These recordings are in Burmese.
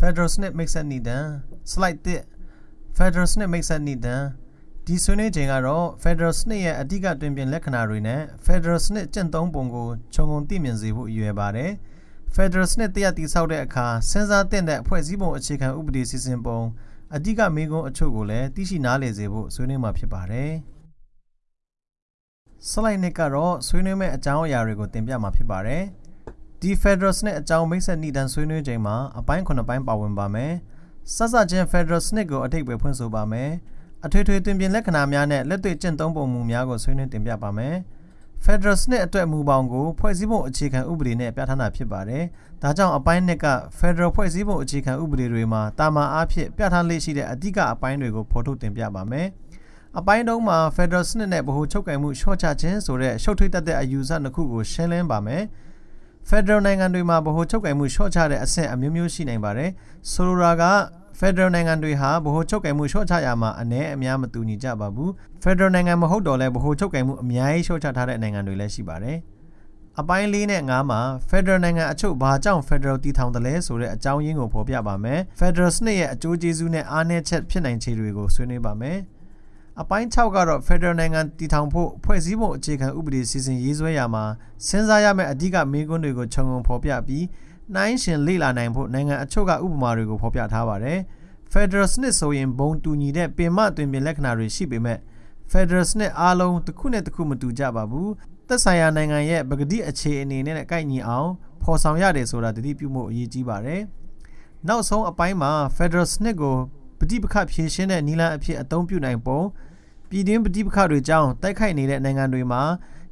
Federal စနစ်မိတ်ဆက်နေတန် slide 1 Federal စနစ်မိတ်ဆက်နေတန်ဒီဆွေးနွေးချိန်ကတော့ Federal စနစ်ရဲ့အဓိကတွင်ပြင်လက္ခဏာတွေနဲ့ Federal စနစ်ကျင့်သုံးပုံကိုခြုံငုံသိမြင်စေဖို့ရည်ရွယ်ပါတယ် Federal စနစ်တရားတည်ဆောက်တဲ့အခါစဉ်းစားသင့်တဲ့အဖွဲ့အစည်းပုံအခြေခံဥပဒေစီစဉ်ပုံအဓိကမေးခွန်းအချို့ကိုလည်းသိရှိနားလည်စေဖို့ဆွေးနွေးမှာဖြစ်ပါတယ်။ slide နှစ်ကတော့ဆွေးနွေးမဲ့အကြောင်းအရာတွေကိုတင်ပြမှာဖြစ်ပါတယ်။ ဒီ Federal စနစ်အကြောင်းမိတ်ဆက်နှိတန်းဆွေးနွေးချိန်မှာအပိုင်း9ပိုင်းပါဝင်ပါမယ်။စစချင်း Federal စနစ်ကိုအထိပ္ပယ်ဖွင့်ဆိုပါမယ်။အထွေထွေတွင်ပြင်လက္ခဏာများနဲ့လက်တွေ့ကျင့်သုံးပုံမူများကိုဆွေးနွေးတင်ပြပါမယ်။ Federal စနစ်အတွက်မူပေါင်းကိုဖွဲ့စည်းပုံအခြေခံဥပဒေနဲ့ပြဋ္ဌာန်းတာဖြစ်ပါတယ်။ဒါကြောင့်အပိုင်းနှစ်က Federal ဖွဲ့စည်းပုံအခြေခံဥပဒေတွေမှာတာမာအားဖြင့်ပြဋ္ဌာန်းလေးရှိတဲ့အဓိကအပိုင်းတွေကိုဖော်ထုတ်တင်ပြပါမယ်။အပိုင်းတုံးမှာ Federal စနစ်နဲ့ဗဟိုချုပ်ကိုင်မှုရှော့ချခြင်းဆိုတဲ့ရှုပ်ထွေးတတ်တဲ့အယူဆနှစ်ခုကိုရှင်းလင်းပါမယ်။ Federal နိုင်ငံတွေမှာဗဟိုချုပ်ကိုင်မှုရှော့ချတဲ့အဆင့်အမျိုးမျိုးရှိနိုင်ပါတယ်။ဆိုလိုတာက Federal နိုင်ငံတွေဟာဗဟိုချုပ်ကိုင်မှုရှော့ချရမှာအ ਨੇ အများမတူညီကြပါဘူး။ Federal နိုင်ငံမဟုတ်တော့လဲဗဟိုချုပ်ကိုင်မှုအများကြီးရှော့ချထားတဲ့နိုင်ငံတွေလည်းရှိပါတယ်။အပိုင်း၄နဲ့၅မှာ Federal နိုင်ငံအချို့ဘာကြောင့် Federal တည်ထောင်တယ်လဲဆိုတဲ့အကြောင်းရင်းကိုဖော်ပြပါမယ်။ Federal စနစ်ရဲ့အကျိုးကျေးဇူးနဲ့အားနည်းချက်ဖြစ်နိုင်ခြေတွေကိုဆွေးနွေးပါမယ်။ အပိုင်း6ကတော့ Federal နိုင်ငံတည်ထောင်ဖို့ဖွဲ့စည်းပုံအခြေခံဥပဒေစီစဉ်ရေးဆွဲရမှာစဉ်းစားရမယ့်အဓိကမေးခွန်းတွေကိုခြုံငုံဖော်ပြပြီးနှိုင်းရှင်လေ့လာနိုင်ဖို့နိုင်ငံအချို့ကဥပမာတွေကိုဖော်ပြထားပါတယ်။ Federal စနစ်ဆိုရင်ဘုံတူညီတဲ့ပင်မတွင်ပြင်လက္ခဏာတွေရှိပေမဲ့ Federal စနစ်အားလုံးတစ်ခုနဲ့တစ်ခုမတူကြပါဘူး။သက်ဆိုင်ရာနိုင်ငံရဲ့ပကတိအခြေအနေနဲ့ကိုက်ညီအောင်ဖော်ဆောင်ရတယ်ဆိုတာတတိပြုမှုအရေးကြီးပါတယ်။နောက်ဆုံးအပိုင်းမှာ Federal စနစ်ကိုပဋိပက္ခဖြေရှင်းတဲ့နည်းလမ်းအဖြစ်အသုံးပြုနိုင်ပုံ ပြည်တွင်းပဋိပက္ခတွေကြောင့်တိုက်ခိုက်နေတဲ့နိုင်ငံတွေမှာ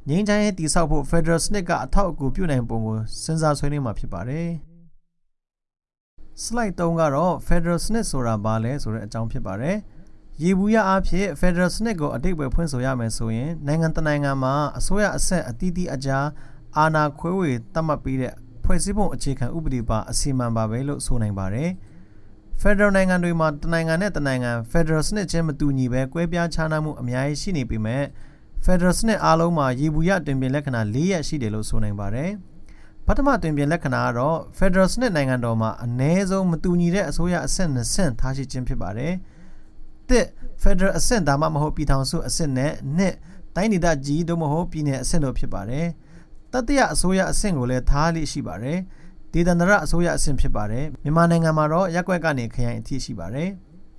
ငြိမ်းချမ်းရေးတည်ဆောက်ဖို့ Federal စနစ်ကအထောက်အကူပြုနိုင်ပုံကိုစဉ်းစားဆွေးနွေးမှာဖြစ်ပါတယ်။ slide 3ကတော့ Federal စနစ်ဆိုတာဘာလဲဆိုတဲ့အကြောင်းဖြစ်ပါတယ်။ရေဘူးရအားဖြင့် Federal စနစ်ကိုအတိတ်ပဲဖွင့်ဆိုရမယ်ဆိုရင်နိုင်ငံတနိုင်ငံမှာအစိုးရအဆက်အသီးသီးအကြားအာဏာခွဲဝေသတ်မှတ်ပြီးတဲ့ဖွဲ့စည်းပုံအခြေခံဥပဒေပါအစီအမံပါပဲလို့ဆိုနိုင်ပါတယ်။ Federal နိုင်ငံတွေမှာတနိုင်ငံနဲ့တနိုင်ငံ Federal စနစ်ချင်းမတူညီပဲကွဲပြားခြားနားမှုအများကြီးရှိနေပေမဲ့ Federal စနစ်အားလုံးမှာရေဘူးရတွင်ပြင်လက္ခဏာ၄ရပ်ရှိတယ်လို့ဆိုနိုင်ပါတယ်။ပထမတွင်ပြင်လက္ခဏာကတော့ Federal စနစ်နိုင်ငံတော်မှာအ ਨੇ ဆုံးမတူညီတဲ့အစိုးရအဆင့်၂ဆင့်ထားရှိခြင်းဖြစ်ပါတယ်။တစ် Federal အဆင့်ဒါမှမဟုတ်ပြည်ထောင်စုအဆင့်နဲ့နှစ်တိုင်းဒေသကြီးတို့မဟုတ်ပြည်နယ်အဆင့်တို့ဖြစ်ပါတယ်။တတိယအစိုးရအဆင့်ကိုလည်းထားလိရှိပါတယ်။ ဒေသန္တရအစိုးရအဆင့်ဖြစ်ပါတယ်။မြန်မာနိုင်ငံမှာတော့ရက်ွက်ကနေခရိုင်အထိရှိပါတယ်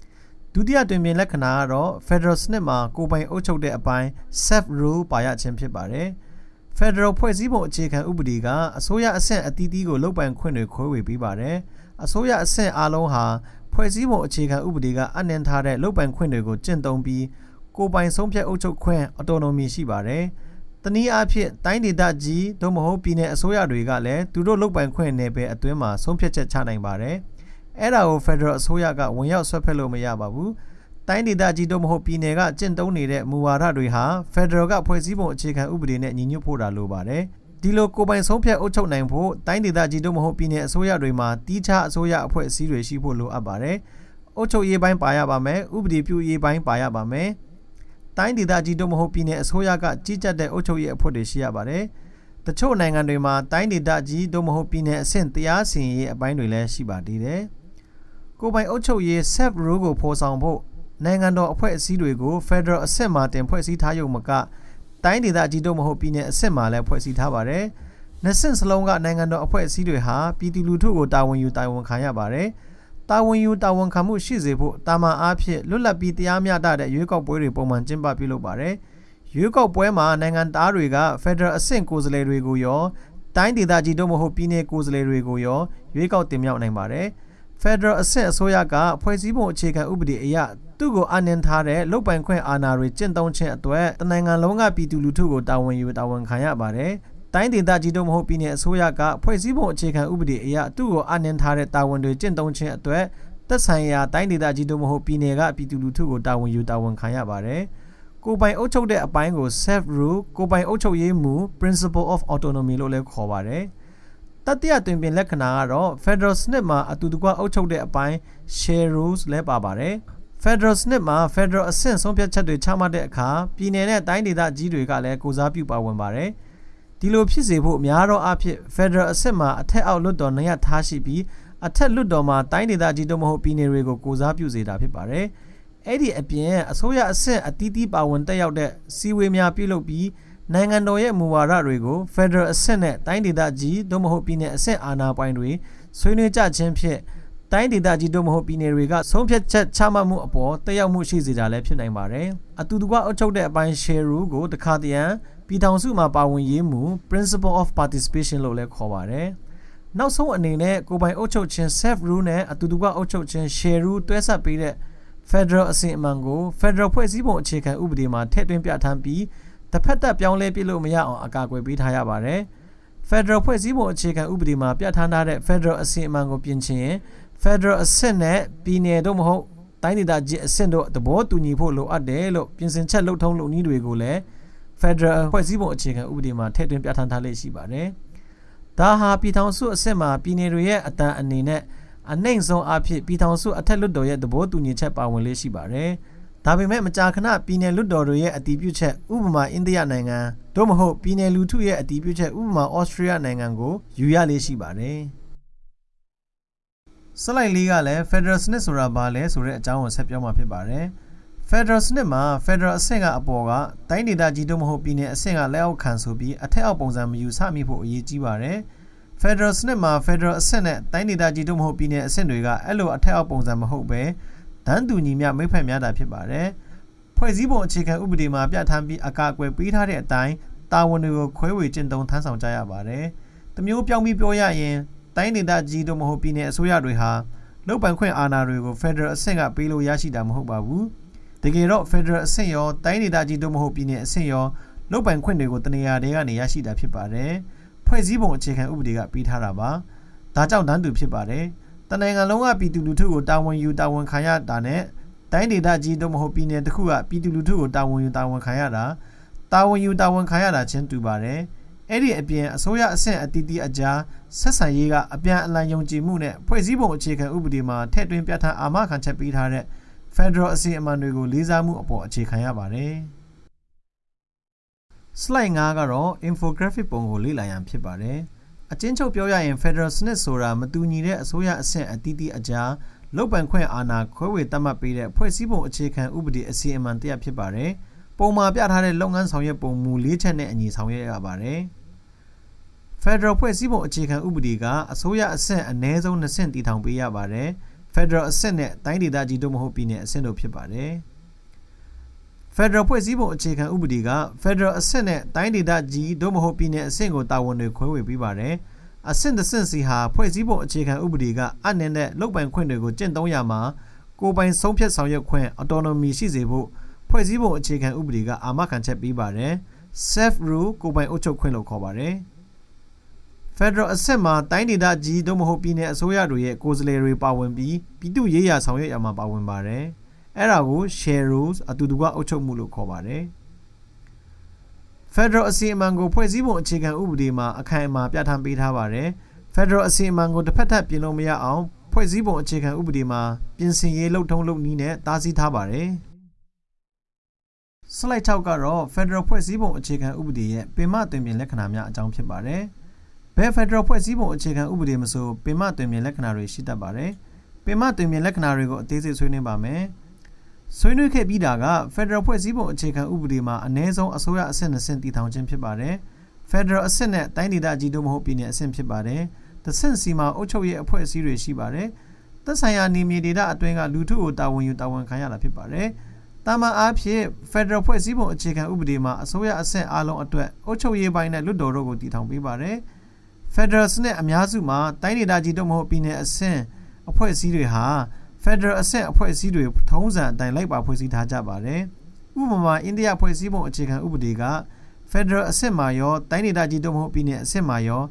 ။ဒုတိယတွင်ပြင်လက္ခဏာကတော့ Federal စနစ်မှာကိုပိုင်အုပ်ချုပ်တဲ့အပိုင်း self rule ပါရခြင်းဖြစ်ပါတယ်။ Federal ဖွဲ့စည်းပုံအခြေခံဥပဒေကအစိုးရအဆင့်အသီးသီးကိုလုပ်ပိုင်ခွင့်တွေခွဲဝေပေးပါတယ်။အစိုးရအဆင့်အားလုံးဟာဖွဲ့စည်းပုံအခြေခံဥပဒေကအနှင်ထားတဲ့လုပ်ပိုင်ခွင့်တွေကိုကျင့်သုံးပြီးကိုပိုင်ဆုံးဖြတ်အုပ်ချုပ်ခွင့် autonomy ရှိပါတယ်။ တနည်းအားဖြင့်တိုင်းဒေသကြီးသို့မဟုတ်ပြည်နယ်အစိုးရတွေကလည်းသူတို့လုပ်ပိုင်ခွင့်နယ်ပယ်အတွင်းမှာဆုံးဖြတ်ချက်ချနိုင်ပါတယ်။အဲ့ဒါကို Federal အစိုးရကဝင်ရောက်ဆွဲဖက်လို့မရပါဘူးတိုင်းဒေသကြီးတို့မဟုတ်ပြည်နယ်ကကျင့်သုံးနေတဲ့မူဝါဒတွေဟာ Federal ကဖွဲ့စည်းပုံအခြေခံဥပဒေနဲ့ညီညွတ်ဖို့တာလိုပါတယ်ဒီလိုကိုပိုင်ဆုံးဖြတ်အုပ်ချုပ်နိုင်ဖို့တိုင်းဒေသကြီးတို့မဟုတ်ပြည်နယ်အစိုးရတွေမှာတီးခြားအစိုးရအဖွဲ့အစည်းတွေရှိဖို့လိုအပ်ပါတယ်။အုပ်ချုပ်ရေးပိုင်းပါရပါမယ်။ဥပဒေပြုရေးပိုင်းပါရပါမယ်။ တိုင်းဒေသကြီးတို့မဟုတ်ပြည်နယ်အစိုးရကကြီးကြပ်တဲ့အုပ်ချုပ်ရေးအဖွဲ့တွေရှိရပါတယ်။တချို့နိုင်ငံတွေမှာတိုင်းဒေသကြီးတို့မဟုတ်ပြည်နယ်အဆင့်တရားစီရင်ရေးအပိုင်းတွေလည်းရှိပါသေးတယ်။ကိုပိုင်အုပ်ချုပ်ရေး self rule ကိုဖော်ဆောင်ဖို့နိုင်ငံတော်အဖွဲ့အစည်းတွေကို Federal အဆင့်မှာတင်ဖွဲ့စည်းထားရုံမကတိုင်းဒေသကြီးတို့မဟုတ်ပြည်နယ်အဆင့်မှာလည်းဖွဲ့စည်းထားပါတယ်။နှစ်ဆင့်စလုံးကနိုင်ငံတော်အဖွဲ့အစည်းတွေဟာပြည်သူလူထုကိုတာဝန်ယူတာဝန်ခံရပါတယ်။ တာဝန်ယူတာဝန်ခံမှုရှိစေဖို့တာမန်အားဖြင့်လွတ်လပ်ပြီးတရားမျှတတဲ့ရွေးကောက်ပွဲတွေပုံမှန်ကျင်းပပြုလုပ်ပါတယ်။ရွေးကောက်ပွဲမှာနိုင်ငံသားတွေက Federal အဆင့်ကိုယ်စားလှယ်တွေကိုရောတိုင်းဒေသကြီးတို့မဟုတ်ပြည်နယ်ကိုယ်စားလှယ်တွေကိုရောရွေးကောက်တင်မြှောက်နိုင်ပါတယ်။ Federal အဆင့်အစိုးရကဖွဲ့စည်းပုံအခြေခံဥပဒေအရသူ့ကိုအနှင်ထားတဲ့လုတ်ပိုင်ခွင့်အာဏာတွေကျင့်သုံးခြင်းအတွက်တနိုင်ငံလုံးကပြည်သူလူထုကိုတာဝန်ယူတာဝန်ခံရပါတယ်။ တိုင်းဒေသကြီးတို့မဟုတ်ပြည်နယ်အစိုးရကဖွဲ့စည်းပုံအခြေခံဥပဒေအရသူ့ကိုအနှင်ထားတဲ့တာဝန်တွေကျင့်သုံးခြင်းအတွက်သက်ဆိုင်ရာတိုင်းဒေသကြီးတို့မဟုတ်ပြည်နယ်ကပြည်သူလူထုကိုတာဝန်ယူတာဝန်ခံရပါတယ်။ကိုပိုင်အုပ်ချုပ်တဲ့အပိုင်းကို self rule ကိုပိုင်အုပ်ချုပ်ရေးမူ principle of autonomy လို့လည်းခေါ်ပါတယ်။တတိယတွင်ပြင်လက္ခဏာကတော့ Federal စနစ်မှာအတူတကွအုပ်ချုပ်တဲ့အပိုင်း share rules လဲပါပါတယ် Federal စနစ်မှာ Federal အဆင့်ဆုံးဖြတ်ချက်တွေချမှတ်တဲ့အခါပြည်내နဲ့တိုင်းဒေသကြီးတွေကလည်းကိုစားပြုပါဝင်ပါတယ် ဒီလိုဖြစ်စေဖို့များသောအားဖြင့် Federal အဆင့်မှာအထက်အောက်လွှတ်တော်နှစ်ရပ်ထားရှိပြီးအထက်လွတ်တော်မှာတိုင်းဒေသကြီးတို့မဟုတ်ပြည်နယ်တွေကိုကိုစားပြုစေတာဖြစ်ပါတယ်။အဲ့ဒီအပြင်အစိုးရအဆင့်အသီးသီးပါဝင်တက်ရောက်တဲ့စီဝေးများပြုလုပ်ပြီးနိုင်ငံတော်ရဲ့မူဝါဒတွေကို Federal အဆင့်နဲ့တိုင်းဒေသကြီးတို့မဟုတ်ပြည်နယ်အဆင့်အာဏာပိုင်တွေဆွေးနွေးကြခြင်းဖြင့်တိုင်းဒေသကြီးတို့မဟုတ်ပြည်နယ်တွေကဆုံးဖြတ်ချက်ချမှတ်မှုအပေါ်တက်ရောက်မှုရှိစေတာလည်းဖြစ်နိုင်ပါတယ်။အတူတကွအုပ်ချုပ်တဲ့အပိုင်း share rule ကိုတခါတရံ ပြည်ထောင်စုမှာပါဝင်ရေးမှု principle of participation လို့လည်းခေါ်ပါတယ်။နောက်ဆုံးအနေနဲ့ကိုပိုင်အုပ်ချုပ်ခြင်း self rule နဲ့အတူတကွအုပ်ချုပ်ခြင်း share rule တွဲဆက်ပေးတဲ့ Federal အစဉ်အမှန်ကို Federal ဖွဲ့စည်းပုံအခြေခံဥပဒေမှာထည့်သွင်းပြဋ္ဌာန်းပြီးတစ်ဖက်သက်ပြောင်းလဲပြလို့မရအောင်အကာအကွယ်ပေးထားရပါတယ်။ Federal ဖွဲ့စည်းပုံအခြေခံဥပဒေမှာပြဋ္ဌာန်းထားတဲ့ Federal အစဉ်အမှန်ကိုပြင်ချင်ရင် Federal အဆင့်နဲ့ပြည်နယ်တို့မဟုတ်တိုင်းဒေသကြီးအဆင့်တို့သဘောတူညီဖို့လိုအပ်တယ်လို့ပြင်ဆင်ချက်လှုပ်ထုံးလုပ်နည်းတွေကိုလည်း Federal ဖွဲ့စည်းပုံအခြေခံဥပဒေမှာထည့်သွင်းပြဋ္ဌာန်းထားလေ့ရှိပါတယ်။ဒါဟာပြည်ထောင်စုအဆင့်မှာပြည်နယ်တွေရဲ့အတန်အနေနဲ့အနှိမ့်ဆုံးအဖြစ်ပြည်ထောင်စုအထက်လွှတ်တော်ရဲ့သဘောတူညီချက်ပါဝင်လေ့ရှိပါတယ်။ဒါပေမဲ့မကြာခဏပြည်နယ်လွှတ်တော်တွေရဲ့အတည်ပြုချက်ဥပမာအိန္ဒိယနိုင်ငံတို့မဟုတ်ပြည်နယ်လူထုရဲ့အတည်ပြုချက်ဥပမာဩစတြေးလျနိုင်ငံကိုယူရလေ့ရှိပါတယ်။စလိုက်လေးကလည်း Federal စနစ်ဆိုတာဘာလဲဆိုတဲ့အကြောင်းကိုဆက်ပြောမှာဖြစ်ပါတယ်။ Federal စနစ်မှာ Federal အဆင့်ကအပေါ်ကတိုင်းဒေသကြီးတို့မဟုတ်ပြည်နယ်အဆင့်ကလက်အောက်ခံဆိုပြီးအထက်အောက်ပုံစံမယူဆမိဖို့အရေးကြီးပါတယ်။ Federal စနစ်မှာ Federal အဆင့်နဲ့တိုင်းဒေသကြီးတို့မဟုတ်ပြည်နယ်အဆင့်တွေကအဲ့လိုအထက်အောက်ပုံစံမဟုတ်ပဲတန်းတူညီမျှမိဖက်များတာဖြစ်ပါတယ်။ဖွဲ့စည်းပုံအခြေခံဥပဒေမှာပြဋ္ဌာန်းပြီးအကာအကွယ်ပေးထားတဲ့အတိုင်းတာဝန်တွေကိုခွဲဝေကျင့်သုံးထမ်းဆောင်ကြရပါတယ်။တမျိုးပြောင်းပြီးပြောရရင်တိုင်းဒေသကြီးတို့မဟုတ်ပြည်နယ်အစိုးရတွေဟာလုတ်ပိုင်ခွင့်အာဏာတွေကို Federal အဆင့်ကပေးလို့ရရှိတာမဟုတ်ပါဘူး။ တကယ်တော့ Federal အဆင့်ရောတိုင်းဒေသကြီးတို့မဟုတ်ပြည်နယ်အဆင့်ရောလုတ်ပိုင်ခွင့်တွေကိုတနေရာတွေကနေရရှိတာဖြစ်ပါတယ်။ဖွဲ့စည်းပုံအခြေခံဥပဒေကပေးထားတာပါ။ဒါကြောင့်တန်းတူဖြစ်ပါတယ်။တနိုင်ငံလုံးကပြည်သူလူထုကိုတာဝန်ယူတာဝန်ခံရတာနဲ့တိုင်းဒေသကြီးတို့မဟုတ်ပြည်နယ်တစ်ခုကပြည်သူလူထုကိုတာဝန်ယူတာဝန်ခံရတာတာဝန်ယူတာဝန်ခံရတာချင်းတူပါတယ်။အဲ့ဒီအပြင်အစိုးရအဆင့်အသီးသီးအကြားဆက်ဆံရေးကအပြန်အလှန်ယုံကြည်မှုနဲ့ဖွဲ့စည်းပုံအခြေခံဥပဒေမှာထည့်သွင်းပြဋ္ဌာန်းအာမခံချက်ပေးထားတဲ့ Federal အစီအမံတွေကိုလေးစားမှုအပေါ်အခြေခံရပါတယ်။ slide 5ကတော့ infographic ပုံကိုလေ့လာရန်ဖြစ်ပါတယ်။အချင်းချုပ်ပြောရရင် Federal စနစ်ဆိုတာမတူညီတဲ့အစိုးရအဆင့်အသီးသီးအကြားလုတ်ပန်ခွင့်အာဏာခွဲဝေသတ်မှတ်ပေးတဲ့ဖွဲ့စည်းပုံအခြေခံဥပဒေအစီအမံတရဖြစ်ပါတယ်။ပုံမှာပြထားတဲ့လုပ်ငန်းဆောင်ရွက်ပုံမူ၄ချက်နဲ့အညီဆောင်ရွက်ရပါတယ်။ Federal ဖွဲ့စည်းပုံအခြေခံဥပဒေကအစိုးရအဆင့်အ ਨੇ ဆုံး2ဆင့်တည်ထောင်ပေးရပါတယ်။ Federal အဆင့်နဲ့တိုင်းဒေသကြီးတို့မဟုတ်ပြည်နယ်အဆင့်တို့ဖြစ်ပါတယ်။ Federal ဖွဲ့စည်းပုံအခြေခံဥပဒေက Federal အဆင့်နဲ့တိုင်းဒေသကြီးတို့မဟုတ်ပြည်နယ်အဆင့်ကိုတာဝန်တွေခွဲဝေပေးပါတယ်။အဆင့်တစ်ဆင့်စီဟာဖွဲ့စည်းပုံအခြေခံဥပဒေကအနှင်းတဲ့လုပ်ပိုင်ခွင့်တွေကိုကျင့်သုံးရမှာကိုပိုင်ဆုံးဖြတ်ဆောင်ရွက်ခွင့် autonomy ရှိစေဖို့ဖွဲ့စည်းပုံအခြေခံဥပဒေကအာမခံချက်ပေးပါတယ်။ self rule ကိုပိုင်အုပ်ချုပ်ခွင့်လို့ခေါ်ပါတယ်။ Federal အဆင့်မှာတိုင်းဒေသကြီးတို့မဟုတ်ပြည်နယ်အစိုးရတွေရဲ့ကိုယ်စားလှယ်တွေပါဝင်ပြီးပြည်သူ့ရေးရာဆောင်ရွက်ရမှာပါဝင်ပါတယ်။အဲ့ဒါကို share rules အတူတကွအုပ်ချုပ်မှုလို့ခေါ်ပါတယ်။ Federal အစီအမံကိုဖွဲ့စည်းပုံအခြေခံဥပဒေမှာအခိုင်အမာပြဋ္ဌာန်းပေးထားပါတယ်။ Federal အစီအမံကိုတစ်ဖက်သက်ပြင်လို့မရအောင်ဖွဲ့စည်းပုံအခြေခံဥပဒေမှာပြင်ဆင်ရေးလုပ်ထုံးလုပ်နည်းနဲ့တားဆီးထားပါတယ်။ slide 6ကတော့ Federal ဖွဲ့စည်းပုံအခြေခံဥပဒေရဲ့ပင်မသွင်ပြင်လက္ခဏာများအကြောင်းဖြစ်ပါတယ်။ ဘယ်ဖက်ဒရယ်ဖွဲ့စည်းပုံအခြေခံဥပဒေမဆိုပင်မတွင်ပြင်လက္ခဏာတွေရှိတတ်ပါတယ်။ပင်မတွင်ပြင်လက္ခဏာတွေကိုအသေးစိတ်ဆွေးနွေးပါမယ်။ဆွေးနွေးခဲ့ပြီးတာကဖက်ဒရယ်ဖွဲ့စည်းပုံအခြေခံဥပဒေမှာအ ਨੇ ဆုံးအစိုးရအဆင့်နဲ့ဆင့်တည်ထောင်ခြင်းဖြစ်ပါတယ်။ဖက်ဒရယ်အဆင့်နဲ့တိုင်းဒေသကြီးတို့မဟုတ်ပြည်နယ်အဆင့်ဖြစ်ပါတယ်။တစ်ဆင့်စီမှာအုပ်ချုပ်ရေးအဖွဲ့အစည်းတွေရှိပါတယ်။သက်ဆိုင်ရာနေမြေဒေသအတွင်းကလူထုကိုတာဝန်ယူတာဝန်ခံရတာဖြစ်ပါတယ်။တာမန်အားဖြင့်ဖက်ဒရယ်ဖွဲ့စည်းပုံအခြေခံဥပဒေမှာအစိုးရအဆင့်အလုံးအတွက်အုပ်ချုပ်ရေးပိုင်းနဲ့လွှတ်တော်တို့ကိုတည်ထောင်ပေးပါတယ်။ Federal စနစ်အများစုမှာတိုင်းဒေသကြီးတို့မဟုတ်ပြည်နယ်အဆင့်အဖွဲ့အစည်းတွေဟာ Federal အဆင့်အဖွဲ့အစည်းတွေထုံးစံအတိုင်းလိုက်ပါဖွဲ့စည်းထားကြပါတယ်။ဥပမာအိန္ဒိယဖွဲ့စည်းပုံအခြေခံဥပဒေက Federal အဆင့်မှာရောတိုင်းဒေသကြီးတို့မဟုတ်ပြည်နယ်အဆင့်မှာရော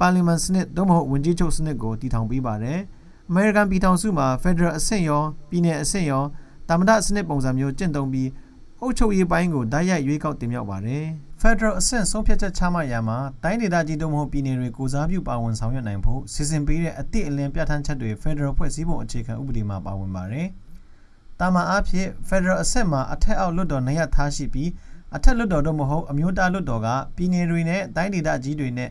ပါလီမန်စနစ်တို့မဟုတ်ဝင်ကြီးချုပ်စနစ်ကိုတည်ထောင်ပေးပါတယ်။ American ပြည်ထောင်စုမှာ Federal အဆင့်ရောပြည်နယ်အဆင့်ရောတာမန်စနစ်ပုံစံမျိုးကျင့်သုံးပြီး အုပ်ချုပ်ရေးပိုင်းကိုတိုက်ရိုက်ရွေးကောက်တင်မြှောက်ပါတယ်။ Federal အဆင့်ဆုံးဖြတ်ချက်ချမှတ်ရာမှာတိုင်းဒေသကြီးတို့မဟုတ်ပြည်နယ်တွေကိုစားပြုပါဝင်ဆောင်ရွက်နိုင်ဖို့စီစဉ်ပေးတဲ့အသည့်အလင်းပြဋ္ဌာန်းချက်တွေ Federal ဖွဲ့စည်းပုံအခြေခံဥပဒေမှာပါဝင်ပါတယ်။တာမန်အားဖြင့် Federal အဆင့်မှာအထက်အောက်လွှတ်တော်နှစ်ရပ်ထားရှိပြီးအထက်လွှတ်တော်တို့မဟုတ်အမျိုးသားလွှတ်တော်ကပြည်နယ်တွေနဲ့တိုင်းဒေသကြီးတွေနဲ့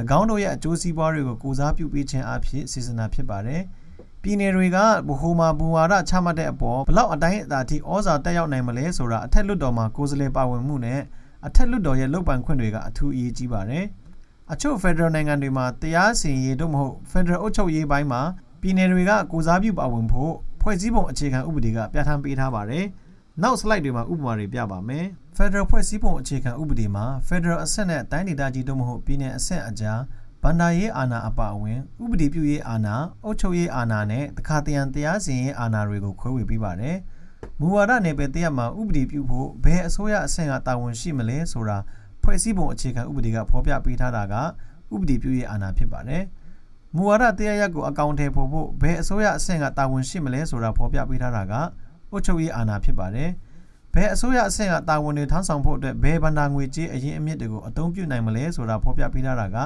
၎င်းတို့ရဲ့အကျိုးစီးပွားတွေကိုကိုစားပြုပေးခြင်းအဖြစ်စီစဉ်တာဖြစ်ပါတယ်။ ပြည်နယ်တွေကဘဟိုမာဘူဝါဒချမှတ်တဲ့အပေါ်ဘလောက်အတိုင်းအတာထိဩဇာတက်ရောက်နိုင်မလဲဆိုတာအထက်လွှတ်တော်မှာကိုယ်စားလှယ်ပါဝင်မှုနဲ့အထက်လွှတ်တော်ရဲ့လုပ်ပိုင်ခွင့်တွေကအထူးအရေးကြီးပါတယ်။အချို့ဖက်ဒရယ်နိုင်ငံတွေမှာတရားစီရင်ရေးတို့မဟုတ်ဖက်ဒရယ်အုပ်ချုပ်ရေးပိုင်းမှာပြည်နယ်တွေကကိုစားပြုပါဝင်ဖို့ဖွဲ့စည်းပုံအခြေခံဥပဒေကပြဋ္ဌာန်းပေးထားပါတယ်။နောက် slide တွေမှာဥပမာတွေပြပါမယ်။ Federal ဖွဲ့စည်းပုံအခြေခံဥပဒေမှာ Federal အဆင့်နဲ့တိုင်းဒေသကြီးတို့မဟုတ်ပြည်နယ်အဆင့်အကြား ဗန္ဒာရေးအာဏာအပါအဝင်ဥပဒေပြုရေးအာဏာအုပ်ချုပ်ရေးအာဏာနဲ့တခါတရံတရားစီရင်ရေးအာဏာတွေကိုခွဲဝေပေးပါတယ်။မူဝါဒနယ်ပယ်တရက်မှာဥပဒေပြုဖို့ဘယ်အစိုးရအဆင့်ကတာဝန်ရှိမလဲဆိုတာဖွဲ့စည်းပုံအခြေခံဥပဒေကဖော်ပြပေးထားတာကဥပဒေပြုရေးအာဏာဖြစ်ပါတယ်။မူဝါဒတရားရက်ကိုအကောင့်ထဲပေါ်ဖို့ဘယ်အစိုးရအဆင့်ကတာဝန်ရှိမလဲဆိုတာဖော်ပြပေးထားတာကအုပ်ချုပ်ရေးအာဏာဖြစ်ပါတယ်။ဘယ်အစိုးရအဆင့်ကတာဝန်တွေထမ်းဆောင်ဖို့အတွက်ဘယ်ဗန္ဒာငွေကြေးအရင်အမြင့်တွေကိုအသုံးပြုနိုင်မလဲဆိုတာဖော်ပြပေးထားတာက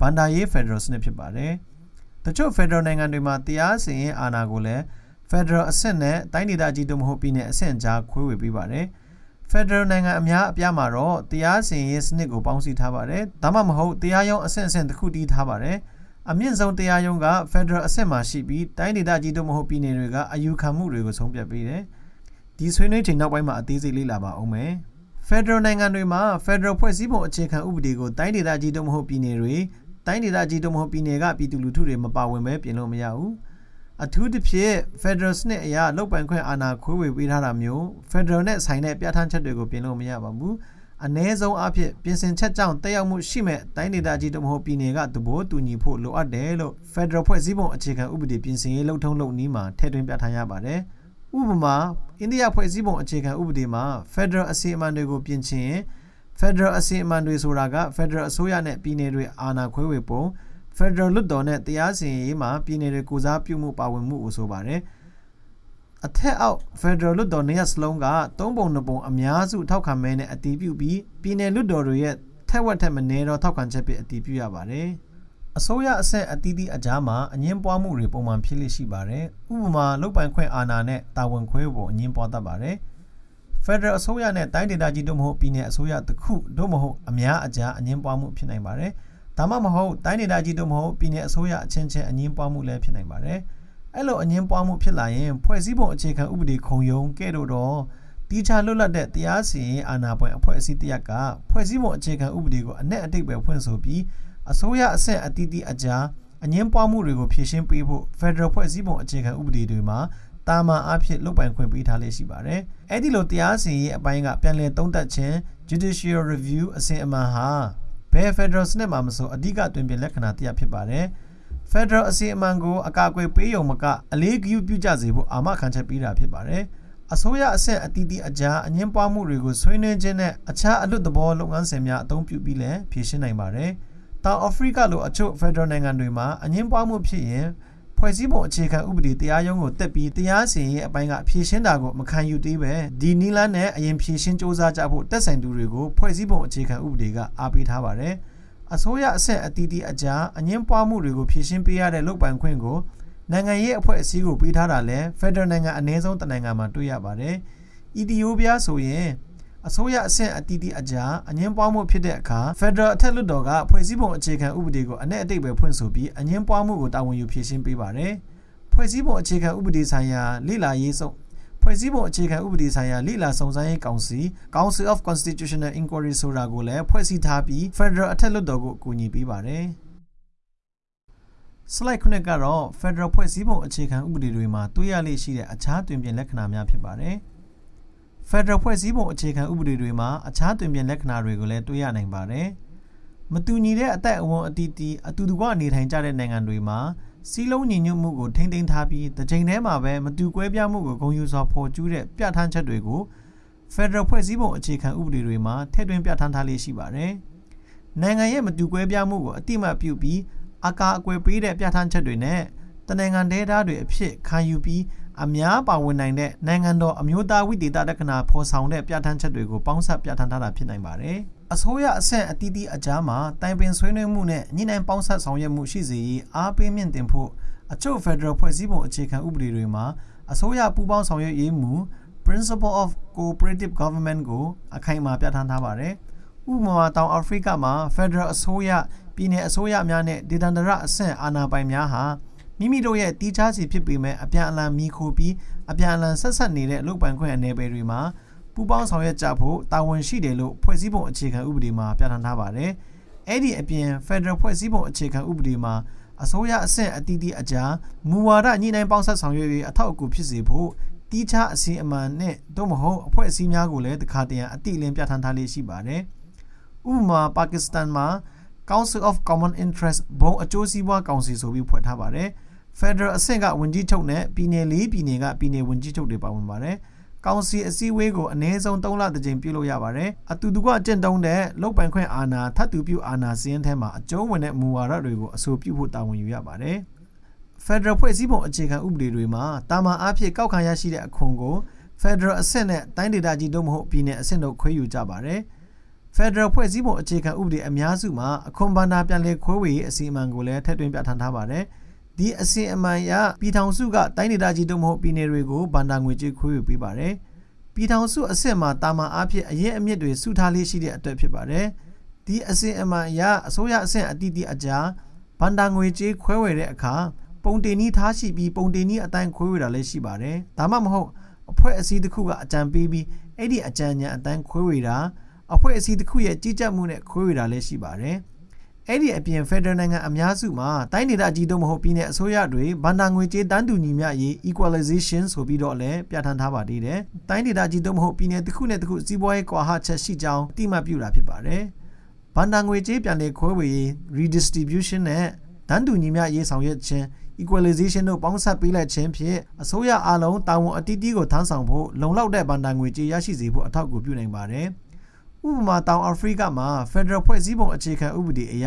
ဘန်ဒါရေးဖက်ဒရယ်စနစ်ဖြစ်ပါတယ်။တချို့ဖက်ဒရယ်နိုင်ငံတွေမှာတရားစီရင်အာဏာကိုလည်းဖက်ဒရယ်အဆင့်နဲ့တိုင်းဒေသကြီးတို့မဟုတ်ပြည်နယ်အဆင့်ကြားခွဲဝေပေးပါတယ်။ဖက်ဒရယ်နိုင်ငံအများအပြားမှာတော့တရားစီရင်စနစ်ကိုပေါင်းစည်းထားပါတယ်။ဒါမှမဟုတ်တရားရုံးအဆင့်အဆင့်တစ်ခုတည်းထားပါတယ်။အမြင့်ဆုံးတရားရုံးကဖက်ဒရယ်အဆင့်မှာရှိပြီးတိုင်းဒေသကြီးတို့မဟုတ်ပြည်နယ်တွေကအယူခံမှုတွေကိုဆုံးဖြတ်ပေးတယ်။ဒီဆွေးနွေးချိန်နောက်ပိုင်းမှာအသေးစိတ်လေ့လာပါအောင်မယ်။ Federal နိုင်ငံတွေမှာ Federal ဖွဲ့စည်းပုံအခြေခံဥပဒေကိုတိုင်းဒေသကြီးတို့မဟုတ်ပြည်နယ်တွေ တိုင်းဒေသကြီးတို့မဟုတ်ပြည်နယ်ကပြည်သူလူထုတွေမပါဝင်ပဲပြင်လို့မရဘူးအထူးသဖြင့် Federal စနစ်အရလောက်ပိုင်ခွင့်အာဏာခွဲဝေပေးထားတာမျိုး Federal နဲ့ဆိုင်တဲ့ပြဋ္ဌာန်းချက်တွေကိုပြင်လို့မရပါဘူးအ ਨੇ ဆုံးအဖြစ်ပြင်ဆင်ချက်ကြောင့်တက်ရောက်မှုရှိမဲ့တိုင်းဒေသကြီးတို့မဟုတ်ပြည်နယ်ကသဘောတူညီဖို့လိုအပ်တယ်လို့ Federal ဖွဲ့စည်းပုံအခြေခံဥပဒေပြင်ဆင်ရေးလှုပ်ထုံးလုပ်နည်းမှာထည့်သွင်းပြဋ္ဌာန်းရပါတယ်ဥပမာအိန္ဒိယဖွဲ့စည်းပုံအခြေခံဥပဒေမှာ Federal အစီအမံတွေကိုပြင်ဆင်ရင် Federal အစီအမံတွေဆိုတာက Federal အစိုးရနဲ့ပြည်နယ်တွေအာဏာခွဲဝေပုံ Federal လွှတ်တော်နဲ့တရားစီရင်ရေးမှာပြည်နယ်တွေကိုစားပြုမှုပါဝင်မှုကိုဆိုပါတယ်အထက်အောက် Federal လွှတ်တော်နေရာစလုံးကသုံးပုံနှစ်ပုံအများစုထောက်ခံမဲနဲ့အတည်ပြုပြီးပြည်နယ်လွှတ်တော်တွေရဲ့ထက်ဝက်ထက်မနည်းတော့ထောက်ခံချက်ပဲအတည်ပြုရပါတယ်အစိုးရအဆင့်အသီးသီးအကြားမှာအငင်းပွားမှုတွေပုံမှန်ဖြစ်လိရှိပါတယ်။ဥပမာလုတ်ပိုင်ခွင့်အာဏာနဲ့တာဝန်ခွဲဖို့အငင်းပွားတတ်ပါတယ်။ Federal အစိုးရနဲ့တိုင်းဒေသကြီးတို့မဟုတ်ပြည်နယ်အစိုးရတစ်ခုတို့မဟုတ်အများအကြားအငင်းပွားမှုဖြစ်နိုင်ပါတယ်။ဒါမှမဟုတ်တိုင်းဒေသကြီးတို့မဟုတ်ပြည်နယ်အစိုးရအချင်းချင်းအငင်းပွားမှုလည်းဖြစ်နိုင်ပါတယ်။အဲ့လိုအငင်းပွားမှုဖြစ်လာရင်ဖွဲ့စည်းပုံအခြေခံဥပဒေခုံရုံးကဲ့သို့တော့တီချာလွတ်လပ်တဲ့တရားစီရင်အာဏာပိုင်အဖွဲ့အစည်းတရက်ကဖွဲ့စည်းပုံအခြေခံဥပဒေကိုအ내အတိတ်ပဲဖွင့်ဆိုပြီးအစိုးရအဆင့်အသီးသီးအကြားအငင်းပွားမှုတွေကိုဖြေရှင်းပေးဖို့ Federal ဖွဲ့စည်းပုံအခြေခံဥပဒေတွေမှာ တာမန်အဖြစ်လုပ်ပိုင်ခွင့်ပေးထားလေးရှိပါတယ်။အဲ့ဒီလိုတရားစီရင်ရေးအပိုင်းကပြန်လည်သုံးသပ်ခြင်း judicial review အစဉ်အမှန်ဟာဘယ် federal စနစ်မှာမဆိုအဓိကတွင်ပြင်လက္ခဏာတရားဖြစ်ပါတယ်။ federal အစီအမံကိုအကာအကွယ်ပေးရုံမကအလေးဂရုပြုကြစေဖို့အာမခံချက်ပေးတာဖြစ်ပါတယ်။အစိုးရအဆင့်အသီးသီးအကြားအငင်းပွားမှုတွေကိုဆွေးနွေးခြင်းနဲ့အခြားအလွတ်သဘောလုပ်ငန်းစဉ်များအသုံးပြုပြီးလည်းဖြေရှင်းနိုင်ပါတယ်။တောင်အာဖရိကလိုအချို့ federal နိုင်ငံတွေမှာအငင်းပွားမှုဖြစ်ရင် ဖွဲ့စည်းပုံအခြေခံဥပဒေတရားရုံးကိုတက်ပြီးတရားစီရင်ရေးအပိုင်းကဖြေရှင်းတာကိုမခံယူသေးပဲဒီနီလန်းနဲ့အရင်ဖြေရှင်းစ조사ကြဖို့တက်ဆိုင်သူတွေကိုဖွဲ့စည်းပုံအခြေခံဥပဒေကအားပေးထားပါတယ်အစိုးရအဆင့်အသီးသီးအကြားအငင်းပွားမှုတွေကိုဖြေရှင်းပေးရတဲ့လုပ်ပိုင်ခွင့်ကိုနိုင်ငံရေးအဖွဲ့အစည်းကိုပေးထားတာလဲဖက်ဒရယ်နိုင်ငံအနည်းဆုံးတနိုင်ငံမှာတွေ့ရပါတယ်။အီသီယိုးပီးယားဆိုရင် အစိုးရအဆင့်အသီးသီးအကြားအငင်းပွားမှုဖြစ်တဲ့အခါ Federal အထက်လွှတ်တော်ကဖွဲ့စည်းပုံအခြေခံဥပဒေကိုအ내အတိတ်ပဲဖွင့်ဆိုပြီးအငင်းပွားမှုကိုတာဝန်ယူဖြေရှင်းပေးပါတယ်။ဖွဲ့စည်းပုံအခြေခံဥပဒေဆိုင်ရာလေ့လာရေးစုံဖွဲ့စည်းပုံအခြေခံဥပဒေဆိုင်ရာလေ့လာစုံစမ်းရေးကောင်စီ Council of Constitutional Inquiry ဆိုတာကိုလည်းဖွဲ့စည်းထားပြီး Federal အထက်လွှတ်တော်ကိုအကူအညီပေးပါတယ်။ slide ခုနှစ်ကတော့ Federal ဖွဲ့စည်းပုံအခြေခံဥပဒေတွေမှာတွေ့ရလေ့ရှိတဲ့အခြားတွင်ပြင်လက္ခဏာများဖြစ်ပါတယ်။ Federal ဖွဲ့စည်းပုံအခြေခံဥပဒေတွေမှာအခြားတွင်ပြင်လက္ခဏာတွေကိုလည်းတွေ့ရနိုင်ပါတယ်။မတူညီတဲ့အသက်အဝန်းအတီးတီးအတူတကွနေထိုင်ကြတဲ့နိုင်ငံတွေမှာစီးလုံးညီညွတ်မှုကိုထိမ့်သိမ်းထားပြီးတစ်ချိန်တည်းမှာပဲမတူကွဲပြားမှုကိုဂုဏ်ယူစွာဖော်ကျူးတဲ့ပြဋ္ဌာန်းချက်တွေကို Federal ဖွဲ့စည်းပုံအခြေခံဥပဒေတွေမှာထည့်သွင်းပြဋ္ဌာန်းထားလေးရှိပါတယ်။နိုင်ငံရဲ့မတူကွဲပြားမှုကိုအတိအမှတ်ပြုပြီးအကာအကွယ်ပေးတဲ့ပြဋ္ဌာန်းချက်တွေနဲ့တနိုင်ငံဒေသတွေအဖြစ်ခံယူပြီး အများပါဝင်နိုင်တဲ့နိုင်ငံတော်အမျိုးသားဝိသေသလက္ခဏာဖော်ဆောင်တဲ့ပြဋ္ဌာန်းချက်တွေကိုပေါင်းစပ်ပြဋ္ဌာန်းထားတာဖြစ်နိုင်ပါတယ်။အစိုးရအဆင့်အသီးသီးအကြားမှာတိုင်ပင်ဆွေးနွေးမှုနဲ့ညှိနှိုင်းပေါင်းစပ်ဆောင်ရွက်မှုရှိစေရေးအားပေးမြင့်တင်ဖို့အချို့ Federal ဖွဲ့စည်းပုံအခြေခံဥပဒေတွေမှာအစိုးရပူးပေါင်းဆောင်ရွက်ရေးမူ Principle of Cooperative Government ကိုအခိုင်အမာပြဋ္ဌာန်းထားပါတယ်။ဥပမာတောင်အာဖရိကမှာ Federal အစိုးရပြည်내အစိုးရများနဲ့ဒေသန္တရအဆင့်အာဏာပိုင်များဟာ မိမိတို့ရဲ့တီးခြားစီဖြစ်ပေမဲ့အပြန်အလှန်မိခိုပြီးအပြန်အလှန်ဆက်ဆက်နေတဲ့အလုပ်ပိုင်ခွင့်အနေပယ်တွေမှာပူးပေါင်းဆောင်ရွက်ကြဖို့တာဝန်ရှိတယ်လို့ဖွဲ့စည်းပုံအခြေခံဥပဒေမှာပြဋ္ဌာန်းထားပါတယ်။အဲ့ဒီအပြင် Federal ဖွဲ့စည်းပုံအခြေခံဥပဒေမှာအစိုးရအဆင့်အသီးသီးအကြားမူဝါဒညှိနှိုင်းပေါင်းဆက်ဆောင်ရွက်ရေးအထောက်အကူဖြစ်စေဖို့တီးခြားအစီအမံနဲ့တို့မဟုတ်အဖွဲ့အစည်းများကိုလည်းတခါတရံအတိအလင်းပြဋ္ဌာန်းထားလေးရှိပါတယ်။ဥပမာပါကစ္စတန်မှာ Council of Common Interest ဘုံအကျိုးစီးပွားကောင်စီဆိုပြီးဖွဲ့ထားပါတယ်။ Federal အဆင့်ကဝန်ကြီးချုပ်နဲ့ပြည်နယ်၄ပြည်နယ်ကပြည်နယ်ဝန်ကြီးချုပ်တွေပါဝင်ပါတယ်။ကောင်စီအစည်းအဝေးကိုအနည်းဆုံး3လတစ်ကြိမ်ပြုလုပ်ရပါတယ်။အတူတူကအကျင့်တုံးတဲ့လုတ်ပိုင်ခွင့်အာဏာထပ်တူပြုအာဏာစည်းရင်ထဲမှာအကျုံးဝင်တဲ့မူဝါဒတွေကိုအဆိုပြုဖို့တာဝန်ယူရပါတယ်။ Federal ဖွဲ့စည်းပုံအခြေခံဥပဒေတွေမှာတာမန်အားဖြင့်ကောက်ခံရရှိတဲ့အခွန်ကို Federal အဆင့်နဲ့တိုင်းဒေသကြီးတို့မဟုတ်ပြည်နယ်အဆင့်တို့ခွဲယူကြပါတယ်။ Federal ဖွဲ့စည်းပုံအခြေခံဥပဒေအများစုမှာအခွန်ဘဏ္ဍာပြန်လည်ခွဲဝေရေးအစီအမံကိုလည်းထည့်သွင်းပြဋ္ဌာန်းထားပါတယ်။ ဒီအစီအမံအရပြည်ထောင်စုကတိုင်းဒေသကြီးတို့မဟုတ်ပြည်နယ်တွေကိုဘဏ္ဍာငွေကြေးခွဲဝေပေးပါတယ်။ပြည်ထောင်စုအဆင့်မှာတာမန်အားဖြင့်အရင်အမြင့်တွေစုထားလေးရှိတဲ့အတွက်ဖြစ်ပါတယ်။ဒီအစီအမံအရအစိုးရအဆင့်အသီးသီးအကြားဘဏ္ဍာငွေကြေးခွဲဝေတဲ့အခါပုံတင်နီးထားရှိပြီးပုံတင်နီးအတိုင်းခွဲဝေတာလည်းရှိပါတယ်။ဒါမှမဟုတ်အဖွဲ့အစည်းတစ်ခုကအကြံပေးပြီးအဲ့ဒီအကြံဉာဏ်အတိုင်းခွဲဝေတာအဖွဲ့အစည်းတစ်ခုရဲ့ကြီးကြပ်မှုနဲ့ခွဲဝေတာလည်းရှိပါတယ်။ အဲ့ဒီအပြင်ဖက်ဒရယ်နိုင်ငံအများစုမှာတိုင်းဒေသကြီးတို့မဟုတ်ပြည်내အစိုးရတွေဘဏ္ဍာငွေကြေးတန်းတူညီမျှရေး equalization ဆိုပြီးတော့လည်းပြဋ္ဌာန်းထားပါသေးတယ်။တိုင်းဒေသကြီးတို့မဟုတ်ပြည်내တစ်ခုနဲ့တစ်ခုစီးပွားရေးကွာဟချက်ရှိကြောင်းအတိမတ်ပြုတာဖြစ်ပါတယ်။ဘဏ္ဍာငွေကြေးပြန်လည်ခွဲဝေရေး redistribution နဲ့တန်းတူညီမျှရေးဆောင်ရွက်ခြင်း equalization တို့ပေါင်းစပ်ပေးလိုက်ခြင်းဖြင့်အစိုးရအလုံးတာဝန်အတီးတီးကိုထမ်းဆောင်ဖို့လုံလောက်တဲ့ဘဏ္ဍာငွေကြေးရရှိစေဖို့အထောက်အကူပြုနိုင်ပါတယ်။ ဥပမာတောင်အာဖရိကမှာ Federal ဖွဲ့စည်းပုံအခြေခံဥပဒေအရ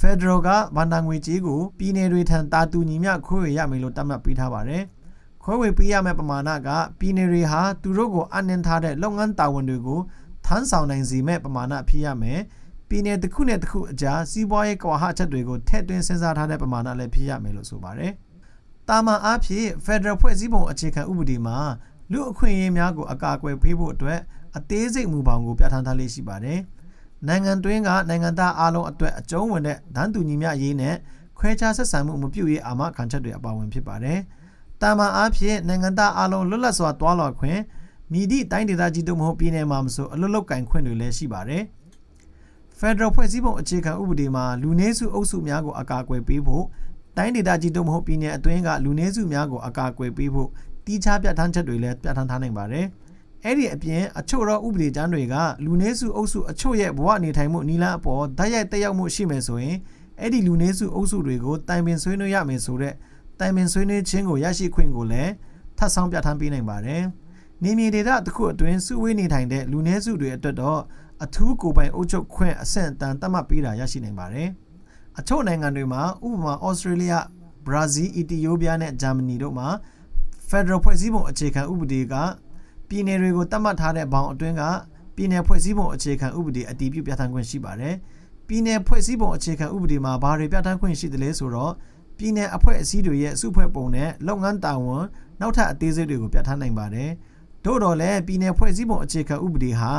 Federal ကဘဏ္ဍာငွေကြေးကိုပြည်내တွေထံတာတူညီမျှခွဲဝေရမယ်လို့တတ်မှတ်ပေးထားပါတယ်။ခွဲဝေပေးရမယ့်ပမာဏကပြည်내တွေဟာသူတို့ကိုအနှင်းထားတဲ့လုပ်ငန်းတာဝန်တွေကိုထမ်းဆောင်နိုင်စေမဲ့ပမာဏဖြစ်ရမယ်။ပြည်နယ်တစ်ခုနဲ့တစ်ခုအကြားစီးပွားရေးကွာဟချက်တွေကိုထည့်သွင်းစဉ်းစားထားတဲ့ပမာဏလည်းဖြစ်ရမယ်လို့ဆိုပါတယ်။တာမန်အားဖြင့် Federal ဖွဲ့စည်းပုံအခြေခံဥပဒေမှာလူအခွင့်အရေးများကိုအကာအကွယ်ပေးဖို့အတွက် အသေးစိတ်မူပေါင်းကိုပြဋ္ဌာန်းထားလေးရှိပါတယ်။နိုင်ငံတွင်းကနိုင်ငံသားအလုံးအတွက်အကျုံးဝင်တဲ့ဒန်းတူညီမျှရေးနဲ့ခွဲခြားဆက်ဆံမှုမပြုရေးအာမခံချက်တွေအပါဝင်ဖြစ်ပါတယ်။တာမန်အားဖြင့်နိုင်ငံသားအလုံးလွတ်လပ်စွာတွာလာခွင့်မြည်သည့်တိုင်းဒေသကြီးတို့မဟုတ်ပြည်နယ်မှာမဆိုအလွတ်လောက်ကင်ခွင့်တွေလည်းရှိပါတယ်။ဖက်ဒရယ်ဖွဲ့စည်းပုံအခြေခံဥပဒေမှာလူနည်းစုအုပ်စုများကိုအကာအကွယ်ပေးဖို့တိုင်းဒေသကြီးတို့မဟုတ်ပြည်내အတွင်းကလူနည်းစုများကိုအကာအကွယ်ပေးဖို့တီးခြားပြဋ္ဌာန်းချက်တွေလည်းပြဋ္ဌာန်းထားနိုင်ပါတယ်။ အဲ့ဒီအပြင်အချို့သောဥပဒေကျမ်းတွေကလူနည်းစုအုပ်စုအချို့ရဲ့ဘဝနေထိုင်မှုနီလန်းအပေါ်ဓာတ်ရိုက်တက်ရောက်မှုရှိမယ်ဆိုရင်အဲ့ဒီလူနည်းစုအုပ်စုတွေကိုတိုင်ပင်ဆွေးနွေးရမယ်ဆိုတဲ့တိုင်ပင်ဆွေးနွေးခြင်းကိုရရှိခွင့်ကိုလည်းထပ်ဆောင်ပြဋ္ဌာန်းပေးနိုင်ပါတယ်။နေမြေဒေသတစ်ခုအတွင်းစုဝေးနေထိုင်တဲ့လူနည်းစုတွေအတွက်တော့အထူးကိုပိုင်အုပ်ချုပ်ခွင့်အဆင့်အတန်းသတ်မှတ်ပေးတာရရှိနိုင်ပါတယ်။အချို့နိုင်ငံတွေမှာဥပမာဩစတြေးလျ၊ဘရာဇီး၊အီသီယိုးပီးယားနဲ့ဂျာမနီတို့မှာ Federal ဖွဲ့စည်းပုံအခြေခံဥပဒေက ပြည်နယ်တွေကိုတတ်မှတ်ထားတဲ့ဘောင်အတွင်းကပြည်နယ်ဖွဲ့စည်းပုံအခြေခံဥပဒေအတည်ပြုပြဋ္ဌာန်းခွင့်ရှိပါတယ်။ပြည်နယ်ဖွဲ့စည်းပုံအခြေခံဥပဒေမှာဘာတွေပြဋ္ဌာန်းခွင့်ရှိသလဲဆိုတော့ပြည်နယ်အဖွဲ့အစည်းတွေရဲ့စုဖွဲ့ပုံနဲ့လုပ်ငန်းတာဝန်နောက်ထပ်အသေးစိတ်တွေကိုပြဋ္ဌာန်းနိုင်ပါတယ်။သို့တော်လည်းပြည်နယ်ဖွဲ့စည်းပုံအခြေခံဥပဒေဟာ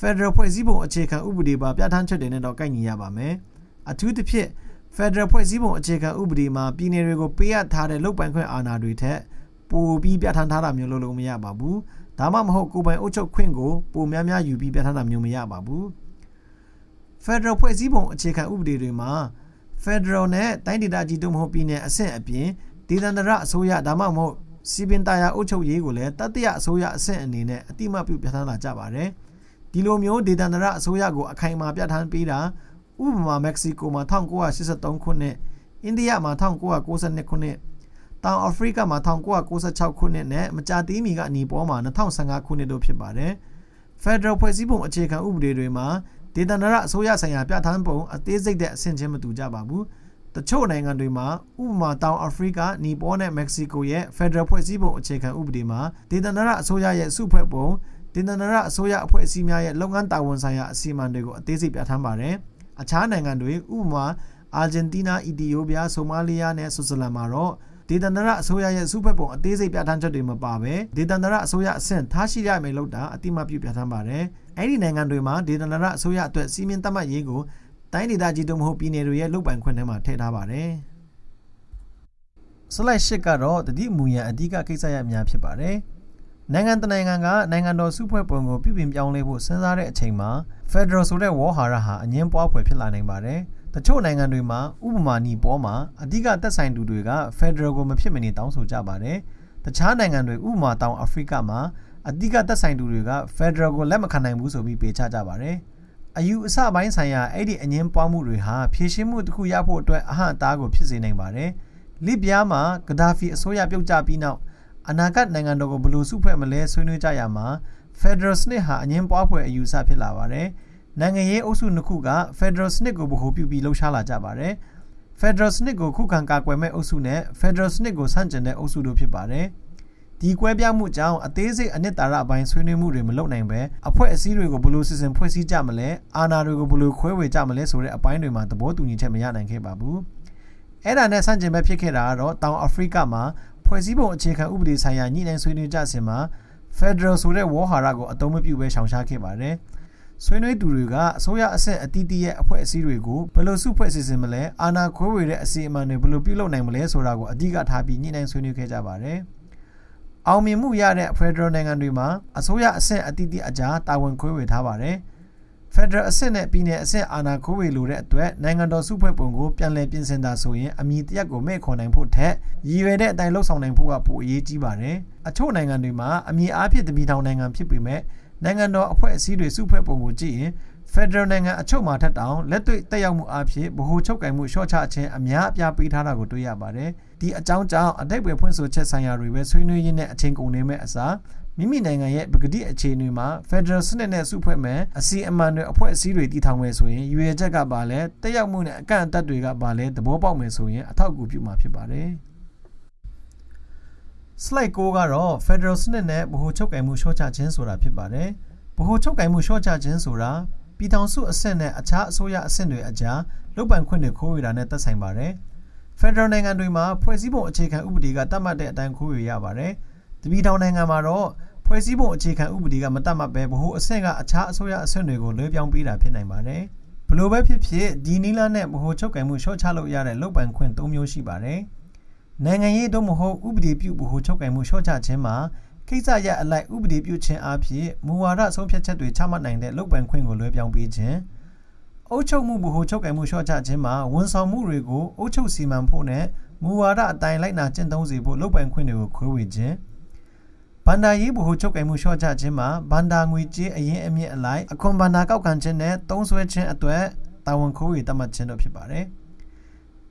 Federal ဖွဲ့စည်းပုံအခြေခံဥပဒေပါပြဋ္ဌာန်းချက်တွေနဲ့တော့ကိုက်ညီရပါမယ်။အထူးသဖြင့် Federal ဖွဲ့စည်းပုံအခြေခံဥပဒေမှာပြည်내တွေကိုပေးအပ်ထားတဲ့လုပ်ပိုင်ခွင့်အာဏာတွေထက်ပိုပြီးပြဋ္ဌာန်းထားတာမျိုးလို့လို့မရပါဘူး။ ဒါမှမဟုတ်ကိုယ်ပိုင်အုပ်ချုပ်ခွင့်ကိုပိုများများယူပြီးပြဋ္ဌာန်းတာမျိုးမရပါဘူး။ Federal ဖွဲ့စည်းပုံအခြေခံဥပဒေတွေမှာ Federal နဲ့တိုင်းဒေသကြီးတို့မဟုတ်ပြည်내အဆင့်အပြင်ဒေသန္တရအစိုးရဒါမှမဟုတ်စီပင်တာယာအုပ်ချုပ်ရေးကိုလည်းတတိယအစိုးရအဆင့်အနေနဲ့အတိမတ်ပြုပြဋ္ဌာန်းလာကြပါတယ်။ဒီလိုမျိုးဒေသန္တရအစိုးရကိုအခိုင်အမာပြဋ္ဌာန်းပေးတာဥပမာမက္ကဆီကိုမှာ1983ခုနှစ်အိန္ဒိယမှာ1992ခုနှစ် တောင်အာဖရိကမှာ1996ခုနှစ်နဲ့မကြာသေးမီကနီပေါ်မှာ2015ခုနှစ်တို့ဖြစ်ပါတယ်။ Federal ဖွဲ့စည်းပုံအခြေခံဥပဒေတွေမှာဒေသန္တရအစိုးရဆိုင်ရာပြဋ္ဌာန်းပုံအသေးစိတ်တဲ့အဆင့်ချင်းမတူကြပါဘူး။တချို့နိုင်ငံတွေမှာဥပမာတောင်အာဖရိကနီပေါ်နဲ့မက္ကဆီကိုရဲ့ Federal ဖွဲ့စည်းပုံအခြေခံဥပဒေမှာဒေသန္တရအစိုးရရဲ့စုဖွဲ့ပုံဒေသနာရအစိုးရအဖွဲ့အစည်းများရဲ့လုပ်ငန်းတာဝန်ဆိုင်ရာအစီအမံတွေကိုအသေးစိတ်ပြဋ္ဌာန်းပါတယ်။အခြားနိုင်ငံတွေဥပမာအာဂျင်တီးနား၊အီသီယိုးပီးယား၊ဆိုမာလီယာနဲ့ဆွစ်ဇာလန်မှာတော့ ဒေသနာရအစိုးရရဲ့စုဖွဲ့ပုံအသေးစိတ်ပြဋ္ဌာန်းချက်တွေမပါဘဲဒေသနာရအစိုးရအဆင့်ထားရှိရမယ်လို့တာအတိမတ်ပြုပြဋ္ဌာန်းပါတယ်။အဲ့ဒီနိုင်ငံတွေမှာဒေသနာရအစိုးရအတွက်စီမင်းသတ်မှတ်ရေးကိုတိုင်းဒေသကြီးတို့မဟုတ်ပြည်နယ်တွေရဲ့လုပ်ပိုင်ခွင့်ထဲမှာထည့်ထားပါတယ်။ slide 8ကတော့တတိမူရန်အဓိကကိစ္စရပ်များဖြစ်ပါတယ်။နိုင်ငံတနိုင်ငံကနိုင်ငံတော်စုဖွဲ့ပုံကိုပြုပြင်ပြောင်းလဲဖို့စဉ်းစားတဲ့အချိန်မှာ Federal ဆိုတဲ့ဝေါ်ဟာရဟာအငင်းပွားဖွယ်ဖြစ်လာနိုင်ပါတယ်။ တချို့နိုင်ငံတွေမှာဥပမာနီပေါ်မှာအဓိကသက်ဆိုင်သူတွေက Federal ကိုမဖြစ်မနေတောင်းဆိုကြပါတယ်။တခြားနိုင်ငံတွေဥပမာတောင်အာဖရိကမှာအဓိကသက်ဆိုင်သူတွေက Federal ကိုလက်မခံနိုင်ဘူးဆိုပြီးပေးချကြပါတယ်။အယူအဆပိုင်းဆိုင်ရာအဲ့ဒီအငင်းပွားမှုတွေဟာဖြည့်ရှင်းမှုတစ်ခုရဖို့အတွက်အဟန့်အတားကိုဖြစ်စေနိုင်ပါတယ်။လစ်ဗျားမှာဂဒါဖီအစိုးရပြုတ်ကျပြီးနောက်အနာဂတ်နိုင်ငံတော်ကိုဘယ်လိုစုဖွဲ့မလဲဆွေးနွေးကြရမှာ Federal စနစ်ဟာအငင်းပွားဖွယ်အယူအဆဖြစ်လာပါတယ်။ နိုင်ငံရေးအုပ်စုနှစ်ခုက Federal စနစ်ကိုဗဟိုပြုပြီးလှုပ်ရှားလာကြပါတယ်။ Federal စနစ်ကိုခုခံကာကွယ်မဲ့အုပ်စုနဲ့ Federal စနစ်ကိုဆန့်ကျင်တဲ့အုပ်စုတို့ဖြစ်ပါတယ်။ဒီကွဲပြားမှုကြောင့်အသေးစိတ်အနှစ်သာရအပိုင်းဆွေးနွေးမှုတွေမလုပ်နိုင်ပဲအဖွဲ့အစည်းတွေကိုဘယ်လိုစီစဉ်ဖွဲ့စည်းကြမလဲအာဏာတွေကိုဘယ်လိုခွဲဝေကြမလဲဆိုတဲ့အပိုင်းတွေမှာသဘောတူညီချက်မရနိုင်ခဲ့ပါဘူးအဲ့ဒါနဲ့ဆန့်ကျင်ဘက်ဖြစ်ခဲ့တာကတော့တောင်အာဖရိကမှာဖွဲ့စည်းပုံအခြေခံဥပဒေဆိုင်ရာညှိနှိုင်းဆွေးနွေးကြစဉ်မှာ Federal ဆိုတဲ့ဝေါ်ဟာရကိုအသုံးမပြုဘဲရှောင်ရှားခဲ့ပါတယ် ဆွေးနွေးသူတွေကအစိုးရအဆင့်အတီးတီးရဲ့အဖွဲ့အစည်းတွေကိုဘယ်လိုစုဖွဲ့စီစဉ်မလဲအာဏာခွဲဝေတဲ့အစီအမံတွေဘယ်လိုပြုလုပ်နိုင်မလဲဆိုတာကိုအဓိကထားပြီးညှိနှိုင်းဆွေးနွေးခဲ့ကြပါတယ်။အောင်မြင်မှုရတဲ့ Federal နိုင်ငံတွေမှာအစိုးရအဆင့်အသီးသီးအကြားတာဝန်ခွဲဝေထားပါတယ်။ Federal အဆင့်နဲ့ပြည်နယ်အဆင့်အာဏာခွဲဝေလိုတဲ့အတွက်နိုင်ငံတော်စုဖွဲ့ပုံကိုပြန်လည်ပြင်ဆင်တာဆိုရင်အမည်တရက်ကိုမဲ့ခေါ်နိုင်ဖို့ထက်ရည်ရွယ်တဲ့အတိုင်းလှုပ်ဆောင်နိုင်ဖို့ကပိုအရေးကြီးပါတယ်။အချို့နိုင်ငံတွေမှာအမည်အားဖြင့်တပြည်ထောင်နိုင်ငံဖြစ်ပေမဲ့ နိုင်ငံတော်အဖွဲ့အစည်းတွေစုဖွဲ့ပုံကိုကြည့်ရင် Federal နိုင်ငံအချို့မှာထက်တောင်လက်တွေ့တက်ရောက်မှုအဖြစ်ဗဟိုချုပ်ကင်မှုရှော့ချခြင်းအများအပြားပေးထားတာကိုတွေ့ရပါတယ်။ဒီအကြောင်းကြောင့်အတိတ်ပဲဖွင့်ဆိုချက်ဆိုင်ရာတွေပဲဆွေးနွေးရင်းနဲ့အချိန်ကုန်နေမဲ့အစားမိမိနိုင်ငံရဲ့ပကတိအခြေအနေမှာ Federal စနစ်နဲ့စုဖွဲ့မယ်အစီအမံတွေအဖွဲ့အစည်းတွေတည်ထောင်မယ်ဆိုရင်ရွေချက်ကပါလဲတက်ရောက်မှုနဲ့အကန့်အသတ်တွေကပါလဲသဘောပေါက်မယ်ဆိုရင်အထောက်အကူပြုမှာဖြစ်ပါတယ်။ slide 6ကတော့ Federal စနစ်နဲ့ဗဟိုချုပ်ကင်မှုရှော့ချခြင်းဆိုတာဖြစ်ပါတယ်။ဗဟိုချုပ်ကင်မှုရှော့ချခြင်းဆိုတာပြည်ထောင်စုအဆင့်နဲ့အခြားအစိုးရအဆင့်တွေအကြားလုပ်ပိုင်ခွင့်တွေခိုးဝေတာနဲ့သက်ဆိုင်ပါတယ်။ Federal နိုင်ငံတွေမှာဖွဲ့စည်းပုံအခြေခံဥပဒေကတတ်မှတ်တဲ့အတိုင်းခိုးဝေရပါတယ်။တပြည်ထောင်နိုင်ငံမှာတော့ဖွဲ့စည်းပုံအခြေခံဥပဒေကမတတ်မှတ်ပဲဗဟိုအဆင့်ကအခြားအစိုးရအဆင့်တွေကိုလွှဲပြောင်းပေးတာဖြစ်နိုင်ပါတယ်။ဘလို့ပဲဖြစ်ဖြစ်ဒီနီလာနဲ့ဗဟိုချုပ်ကင်မှုရှော့ချလို့ရတဲ့လုပ်ပိုင်ခွင့်၃မျိုးရှိပါတယ်။ နိုင်ငံရေးတို့မဟုတ်ဥပဒေပြုဗဟိုချုပ်ကင်မှုရှော့ချခြင်းမှာကိစ္စရပ်အလိုက်ဥပဒေပြုခြင်းအဖြစ်မူဝါဒဆုံးဖြတ်ချက်တွေချမှတ်နိုင်တဲ့လုပ်ပိုင်ခွင့်ကိုလွှဲပြောင်းပေးခြင်းအုပ်ချုပ်မှုဗဟိုချုပ်ကင်မှုလျှော့ချခြင်းမှာဝန်ဆောင်မှုတွေကိုအုပ်ချုပ်စီမံဖို့နဲ့မူဝါဒအတိုင်းလိုက်နာကျင့်သုံးစေဖို့လုပ်ပိုင်ခွင့်တွေကိုခွဲဝေခြင်းဘန္တာရေးဗဟိုချုပ်ကင်မှုလျှော့ချခြင်းမှာဘန္တာငွေကြေးအရင်အမြင့်အလိုက်အခွန်ဘန္တာကောက်ခံခြင်းနဲ့သုံးစွဲခြင်းအတွက်တာဝန်ခိုးဝေသတ်မှတ်ခြင်းတို့ဖြစ်ပါတယ်။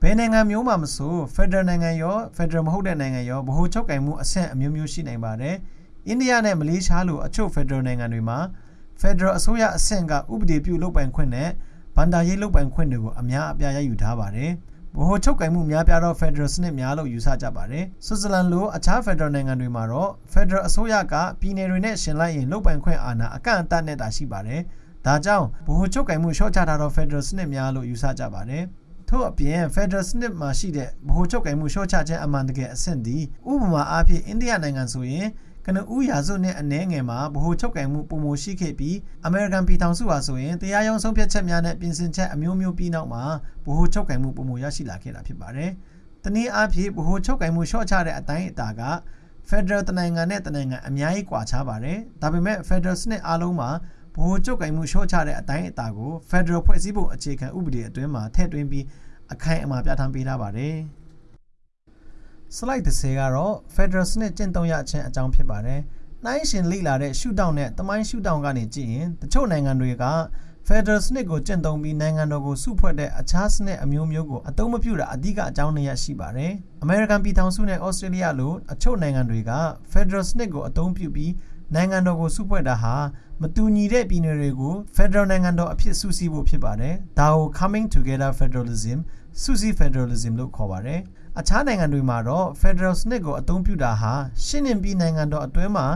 ဘယ်နိုင်ငံမျိုးမှမဆို Federal နိုင်ငံရော Federal မဟုတ်တဲ့နိုင်ငံရောဗဟိုချုပ်ကင်မှုအဆင့်အမျိုးမျိုးရှိနိုင်ပါတယ်။အိန္ဒိယနဲ့မလေးရှားလိုအချို့ဖက်ဒရယ်နိုင်ငံတွေမှာဖက်ဒရယ်အစိုးရအဆင့်ကဥပဒေပြုလုပ်ပိုင်ခွင့်နဲ့ဗန္ဒာရေးလုပ်ပိုင်ခွင့်တွေကိုအများအပြားရယူထားပါတယ်။ဗဟိုချုပ်ကိုင်မှုများပြားသောဖက်ဒရယ်စနစ်များလို့ယူဆကြပါတယ်။ဆွစ်ဇာလန်လိုအခြားဖက်ဒရယ်နိုင်ငံတွေမှာတော့ဖက်ဒရယ်အစိုးရကပြည်နယ်တွေနဲ့ရှင်လိုက်ရင်လုပ်ပိုင်ခွင့်အာဏာအကန့်အသတ်နဲ့တာရှိပါတယ်။ဒါကြောင့်ဗဟိုချုပ်ကိုင်မှုရှော့ချထားသောဖက်ဒရယ်စနစ်များလို့ယူဆကြပါတယ်။ ထို့အပြင် Federal စနစ်မှာရှိတဲ့ဗဟိုချုပ်ကိုင်မှုရှော့ချခြင်းအမှန်တကယ်အဆင့်ဒီဥပမာအားဖြင့်အိန္ဒိယနိုင်ငံဆိုရင်ကနဦးရာစုနဲ့အနှဲငယ်မှာဗဟိုချုပ်ကင်မှုပုံမရှိခဲ့ပြီးအမေရိကန်ပြည်ထောင်စုဟာဆိုရင်တရားရုံးဆုံးဖြတ်ချက်များနဲ့ပြင်ဆင်ချက်အမျိုးမျိုးပြီးနောက်မှာဗဟိုချုပ်ကင်မှုပုံမရရှိလာခဲ့တာဖြစ်ပါတယ်။တနည်းအားဖြင့်ဗဟိုချုပ်ကင်မှုရှော့ချတဲ့အတိုင်းအတာက Federal တနိုင်ငံနဲ့တနိုင်ငံအများကြီးကွာခြားပါတယ်။ဒါပေမဲ့ Federal စနစ်အားလုံးမှာ ဗဟိုချုပ်ကင်မှုရှော့ချတဲ့အတိုင်းအတာကို Federal ဖွဲ့စည်းပုံအခြေခံဥပဒေအတွင်းမှာထည့်သွင်းပြီးအခိုင်အမာပြဋ္ဌာန်းပေးထားပါတယ်။ slide 30ကတော့ Federal စနစ်ကျင့်သုံးရခြင်းအကြောင်းဖြစ်ပါတယ်။နှိုင်းရှင်လေ့လာတဲ့ရှုထောင့်နဲ့တမိုင်းရှုထောင့်ကနေကြည့်ရင်တချို့နိုင်ငံတွေက Federal စနစ်ကိုကျင့်သုံးပြီးနိုင်ငံတော်ကိုစုဖွဲ့တဲ့အခြားစနစ်အမျိုးမျိုးကိုအသုံးမပြုတာအဓိကအကြောင်းတွေရရှိပါတယ်။ American ပြည်ထောင်စုနဲ့ Australia လိုအချို့နိုင်ငံတွေက Federal စနစ်ကိုအသုံးပြုပြီးနိုင်ငံတော်ကိုစုဖွဲ့တာဟာ မတူညီတဲ့ပြည်နယ်တွေကို Federal နိုင်ငံတော်အဖြစ်စုစည်းဖို့ဖြစ်ပါတယ်။ဒါကို Coming Together Federalism စုစည်း Federalism လို့ခေါ်ပါတယ်။အခြားနိုင်ငံတွေမှာတော့ Federal စနစ်ကိုအသုံးပြုတာဟာရှင်းလင်းပြီးနိုင်ငံတော်အတွင်းမှာ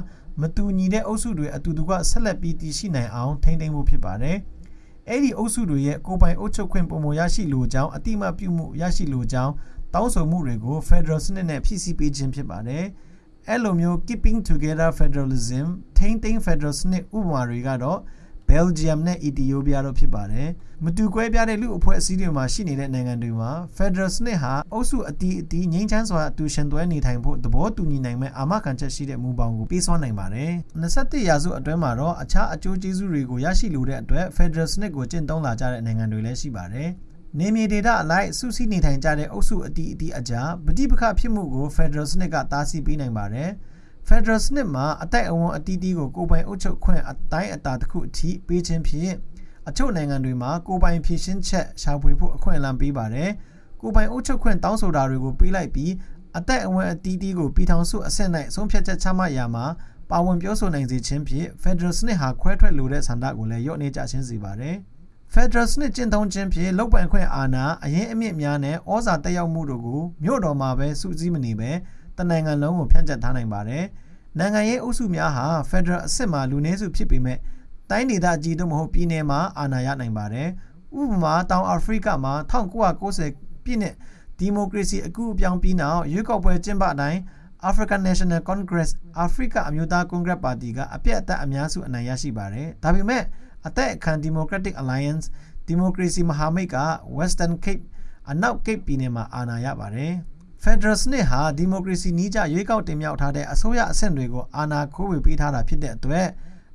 မတူညီတဲ့အုပ်စုတွေအတူတူကဆက်လက်ပြီးတည်ရှိနိုင်အောင်ထိန်းသိမ်းဖို့ဖြစ်ပါတယ်။အဲ့ဒီအုပ်စုတွေရဲ့ကိုယ်ပိုင်အုပ်ချုပ်ခွင့်ပုံမရရှိလိုကြောင်းအတိမပြုမှုရရှိလိုကြောင်းတောင်းဆိုမှုတွေကို Federal စနစ်နဲ့ဖြည့်ဆည်းပေးခြင်းဖြစ်ပါတယ်။ အဲ့လိုမျိုး keeping together federalism ထိန်းသိမ်း Federal စနစ်ဥပမာတွေကတော့ Belgium နဲ့ Ethiopia တို့ဖြစ်ပါတယ်။မတူကွဲပြားတဲ့လူအဖွဲ့အစည်းတွေမှာရှိနေတဲ့နိုင်ငံတွေမှာ Federal စနစ်ဟာအုပ်စုအတီးအတီးငြိမ်းချမ်းစွာအတူရှင်တွဲနေထိုင်ဖို့သဘောတူညီနိုင်မဲ့အာမခံချက်ရှိတဲ့မူပေါင်းကိုပေးစွမ်းနိုင်ပါတယ်။21ရာစုအတွင်းမှာတော့အခြားအကျိုးကျေးဇူးတွေကိုရရှိလိုတဲ့အတွက် Federal စနစ်ကိုကျင့်သုံးလာကြတဲ့နိုင်ငံတွေလည်းရှိပါတယ်။ နေမြေဒေတာအလိုက်စုစည်းနေထိုင်ကြတဲ့အုပ်စုအတီးအတီးအကြားပဋိပက္ခဖြစ်မှုကို Federal စနစ်ကတားဆီးပေးနိုင်ပါတယ်။ Federal စနစ်မှာအတိုက်အဝန်အတီးတီးကိုကိုယ်ပိုင်အုပ်ချုပ်ခွင့်အတိုင်းအတာတစ်ခုအထိပေးခြင်းဖြင့်အချို့နိုင်ငံတွေမှာကိုယ်ပိုင်ဖြည့်ရှင်းချက်ရှာဖွေဖို့အခွင့်အလမ်းပေးပါတယ်။ကိုယ်ပိုင်အုပ်ချုပ်ခွင့်တောင်းဆိုတာတွေကိုပေးလိုက်ပြီးအတိုက်အဝန်အတီးတီးကိုပြည်ထောင်စုအဆင့်၌ဆုံးဖြတ်ချက်ချမှတ်ရမှာပါဝင်ပြောဆိုနိုင်စေခြင်းဖြင့် Federal စနစ်ဟာခွဲထွက်လိုတဲ့ဆန္ဒကိုလည်းရော့နေကြခြင်းစေပါတယ်။ Federal စနစ်ကျင့်သုံးခြင်းဖြင့်လောက်ပိုင်ခွင့်အာဏာအရင်အမြင့်များနဲ့ဩဇာတက်ရောက်မှုတို့ကိုမြို့တော်မှာပဲစုစည်းမနေပဲတနိုင်ငံလုံးကိုဖြန့်ကျက်ထားနိုင်ပါတယ်။နိုင်ငံရေးအုပ်စုများဟာ Federal အဆင့်မှာလူနည်းစုဖြစ်ပေမဲ့တိုင်းဒေသကြီးတို့မဟုတ်ပြည်နယ်မှာအာဏာရနိုင်ပါတယ်။ဥပမာတောင်အာဖရိကမှာ1990ပြည့်နှစ်ဒီမိုကရေစီအကူအပြောင်းပြီးနောက်ရွေးကောက်ပွဲကျင်းပတိုင်း African National Congress အာဖရိကအမျိုးသားကွန်ဂရက်ပါတီကအပြည့်အသတ်အများစုအနိုင်ရရှိပါတယ်။ဒါပေမဲ့ အသက်အခမ်း Democratic Alliance ဒီမိုကရေစီမဟာမိတ်က Western Cape အနောက် Cape ပြည်နယ်မှာအာဏာရပါတယ်။ Federal စနစ်ဟာဒီမိုကရေစီနည်းကျရွေးကောက်တင်မြှောက်ထားတဲ့အစိုးရအဆင့်တွေကိုအာဏာခိုးဝေပေးထားတာဖြစ်တဲ့အတွက်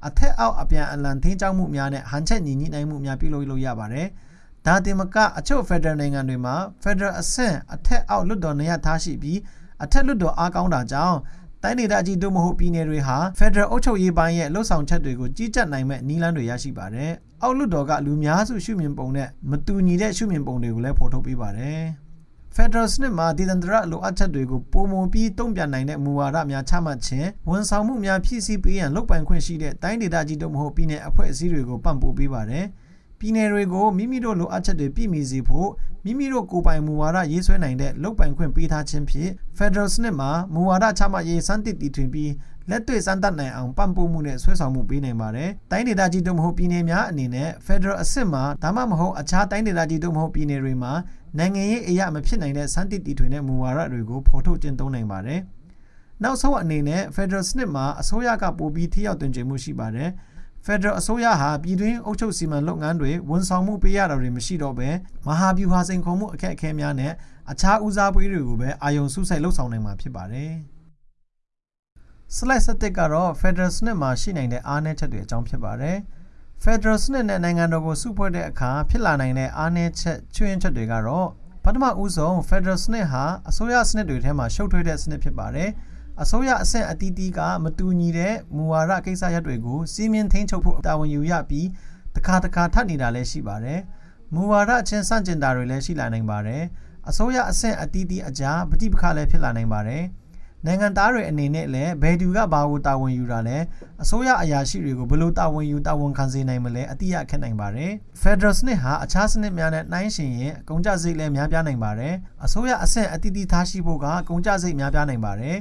အထက်အောက်အပြန်အလှန်ထိန်းချုပ်မှုများနဲ့ဟန်ချက်ညီညွတ်နိုင်မှုများပြုလုပ်လို့ရပါတယ်။ဒါတင်မကအချို့ Federal နိုင်ငံတွေမှာ Federal အဆင့်အထက်အောက်လွတ်တော်နေရာထားရှိပြီးအထက်လွတ်တော်အားကောင်းတာကြောင့် တိုင်းဒေသကြီးတို့မဟုတ်ပြည်နယ်တွေဟာ Federal အုပ်ချုပ်ရေးပိုင်းရဲ့လှုပ်ဆောင်ချက်တွေကိုကြီးကြပ်နိုင်မဲ့နည်းလမ်းတွေရရှိပါတယ်။အောက်လွတ်တော်ကလူများစုရှုမြင်ပုံနဲ့မတူညီတဲ့ရှုမြင်ပုံတွေကိုလည်းဖော်ထုတ်ပေးပါတယ်။ Federal စနစ်မှာဒေသန္တရလိုအပ်ချက်တွေကိုပုံမပြီးတုံ့ပြန်နိုင်တဲ့မူဝါဒများချမှတ်ခြင်းဝန်ဆောင်မှုများဖြည့်ဆည်းပေးရန်လုပ်ပိုင်ခွင့်ရှိတဲ့တိုင်းဒေသကြီးတို့မဟုတ်ပြည်내အဖွဲ့အစည်းတွေကိုပံ့ပိုးပေးပါတယ်။ ပြည်နယ်တွေကိုမိမိတို့လိုအပ်ချက်တွေပြည့်မီစေဖို့မိမိတို့ကိုယ်ပိုင်မူဝါဒရေးဆွဲနိုင်တဲ့လုပ်ပိုင်ခွင့်ပေးထားခြင်းဖြင့် Federal စနစ်မှာမူဝါဒချမှတ်ရေးစမ်းသစ်တည်ထွင်ပြီးလက်တွေ့စမ်းသပ်နိုင်အောင်ပံ့ပိုးမှုနဲ့ဆွဲဆောင်မှုပေးနိုင်ပါတယ်။တိုင်းဒေသကြီးတို့မဟုတ်ပြည်နယ်များအနေနဲ့ Federal အဆင့်မှာဒါမှမဟုတ်အခြားတိုင်းဒေသကြီးတို့မဟုတ်ပြည်နယ်တွေမှာနိုင်ငံရေးအရာမဖြစ်နိုင်တဲ့စမ်းသစ်တည်ထွင်တဲ့မူဝါဒတွေကိုဖော်ထုတ်ကျင့်သုံးနိုင်ပါတယ်။နောက်ဆုံးအနေနဲ့ Federal စနစ်မှာအစိုးရကပိုပြီးထိရောက်တင်ကျမှုရှိပါတယ်။ Federal အစိုးရဟာပြည်တွင်းအုပ်ချုပ်စီမံလုပ်ငန်းတွေဝန်ဆောင်မှုပေးရတာတွေမရှိတော့ဘဲမဟာဗျူဟာစိန်ခေါ်မှုအခက်အခဲများနဲ့အခြားဦးစားပေးတွေကိုပဲအာရုံစုစိုက်လှုပ်ဆောင်နိုင်မှာဖြစ်ပါတယ်။ slide 7ကတော့ Federal စနစ်မှာရှိနိုင်တဲ့အားနည်းချက်တွေအကြောင်းဖြစ်ပါတယ်။ Federal စနစ်နဲ့နိုင်ငံတော်ကိုစုဖွဲ့တဲ့အခါဖြစ်လာနိုင်တဲ့အားနည်းချက်ချွင်းချက်တွေကတော့ပထမဦးဆုံး Federal စနစ်ဟာအစိုးရစနစ်တွေထဲမှာရှုပ်ထွေးတဲ့စနစ်ဖြစ်ပါတယ်။ အစိုးရအဆင့်အသီးသီးကမတူညီတဲ့မူဝါဒကိစ္စရပ်တွေကိုစီမင်းထိန်းချုပ်ဖို့တာဝန်ယူရပြီးတခါတခါထပ်နေတာလည်းရှိပါတယ်။မူဝါဒချင်းစန့်ကျင်တာတွေလည်းရှိလာနိုင်ပါတယ်။အစိုးရအဆင့်အသီးသီးအကြားပဋိပက္ခလည်းဖြစ်လာနိုင်ပါတယ်။နိုင်ငံသားတွေအနေနဲ့လည်းဘယ်သူကဘာကိုတာဝန်ယူတာလဲအစိုးရအရာရှိတွေကိုဘယ်လိုတာဝန်ယူတာဝန်ခံစေနိုင်မလဲအတိအခက်နိုင်ပါတယ် Federal စနစ်ဟာအခြားစနစ်များနဲ့နှိုင်းယှဉ်ရင်အကုန်ကျစရိတ်လည်းများပြားနိုင်ပါတယ်အစိုးရအဆင့်အတိအသီးထားရှိဖို့ကအကုန်ကျစရိတ်များပြားနိုင်ပါတယ်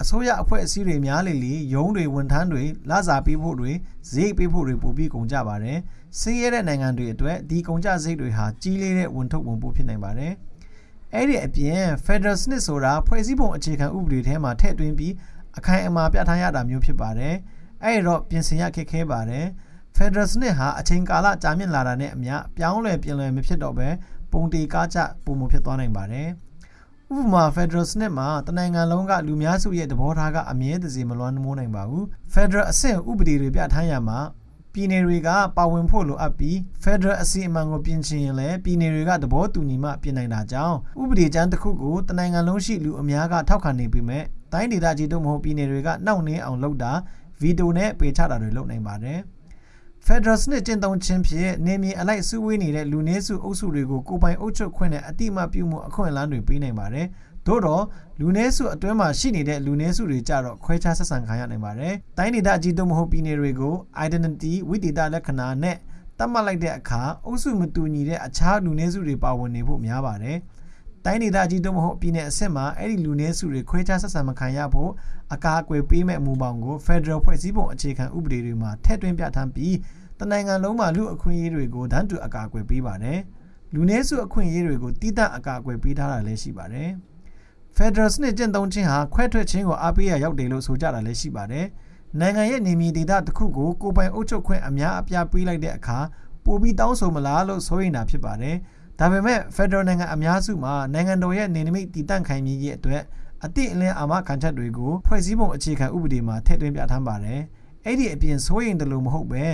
အစိုးရအဖွဲ့အစည်းတွေများလေလေရုံးတွေဝန်ထမ်းတွေလစာပေးဖို့တွေဈေးပေးဖို့တွေပိုပြီးကုန်ကြပါတယ်။ဆင်းရဲတဲ့နိုင်ငံတွေအတွက်ဒီကုန်ကြစရိတ်တွေဟာကြီးလေးတဲ့ဝန်ထုတ်ဝန်ပို့ဖြစ်နိုင်ပါတယ်။အဲ့ဒီအပြင် Federal စနစ်ဆိုတာဖွဲ့စည်းပုံအခြေခံဥပဒေထဲမှာထည့်သွင်းပြီးအခိုင်အမာပြဋ္ဌာန်းရတာမျိုးဖြစ်ပါတယ်။အဲ့တော့ပြင်ဆင်ရခက်ခဲပါတယ်။ Federal စနစ်ဟာအချိန်ကာလကြာမြင့်လာတာနဲ့အမျှပြောင်းလဲပြင်လွယ်မဖြစ်တော့ဘဲပုံတေကားကျပုံမဖြစ်သွားနိုင်ပါတယ်။ ဥပမာ Federal စနစ်မှာတနိုင်ငံလုံးကလူများစုရဲ့သဘောထားကအမြဲတစေမလွှမ်းမိုးနိုင်ပါဘူး။ Federal အဆင့်ဥပဒေတွေပြဋ္ဌာန်းရမှာပြည်နယ်တွေကပါဝင်ဖို့လိုအပ်ပြီး Federal အစီအမံကိုပြင်ဆင်ရင်လည်းပြည်နယ်တွေကသဘောတူညီမှပြင်နိုင်တာကြောင့်ဥပဒေကြမ်းတစ်ခုကိုတနိုင်ငံလုံးရှိလူအများကထောက်ခံနေပေမဲ့တိုင်းဒေသကြီးတို့မဟုတ်ပြည်နယ်တွေကနှောင့်နှေးအောင်လုပ်တာဗီတိုနဲ့ပေချတာတွေလုပ်နိုင်ပါတယ်။ Federal စနစ်ကျင့်သုံးခြင်းဖြင့်နေမြေအလိုက်စုဝေးနေတဲ့လူနည်းစုအုပ်စုတွေကိုကိုပိုင်အုပ်ချုပ်ခွင့်နဲ့အတိအမှပြုမှုအခွင့်အလမ်းတွေပေးနိုင်ပါတယ်။သို့တော့လူနည်းစုအတွင်းမှာရှိနေတဲ့လူနည်းစုတွေကြတော့ခွဲခြားဆက်ဆံခံရနိုင်ပါတယ်။တိုင်းဒေသကြီးတို့မဟုတ်ပြည်နယ်တွေကို identity ဝိသေသလက္ခဏာနဲ့တတ်မှတ်လိုက်တဲ့အခါအုပ်စုမတူညီတဲ့အခြားလူနည်းစုတွေပါဝင်နေဖို့များပါတယ်။တိုင်းဒေသကြီးတို့မဟုတ်ပြည်နယ်အဆင့်မှာအဲ့ဒီလူနည်းစုတွေခွဲခြားဆက်ဆံမခံရဖို့ အကာအကွယ်ပေးမဲ့အမှုပေါင်းကို Federal ဖွဲ့စည်းပုံအခြေခံဥပဒေတွေမှာထည့်သွင်းပြဋ္ဌာန်းပြီးတနိုင်ငံလုံးမှာလူအခွင့်အရေးတွေကိုတန်းတူအကာအကွယ်ပေးပါတယ်။လူနည်းစုအခွင့်အရေးတွေကိုတည်တံ့အကာအကွယ်ပေးထားတာလည်းရှိပါတယ်။ Federal စနစ်ကျင့်သုံးခြင်းဟာခွဲထွက်ခြင်းကိုအားပေးရရောက်တယ်လို့ဆိုကြတာလည်းရှိပါတယ်။နိုင်ငံရဲ့နေမြေဒေသတစ်ခုကိုကိုပိုင်အုပ်ချုပ်ခွင့်အများအပြားပေးလိုက်တဲ့အခါပိုပြီးတောင်းဆိုမလားလို့ဆိုရင်တာဖြစ်ပါတယ်။ဒါပေမဲ့ Federal နိုင်ငံအများစုမှာနိုင်ငံတော်ရဲ့နေနမိတ်တည်တံ့ခိုင်မြဲရေးအတွက် အတိအလင်းအာမခံချက်တွေကိုဖွဲ့စည်းပုံအခြေခံဥပဒေမှာထည့်သွင်းပြဋ္ဌာန်းပါတယ်။အဲ့ဒီအပြင်ဆိုရင်တလို့မဟုတ်ပဲ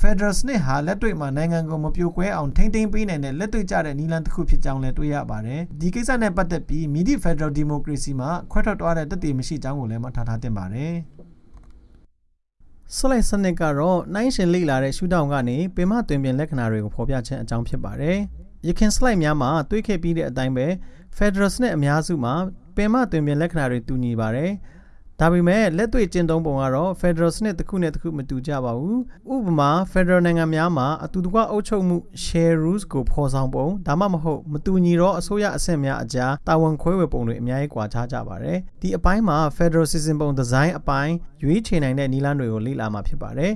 Federal စနစ်ဟာလက်တွေ့မှာနိုင်ငံကိုမပြိုကွဲအောင်ထိမ့်သိမ်းပေးနိုင်တဲ့လက်တွေ့ကျတဲ့နည်းလမ်းတစ်ခုဖြစ်ကြောင်းလည်းတွေ့ရပါတယ်။ဒီကိစ္စနဲ့ပတ်သက်ပြီးမြစ် Federal Democracy မှာခွဲထွက်သွားတဲ့တည်မရှိကြောင်းကိုလည်းမှထားထားတင်ပါတယ်။ဆလိုက်စနစ်ကတော့နိုင်ရှင်လေ့လာတဲ့ရှုထောင့်ကနေပင်မတွင်ပြင်လက္ခဏာတွေကိုဖော်ပြခြင်းအကြောင်းဖြစ်ပါတယ်။ရခင်စလိုက်များမှာတွေးခဲ့ပြီးတဲ့အတိုင်းပဲ Federal စနစ်အများစုမှာ ပင်မတွင်ပြင်လက္ခဏာတွေတူညီပါတယ်။ဒါပေမဲ့လက်တွေ့ကျင့်သုံးပုံကတော့ Federal စနစ်တစ်ခုနဲ့တစ်ခုမတူကြပါဘူးဥပမာ Federal နိုင်ငံများမှာအတူတကွအုပ်ချုပ်မှု share rules ကိုဖော်ဆောင်ပုံဒါမှမဟုတ်မတူညီတော့အစိုးရအဆင့်များအကြားတာဝန်ခွဲဝေပုံတွေအများကြီးကွာခြားကြပါတယ်ဒီအပိုင်းမှာ Federal System ပုံဒီဇိုင်းအပိုင်းရွေးချယ်နိုင်တဲ့နည်းလမ်းတွေကိုလေ့လာမှာဖြစ်ပါတယ်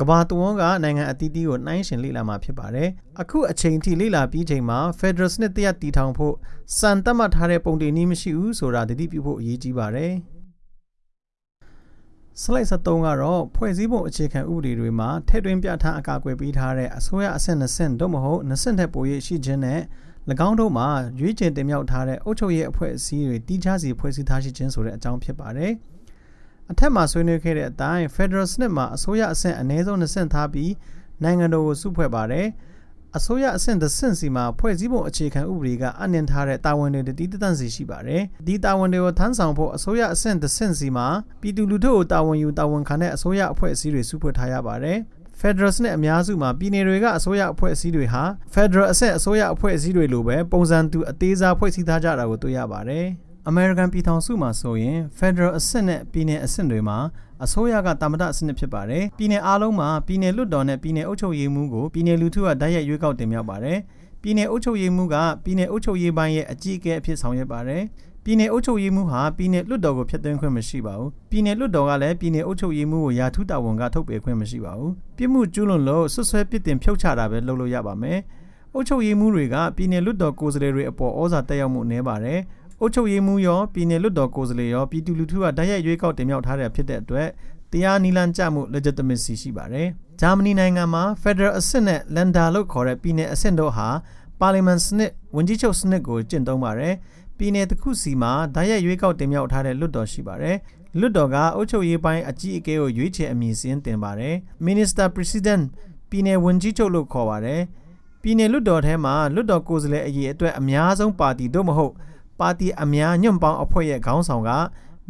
ကဘာတဝန်းကနိုင်ငံအသီးသီးကိုနှိုင်းယှဉ်လေ့လာမှာဖြစ်ပါတယ်။အခုအချိန်ထိလေ့လာပြီးချိန်မှာ Federal စနစ်တရက်တည်ထောင်ဖို့စံတတ်မှတ်ထားတဲ့ပုံတင်နည်းမရှိဘူးဆိုတာတတိပြုဖို့အရေးကြီးပါတယ်။စလိုက်73ကတော့ဖွဲ့စည်းပုံအခြေခံဥပဒေတွေမှာထည့်သွင်းပြဋ္ဌာန်းအကာအကွယ်ပေးထားတဲ့အစိုးရအဆင့်20ဆင့်တို့မဟုတ်20ဆင့်ထက်ပို၍ရှိခြင်းနဲ့၎င်းတို့မှာရွေးချယ်တင်မြှောက်ထားတဲ့အုပ်ချုပ်ရေးအဖွဲ့အစည်းတွေတီးခြားစီဖွဲ့စည်းထားရှိခြင်းဆိုတဲ့အကြောင်းဖြစ်ပါတယ်။ အထက်မှာဆွေးနွေးခဲ့တဲ့အတိုင်း Federal စနစ်မှာအစိုးရအဆင့်အနည်းဆုံး20ဆင့်ထားပြီးနိုင်ငံတော်ကိုစုဖွဲ့ပါတယ်။အစိုးရအဆင့်တစ်ဆင့်စီမှာဖွဲ့စည်းပုံအခြေခံဥပဒေကအနှင်ထားတဲ့တာဝန်တွေတည်တံ့စီရှိပါတယ်။ဒီတာဝန်တွေကိုထမ်းဆောင်ဖို့အစိုးရအဆင့်တစ်ဆင့်စီမှာပြည်သူလူထုကိုတာဝန်ယူတာဝန်ခံတဲ့အစိုးရအဖွဲ့အစည်းတွေစုဖွဲ့ထားရပါတယ်။ Federal နဲ့အများစုမှာပြည်နယ်တွေကအစိုးရအဖွဲ့အစည်းတွေဟာ Federal အဆင့်အစိုးရအဖွဲ့အစည်းတွေလိုပဲပုံစံတူအသေးစားဖွဲ့စည်းထားကြတာကိုတွေ့ရပါတယ်။ American ပြည်ထောင်စုမှာဆိုရင် Federal အဆင့်နဲ့ပြည်နယ်အဆင့်တွေမှာအစိုးရကတာမတစနစ်ဖြစ်ပါတယ်ပြည်နယ်အားလုံးမှာပြည်နယ်လွှတ်တော်နဲ့ပြည်နယ်အုပ်ချုပ်ရေးမှူးကိုပြည်နယ်လူထုကတိုက်ရိုက်ရွေးကောက်တင်မြှောက်ပါတယ်ပြည်နယ်အုပ်ချုပ်ရေးမှူးကပြည်နယ်အုပ်ချုပ်ရေးပိုင်းရဲ့အကြီးအကဲအဖြစ်ဆောင်ရွက်ပါတယ်ပြည်နယ်အုပ်ချုပ်ရေးမှူးဟာပြည်နယ်လွှတ်တော်ကိုဖျက်သိမ်းခွင့်မရှိပါဘူးပြည်နယ်လွှတ်တော်ကလည်းပြည်နယ်အုပ်ချုပ်ရေးမှူးကိုရာထူးတာဝန်ကထုတ်ပယ်ခွင့်မရှိပါဘူးပြစ်မှုကျူးလွန်လို့ဆွဆွဲပြစ်တင်ဖြုတ်ချတာပဲလုပ်လို့ရပါမယ်အုပ်ချုပ်ရေးမှူးတွေကပြည်နယ်လွှတ်တော်ကိုယ်စားလှယ်တွေအပေါ်ဩဇာတက်ရောက်မှုနည်းပါတယ် အုပ်ချုပ်ရေးမှူးရောပြည်နယ်လွှတ်တော်ကိုယ်စားလှယ်ရောပြည်သူလူထုကတိုက်ရိုက်ရွေးကောက်တင်မြှောက်ထားတဲ့ဖြစ်တဲ့အတွက်တရားနီလန်ကြမှု legitimacy ရှိပါတယ်။ဂျာမနီနိုင်ငံမှာ Federal အဆင့်နဲ့ Länder လို့ခေါ်တဲ့ပြည်နယ်အဆင့်တို့ဟာပါလီမန်စနစ်ဝန်ကြီးချုပ်စနစ်ကိုကျင့်သုံးပါတယ်။ပြည်နယ်တစ်ခုစီမှာဓာတ်ရိုက်ရွေးကောက်တင်မြှောက်ထားတဲ့လွှတ်တော်ရှိပါတယ်။လွှတ်တော်ကအုပ်ချုပ်ရေးပိုင်းအကြီးအကဲကိုရွေးချယ်အမည်စင်းတင်ပါတယ်။ Minister President ပြည်နယ်ဝန်ကြီးချုပ်လို့ခေါ်ပါတယ်။ပြည်နယ်လွှတ်တော်ထဲမှာလွှတ်တော်ကိုယ်စားလှယ်အရေးအတွက်အများဆုံးပါတီတို့မဟုတ် ပါတီအများညွန့်ပေါင်းအဖွဲ့ရဲ့ခေါင်းဆောင်က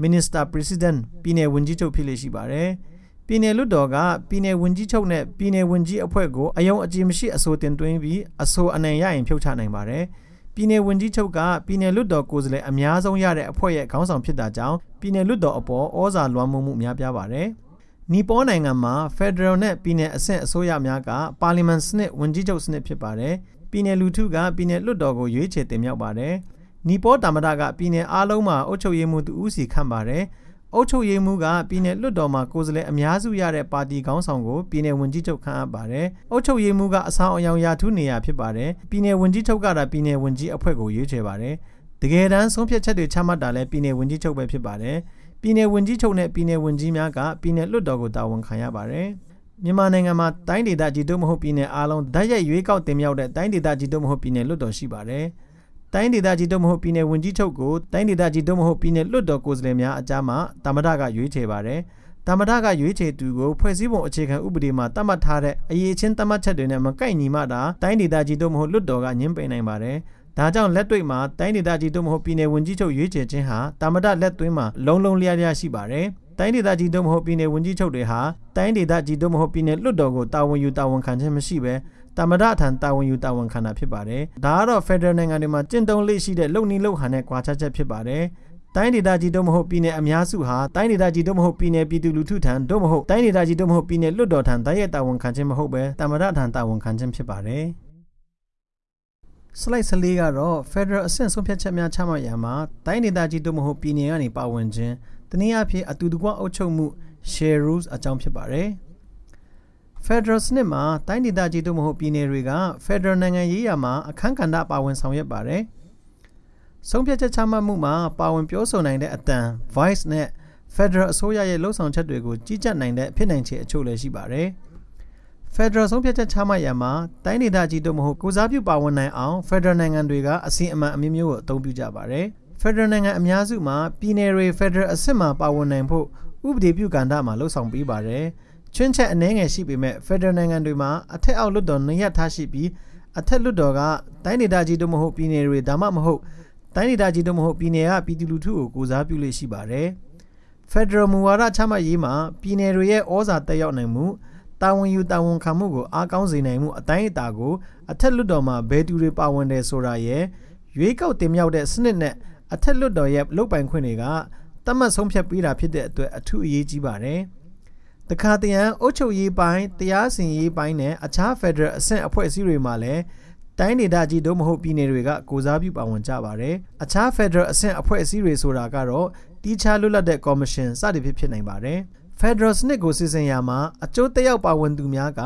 Minister President ပြည်နယ်ဝန်ကြီးချုပ်ဖြစ်လေရှိပါတယ်။ပြည်နယ်လွှတ်တော်ကပြည်နယ်ဝန်ကြီးချုပ်နဲ့ပြည်နယ်ဝန်ကြီးအဖွဲ့ကိုအယုံအကြည်မရှိအဆိုတင်သွင်းပြီးအဆိုအနိုင်ရရင်ဖြုတ်ချနိုင်ပါတယ်။ပြည်နယ်ဝန်ကြီးချုပ်ကပြည်နယ်လွှတ်တော်ကိုယ်စားလှယ်အများဆုံးရတဲ့အဖွဲ့ရဲ့ခေါင်းဆောင်ဖြစ်တာကြောင့်ပြည်နယ်လွှတ်တော်အပေါ်ဩဇာလွှမ်းမိုးမှုများပြားပါတယ်။နီပေါနိုင်ငံမှာ Federal နဲ့ပြည်နယ်အဆင့်အစိုးရများကပါလီမန်စနစ်ဝန်ကြီးချုပ်စနစ်ဖြစ်ပါတယ်။ပြည်နယ်လူထုကပြည်နယ်လွှတ်တော်ကိုရွေးချယ်တင်မြှောက်ပါတယ်။ နီပေါတာမဒကပြည်နယ်အားလုံးမှာအုပ်ချုပ်ရေးမှူးတူဦးစီခန့်ပါတယ်။အုပ်ချုပ်ရေးမှူးကပြည်နယ်လွှတ်တော်မှာကိုယ်စားလှယ်အများစုရတဲ့ပါတီခေါင်းဆောင်ကိုပြည်နယ်ဝန်ကြီးချုပ်ခန့်အပ်ပါတယ်။အုပ်ချုပ်ရေးမှူးကအဆောင်အယောင်ရာထူးနေရာဖြစ်ပါတယ်။ပြည်နယ်ဝန်ကြီးချုပ်ကတာပြည်နယ်ဝန်ကြီးအဖွဲ့ကိုရွေးချယ်ပါတယ်။တကယ်တမ်းဆုံးဖြတ်ချက်တွေချမှတ်တာလည်းပြည်နယ်ဝန်ကြီးချုပ်ပဲဖြစ်ပါတယ်။ပြည်နယ်ဝန်ကြီးချုပ်နဲ့ပြည်နယ်ဝန်ကြီးများကပြည်နယ်လွှတ်တော်ကိုတာဝန်ခံရပါတယ်။မြန်မာနိုင်ငံမှာတိုင်းဒေသကြီးတို့မဟုတ်ပြည်နယ်အားလုံးဓာတ်ရိုက်ရွေးကောက်တင်မြှောက်တဲ့တိုင်းဒေသကြီးတို့မဟုတ်ပြည်နယ်လွှတ်တော်ရှိပါတယ်။ တိုင်းဒေသကြီးတို့မဟုတ်ပြည်နယ်ဝန်ကြီးချုပ်ကိုတိုင်းဒေသကြီးတို့မဟုတ်ပြည်နယ်လွှတ်တော်ကိုယ်စားလှယ်များအကြားမှာတာမဒကရွေးချယ်ပါတယ်။တာမဒကရွေးချယ်သူကိုဖွဲ့စည်းပုံအခြေခံဥပဒေမှာသတ်မှတ်ထားတဲ့အရေးချင်းသတ်မှတ်ချက်တွေနဲ့မကိုက်ညီမှတာတိုင်းဒေသကြီးတို့မဟုတ်လွှတ်တော်ကညှင်းပယ်နိုင်ပါတယ်။ဒါကြောင့်လက်တွေ့မှာတိုင်းဒေသကြီးတို့မဟုတ်ပြည်နယ်ဝန်ကြီးချုပ်ရွေးချယ်ခြင်းဟာတာမဒလက်သွင်းမှာလုံးလုံးလျားလျားရှိပါတယ်။တိုင်းဒေသကြီးတို့မဟုတ်ပြည်နယ်ဝန်ကြီးချုပ်တွေဟာတိုင်းဒေသကြီးတို့မဟုတ်ပြည်နယ်လွှတ်တော်ကိုတာဝန်ယူတာဝန်ခံခြင်းမရှိဘဲ တမဒအထံတာဝန်ယူတာဝန်ခံတာဖြစ်ပါတယ်။ဒါကတော့ Federal နိုင်ငံတွေမှာကျင့်သုံးလေးရှိတဲ့လုံနီလုံဟန်တဲ့ကွာခြားချက်ဖြစ်ပါတယ်။တိုင်းဒေသကြီးတို့မဟုတ်ပြည်နယ်အများစုဟာတိုင်းဒေသကြီးတို့မဟုတ်ပြည်နယ်ပြည်သူလူထုထံတို့မဟုတ်တိုင်းဒေသကြီးတို့မဟုတ်ပြည်နယ်လွှတ်တော်ထံတိုက်ရိုက်တာဝန်ခံခြင်းမဟုတ်ပဲတမဒထံတာဝန်ခံခြင်းဖြစ်ပါတယ်။ slide 14ကတော့ Federal အဆင့်ဆုံးဖြတ်ချက်များချမှတ်ရမှာတိုင်းဒေသကြီးတို့မဟုတ်ပြည်နယ်ကနေပါဝင်ခြင်းတနည်းအားဖြင့်အတူတကွအုပ်ချုပ်မှု share rules အကြောင်းဖြစ်ပါတယ်။ Federal စနစ်မှာတိုင်းဒေသကြီးတို့မဟုတ်ပြည်နယ်တွေက Federal နိုင်ငံရေးရာမှာအခမ်းကဏ္ဍပါဝင်ဆောင်ရွက်ပါတယ်။ဆုံးဖြတ်ချက်ချမှတ်မှုမှာပါဝင်ပြောဆိုနိုင်တဲ့အတန် voice နဲ့ Federal အစိုးရရဲ့လှုပ်ဆောင်ချက်တွေကိုကြီးကြပ်နိုင်တဲ့ဖြစ်နိုင်ခြေအချို့လည်းရှိပါတယ်။ Federal ဆုံးဖြတ်ချက်ချမှတ်ရမှာတိုင်းဒေသကြီးတို့မဟုတ်ကိုစားပြုပါဝင်နိုင်အောင် Federal နိုင်ငံတွေကအစီအမံအမျိုးမျိုးကိုအသုံးပြုကြပါတယ်။ Federal နိုင်ငံအများစုမှာပြည်နယ်တွေ Federal အဆင့်မှာပါဝင်နိုင်ဖို့ဥပဒေပြုကဏ္ဍမှာလှုပ်ဆောင်ပေးပါတယ်။ ချွင်းချက်အနည်းငယ်ရှိပေမဲ့ Federal နိုင်ငံတွေမှာအထက်အောက်လွှတ်တော်နှစ်ရပ်ထားရှိပြီးအထက်လွှတ်တော်ကတိုင်းဒေသကြီးတို့မဟုတ်ပြည်နယ်တွေဒါမှမဟုတ်တိုင်းဒေသကြီးတို့မဟုတ်ပြည်နယ်ကပြည်သူလူထုကိုကိုစားပြုလေ့ရှိပါတယ်။ Federal မူဝါဒချမှတ်ရေးမှာပြည်နယ်တွေရဲ့ဩဇာတက်ရောက်နိုင်မှုတာဝန်ယူတာဝန်ခံမှုကိုအားကောင်းစေနိုင်မှုအတိုင်းအတာကိုအထက်လွှတ်တော်မှာဘယ်သူတွေပါဝင်တယ်ဆိုတာရဲ့ရွေးကောက်တင်မြှောက်တဲ့စနစ်နဲ့အထက်လွှတ်တော်ရဲ့လုပ်ပိုင်ခွင့်တွေကတတ်မှတ်ဆုံးဖြတ်ပေးတာဖြစ်တဲ့အတွက်အထူးအရေးကြီးပါတယ်။ တခါတရံအုပ်ချုပ်ရေးပိုင်းတရားစီရင်ရေးပိုင်းနဲ့အခြား Federal အဆင့်အဖွဲ့အစည်းတွေမှာလည်းတိုင်းဒေသကြီးတို့မဟုတ်ပြည်နယ်တွေကကိုစားပြုပါဝင်ကြပါတယ်။အခြား Federal အဆင့်အဖွဲ့အစည်းတွေဆိုတာကတော့တီးခြားလွတ်လပ်တဲ့ Commission စသည်ဖြင့်ဖြစ်နိုင်ပါတယ်။ Federal စနစ်ကိုစီစဉ်ရာမှာအကျိုးသက်ရောက်ပါဝင်သူများက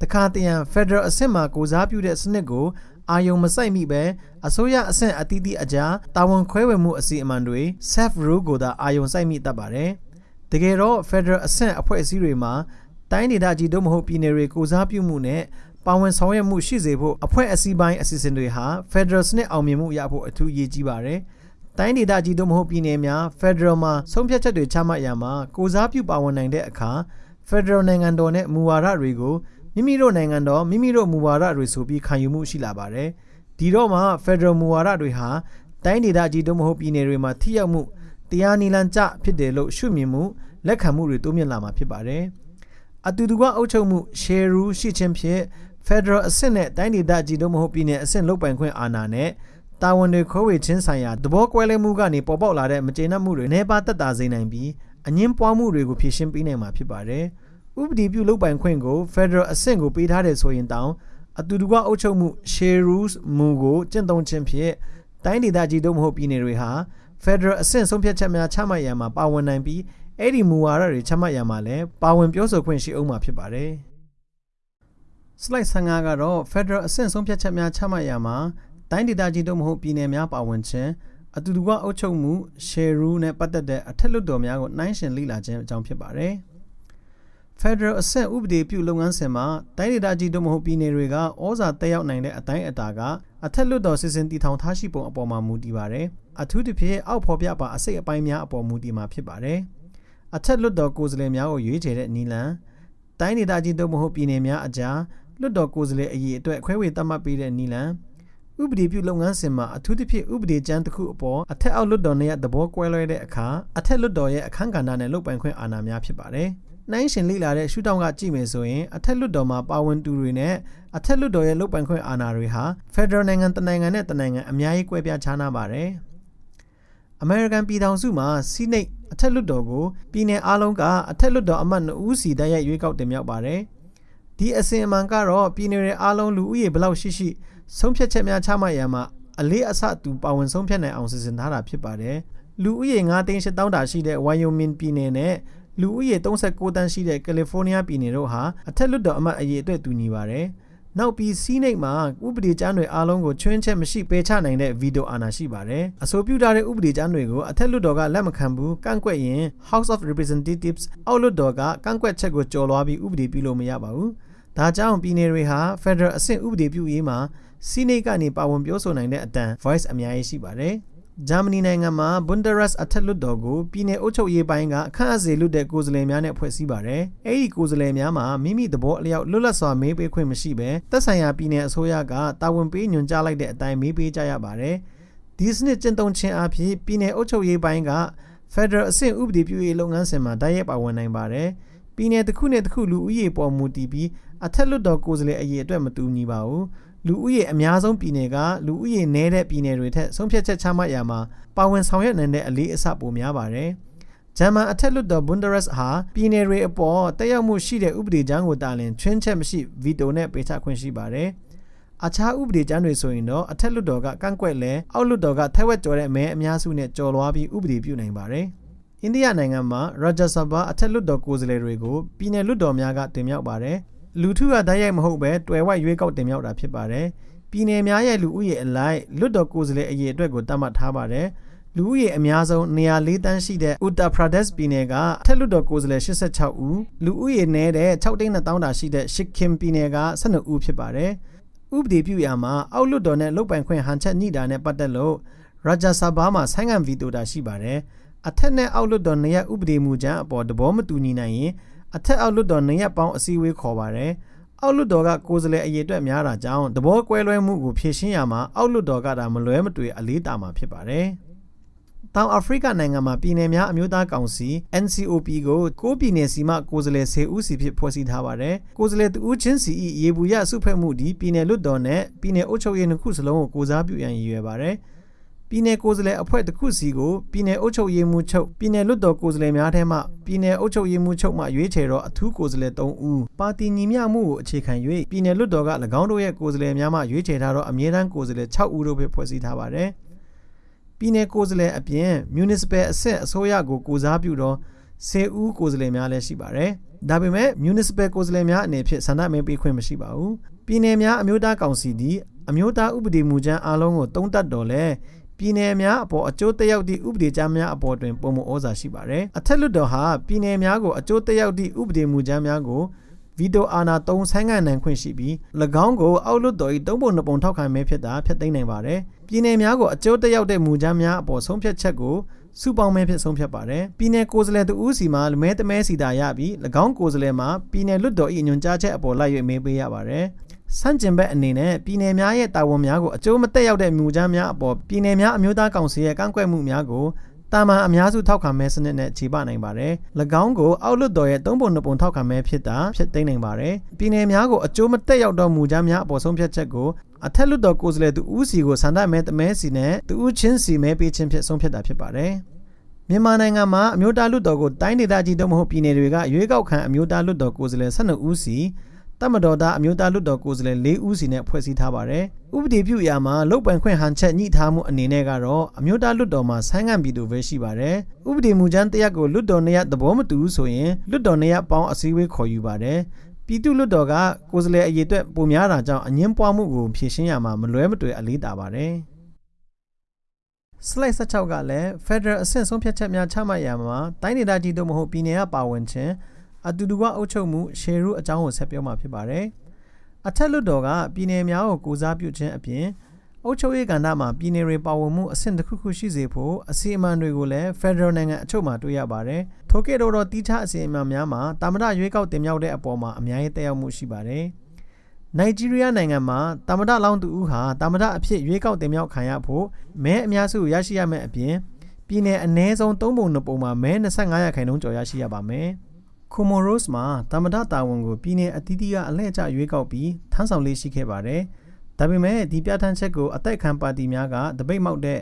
တခါတရံ Federal အဆင့်မှာကိုစားပြုတဲ့စနစ်ကိုအာယုံမဆိုင်မိပဲအစိုးရအဆင့်အသီးသီးအကြားတာဝန်ခွဲဝေမှုအစီအမံတွေ self rule ကိုသာအာယုံဆိုင်မိတတ်ပါတယ်။ တကယ်တော့ Federal အဆင့်အဖွဲ့အစည်းတွေမှာတိုင်းဒေသကြီးတို့မဟုတ်ပြည်နယ်တွေကိုစားပြုမှုနဲ့ပါဝင်ဆောင်ရွက်မှုရှိစေဖို့အဖွဲ့အစည်းပိုင်းအစီအစဉ်တွေဟာ Federal စနစ်အောင်မြင်မှုရဖို့အထူးအရေးကြီးပါတယ်။တိုင်းဒေသကြီးတို့မဟုတ်ပြည်နယ်များ Federal မှာဆုံးဖြတ်ချက်တွေချမှတ်ရမှာကိုစားပြုပါဝင်နိုင်တဲ့အခါ Federal နိုင်ငံတော်နဲ့မူဝါဒတွေကိုမိမိတို့နိုင်ငံတော်မိမိတို့မူဝါဒတွေဆိုပြီးခံယူမှုရှိလာပါတယ်။ဒီတော့မှ Federal မူဝါဒတွေဟာတိုင်းဒေသကြီးတို့မဟုတ်ပြည်နယ်တွေမှာထိရောက်မှု တရားနီလန်ကျဖြစ်တယ်လို့ရှုမြင်မှုလက်ခံမှုတွေတိုးမြင့်လာမှာဖြစ်ပါတယ်။အတူတူကအုပ်ချုပ်မှု share rule ရှိခြင်းဖြင့် Federal အဆင့်နဲ့တိုင်းဒေသကြီးတို့မဟုတ်ပြည်နယ်အဆင့်လုပ်ပိုင်ခွင့်အာဏာနဲ့တာဝန်တွေခွဲဝေခြင်းဆိုင်ရာသဘောကွဲလွဲမှုကနေပေါ်ပေါက်လာတဲ့မကျေနပ်မှုတွေနှဲပါသက်သာစေနိုင်ပြီးအငင်းပွားမှုတွေကိုဖြေရှင်းပေးနိုင်မှာဖြစ်ပါတယ်။ဥပဒေပြုလုပ်ပိုင်ခွင့်ကို Federal အဆင့်ကိုပေးထားတယ်ဆိုရင်တောင်အတူတူကအုပ်ချုပ်မှု share rules မူကိုကျင့်သုံးခြင်းဖြင့်တိုင်းဒေသကြီးတို့မဟုတ်ပြည်နယ်တွေဟာ Federal အဆင့်ဆုံးဖြတ်ချက်များချမှတ်ရမှာပါဝင်နိုင်ပြီးအဲ့ဒီမူဝါဒတွေချမှတ်ရမှာလည်းပါဝင်ပြောဆိုခွင့်ရှိအောင်မှာဖြစ်ပါတယ်။ slide 15ကတော့ Federal အဆင့်ဆုံးဖြတ်ချက်များချမှတ်ရမှာတိုင်းဒေသကြီးတို့မဟုတ်ပြည်နယ်များပါဝင်ခြင်းအတူတူကအုပ်ချုပ်မှု share rule နဲ့ပတ်သက်တဲ့အထက်လွှတ်တော်များကိုနှိုင်းယှဉ်လေ့လာခြင်းအကြောင်းဖြစ်ပါတယ်။ Federal အဆင့်ဥပဒေပြုလုပ်ငန်းစဉ်မှာတိုင်းဒေသကြီးတို့မဟုတ်ပြည်နယ်တွေကဩဇာတက်ရောက်နိုင်တဲ့အတိုင်းအတာကအထက်လွှတ်တော်စီစဉ်တည်ထောင်ထားရှိပုံအပေါ်မှာမူတည်ပါတယ်။ အထူးသဖြင့်အောက်ဖော်ပြပါအစိတ်အပိုင်းများအပေါ်မူတည်မှာဖြစ်ပါတယ်။အထက်လွှတ်တော်ကိုယ်စားလှယ်များကိုရွေးချယ်တဲ့နီလန်တိုင်းဒေသကြီးတို့မဟုတ်ပြည်နယ်များအကြားလွှတ်တော်ကိုယ်စားလှယ်အရေးအတွက်ခွဲဝေသတ်မှတ်ပေးတဲ့နီလန်ဥပဒေပြုလုပ်ငန်းစဉ်မှာအထူးသဖြင့်ဥပဒေကြမ်းတစ်ခုအပေါ်အထက်အောက်လွှတ်တော်နဲ့သဘောကွဲလွဲတဲ့အခါအထက်လွှတ်တော်ရဲ့အခမ်းကဏ္ဍနဲ့လုပ်ပိုင်ခွင့်အာဏာများဖြစ်ပါတယ်။နိုင်ရှင်လေ့လာတဲ့ရှုထောင့်ကကြည့်မယ်ဆိုရင်အထက်လွှတ်တော်မှာပါဝင်သူတွေနဲ့အထက်လွှတ်တော်ရဲ့လုပ်ပိုင်ခွင့်အာဏာတွေဟာ Federal နိုင်ငံတနိုင်ငံနဲ့တနိုင်ငံအများကြီးကွဲပြားခြားနားပါတယ်။ American ပြည်ထောင်စုမှာ Senate အထက်လွှတ်တော်ကိုပြည်내အားလုံးကအထက်လွှတ်တော်အမတ်2ဦးစီတိုက်ရိုက်ရွေးကောက်တင်မြှောက်ပါတယ်။ဒီအစဉ်အမှန်ကတော့ပြည်နယ်တွေအားလုံးလူဦးရေဘလောက်ရှိရှိဆုံးဖြတ်ချက်များချမှတ်ရမှာအလေးအဆတူပါဝင်ဆုံးဖြတ်နိုင်အောင်စီစဉ်ထားတာဖြစ်ပါတယ်လူဦးရေ9သိန်း8တောင်းတာရှိတဲ့ Wyoming ပြည်နယ်နဲ့လူဦးရေ39တန်းရှိတဲ့ California ပြည်နယ်တို့ဟာအထက်လွှတ်တော်အမတ်အရေးအတွက်တူညီပါတယ် နောက်ပြီးစီးနိတ်မှာဥပဒေကျမ်းတွေအားလုံးကိုချွင်းချက်မရှိပယ်ချနိုင်တဲ့ဗီတိုအာဏာရှိပါတယ်။အဆိုပြုထားတဲ့ဥပဒေကျမ်းတွေကိုအထက်လွှတ်တော်ကလက်မခံဘူးကန့်ကွက်ရင် House of Representatives အောက်လွှတ်တော်ကကန့်ကွက်ချက်ကိုကျော်လွှားပြီးဥပဒေပြုလို့မရပါဘူး။ဒါကြောင့်ပြည်နယ်တွေဟာ Federal အဆင့်ဥပဒေပြုရေးမှာစီနိတ်ကနေပါဝင်ပြောဆိုနိုင်တဲ့အတန် voice အများကြီးရှိပါတယ်။ ဂျာမနီနိုင်ငံမှာ Bundesrat အထက်လွှတ်တော်ကိုပြည်내အုပ်ချုပ်ရေးပိုင်းကအခန့်အစေလွတ်တဲ့ကိုယ်စားလှယ်များနဲ့ဖွဲ့စည်းပါတယ်။အဲဒီကိုယ်စားလှယ်များမှာမိမိသဘောအလျောက်လွတ်လပ်စွာမေးပေးခွင့်မရှိဘဲသက်ဆိုင်ရာပြည်내အစိုးရကတာဝန်ပေးညွှန်ကြားလိုက်တဲ့အတိုင်းမေးပေးကြရပါတယ်။ဒီစနစ်ကျင့်သုံးခြင်းအပြင်ပြည်내အုပ်ချုပ်ရေးပိုင်းက Federal အဆင့်ဥပဒေပြုရေးလုပ်ငန်းစဉ်မှာတိုက်ရိုက်ပါဝင်နိုင်ပါတယ်။ပြည်내တစ်ခုနဲ့တစ်ခုလူဦးရေပေါ်မူတည်ပြီးအထက်လွှတ်တော်ကိုယ်စားလှယ်အရေးအတွက်မတူညီပါဘူး လူဦးရေအများဆုံးပြည်နယ်ကလူဦးရေနည်းတဲ့ပြည်နယ်တွေထက်ဆုံးဖြတ်ချက်ချမှတ်ရာမှာပါဝင်ဆောင်ရွက်နိုင်တဲ့အလေးအဆပိုများပါတယ်ဂျမန်အထက်လွှတ်တော် Bundesrat ဟာပြည်နယ်တွေအပေါ်တက်ရောက်မှုရှိတဲ့ဥပဒေကြမ်းကိုတာလင်ချွင်းချက်မရှိဗီတိုနဲ့ပေးချခွင့်ရှိပါတယ်။အခြားဥပဒေကြမ်းတွေဆိုရင်တော့အထက်လွှတ်တော်ကကန့်ကွက်လဲအောက်လွှတ်တော်ကထက်ဝက်ကျော်တဲ့မဲအများစုနဲ့ကြော်လွှားပြီးဥပဒေပြုနိုင်ပါတယ်။အိန္ဒိယနိုင်ငံမှာ Rajya Sabha အထက်လွှတ်တော်ကိုယ်စားလှယ်တွေကိုပြည်내လွှတ်တော်များကတင်မြှောက်ပါတယ်။ လူထုကတိုက်ရိုက်မဟုတ်ပဲတွယ်ဝိုက်ရွေးကောက်တင်မြှောက်တာဖြစ်ပါတယ်။ပြည်내များရဲ့လူဦးရေအလိုက်လွတ်တော်ကိုယ်စားလှယ်အရေးအတွက်ကိုတတ်မှတ်ထားပါတယ်လူဦးရေအများဆုံးနေရာ၄တန်းရှိတဲ့ Uttar Pradesh ပြည်နယ်ကအထက်လွှတ်တော်ကိုယ်စားလှယ်86ဦးလူဦးရေနည်းတဲ့6သိန်း2000တာရှိတဲ့ Sikkim ပြည်နယ်က12ဦးဖြစ်ပါတယ်ဥပဒေပြုရာမှာအောက်လွှတ်တော်နဲ့လုတ်ပိုင်ခွင့်ဟန်ချက်ညှိတာနဲ့ပတ်သက်လို့ Rajya Sabha မှာဆိုင်းငံဗီတိုတာရှိပါတယ်အထက်နဲ့အောက်လွှတ်တော်နေရဥပဒေမူကြမ်းအပေါ်သဘောမတူညီနိုင်ရင် အထက်အောက်လွတ်တော်နှစ်ရက်ပေါင်းအစည်းအဝေးခေါ်ပါတယ်။အောက်လွတ်တော်ကကိုယ်စားလှယ်အရေးအတွက်များတာကြောင့်သဘောကွဲလွဲမှုကိုဖြေရှင်းရမှာအောက်လွတ်တော်ကဒါမလွဲမသွေအလေးတာမှာဖြစ်ပါတယ်။တောင်အာဖရိကနိုင်ငံမှာပြည်နယ်များအမျိုးသားကောင်စီ NCOP ကိုကိုပြည်နယ်စီမှကိုယ်စားလှယ်10ဦးစီဖြင့်ဖွဲ့စည်းထားပါတယ်။ကိုယ်စားလှယ်တူးချင်းစီ၏ရေဘူးရစုဖွဲ့မှုဒီပြည်နယ်လွတ်တော်နဲ့ပြည်နယ်အုပ်ချုပ်ရေးနှစ်ခုစလုံးကိုကိုစားပြုရန်ရည်ရွယ်ပါတယ်။ ပြည်နယ်ကိုယ်စားလှယ်အဖွဲ့တစ်ခုစီကိုပြည်နယ်အုပ်ချုပ်ရေးမှူးချုပ်ပြည်နယ်လွတ်တော်ကိုယ်စားလှယ်များထဲမှပြည်နယ်အုပ်ချုပ်ရေးမှူးချုပ်မှရွေးချယ်တော့အထူးကိုယ်စားလှယ်၃ဦးပါတီညီမျှမှုကိုအခြေခံ၍ပြည်နယ်လွတ်တော်က၎င်းတို့ရဲ့ကိုယ်စားလှယ်များမှရွေးချယ်ထားတော့အမြဲတမ်းကိုယ်စားလှယ်၆ဦးတို့ပဲဖွဲ့စည်းထားပါတယ်ပြည်နယ်ကိုယ်စားလှယ်အပြင် municipal အဆင့်အစိုးရကိုကိုစားပြုတော့10ဦးကိုယ်စားလှယ်များလည်းရှိပါတယ်ဒါပေမဲ့ municipal ကိုယ်စားလှယ်များအနေဖြင့်ဆန္ဒမဲပေးခွင့်မရှိပါဘူးပြည်နယ်များအမျိုးသားကောင်စီသည်အမျိုးသားဥပဒေမူကြမ်းအားလုံးကိုတုံးတက်တော်လဲ ပြည်နယ်များအပေါ်အကျိုးသက်ရောက်သည့်ဥပဒေကြမ်းများအပေါ်တွင်ပုံမဩဇာရှိပါသည်အထက်လွှတ်တော်ဟာပြည်နယ်များကိုအကျိုးသက်ရောက်သည့်ဥပဒေမူကြမ်းများကိုဗီတိုအာနာ၃ဆိုင်းငံနိုင်ခွင့်ရှိပြီး၎င်းကိုအောက်လွတ်တော်၏၃ပုံ၂ပုံထောက်ခံမဲဖြစ်တာဖျက်သိမ်းနိုင်ပါတယ်။ပြည်နယ်များကိုအကျိုးသက်ရောက်တဲ့မူကြမ်းများအပေါ်ဆုံးဖြတ်ချက်ကိုစုပေါင်းမဲဖြင့်ဆုံးဖြတ်ပါတယ်။ပြည်နယ်ကိုယ်စားလှယ်တဦးစီမှာမဲတမဲစီတာရပြီး၎င်းကိုယ်စားလှယ်မှာပြည်နယ်လွတ်တော်၏ညွှန်ကြားချက်အပေါ်လိုက်၍မဲပေးရပါတယ်။ ဆန့်ကျင်ဘက်အနေနဲ့ပြည်내များရဲ့တာဝန်များကိုအကျိုးမသက်ရောက်တဲ့မူကြမ်းများအပေါ်ပြည်내များအမျိုးသားကောင်စီရဲ့ကန့်ကွက်မှုများကိုတာမန်အများစုထောက်ခံမဲစနစ်နဲ့ခြေပနိုင်ပါတယ်။၎င်းကိုအောက်လွတ်တော်ရဲ့သုံးပုံနှစ်ပုံထောက်ခံမဲဖြစ်တာဖြစ်သိမ်းနိုင်ပါတယ်။ပြည်내များကိုအကျိုးမသက်ရောက်သောမူကြမ်းများအပေါ်ဆုံးဖြတ်ချက်ကိုအထက်လွတ်တော်ကိုယ်စားလှယ်သူဦးစီကိုဆန္ဒမဲတမဲစီနဲ့သူဦးချင်းစီမဲပေးခြင်းဖြစ်ဆုံးဖြတ်တာဖြစ်ပါတယ်။မြန်မာနိုင်ငံမှာအမျိုးသားလွတ်တော်ကိုတိုင်းဒေသကြီးတို့မဟုတ်ပြည်နယ်တွေကရွေးကောက်ခံအမျိုးသားလွတ်တော်ကိုယ်စားလှယ်12ဦးစီ တမတော်သားအမျိုးသားလွတ်တော်ကိုယ်စားလှယ်၄ဦးစီနဲ့ဖွဲ့စည်းထားပါတယ်။ဥပဒေပြုရာမှာလုတ်ပိုင်ခွင့်ဟန်ချက်ညှိထားမှုအနေနဲ့ကတော့အမျိုးသားလွတ်တော်မှာဆိုင်းငံ့ပြည်သူပဲရှိပါတယ်။ဥပဒေမူကြမ်းတရက်ကိုလွတ်တော်နေရသဘောမတူဘူးဆိုရင်လွတ်တော်နေရပေါင်းအစည်းအဝေးခေါ်ယူပါတယ်။ပြည်သူ့လွတ်တော်ကကိုယ်စားလှယ်အရေးအတွက်ပုံများတာကြောင့်အငင်းပွားမှုကိုဖြေရှင်းရမှာမလွဲမသွေအလေးတာပါတယ်။ slide 16ကလည်း Federal အဆင့်ဆုံးဖြတ်ချက်များချမှတ်ရမှာတိုင်းဒေသကြီးတို့မဟုတ်ပြည်နယ်ကပါဝင်ခြင်း အတူတူကအုပ်ချုပ်မှုရှယ်ရူအကြောင်းကိုဆက်ပြောမှာဖြစ်ပါတယ်။အထက်လွှတ်တော်ကပြည်နယ်များကိုကိုစားပြုခြင်းအပြင်အုပ်ချုပ်ရေးကဏ္ဍမှာပြည်နယ်တွေပါဝင်မှုအဆင့်တစ်ခုခုရှိစေဖို့အစီအမံတွေကိုလည်း Federal နိုင်ငံအချုပ်မှာတွေ့ရပါတယ်။ထိုကဲ့သို့သောတိကျအစီအမံများမှာတာမတရွေးကောက်တင်မြှောက်တဲ့အပေါ်မှာအများကြီးတက်ရောက်မှုရှိပါတယ်။နိုင်ဂျီးရီးယားနိုင်ငံမှာတာမတလောင်းသူဦးဟာတာမတအဖြစ်ရွေးကောက်တင်မြှောက်ခံရဖို့မဲအများစုရရှိရမယ့်အပြင်ပြည်နယ်အ ਨੇ ဆုံး၃ပုံ၂ပုံမှာမဲ25ရာခိုင်နှုန်းကျော်ရရှိရပါမယ်။ ကိုမိုရိုစ်မှာတမဒတာဝန်ကိုပြည်내အသီးသီးကအလှည့်ကျရွေးကောက်ပြီးထမ်းဆောင်လေးရှိခဲ့ပါတယ်။ဒါပေမဲ့ဒီပြဋ္ဌာန်းချက်ကိုအသက်ခံပါတီများကတပိတ်မောက်တဲ့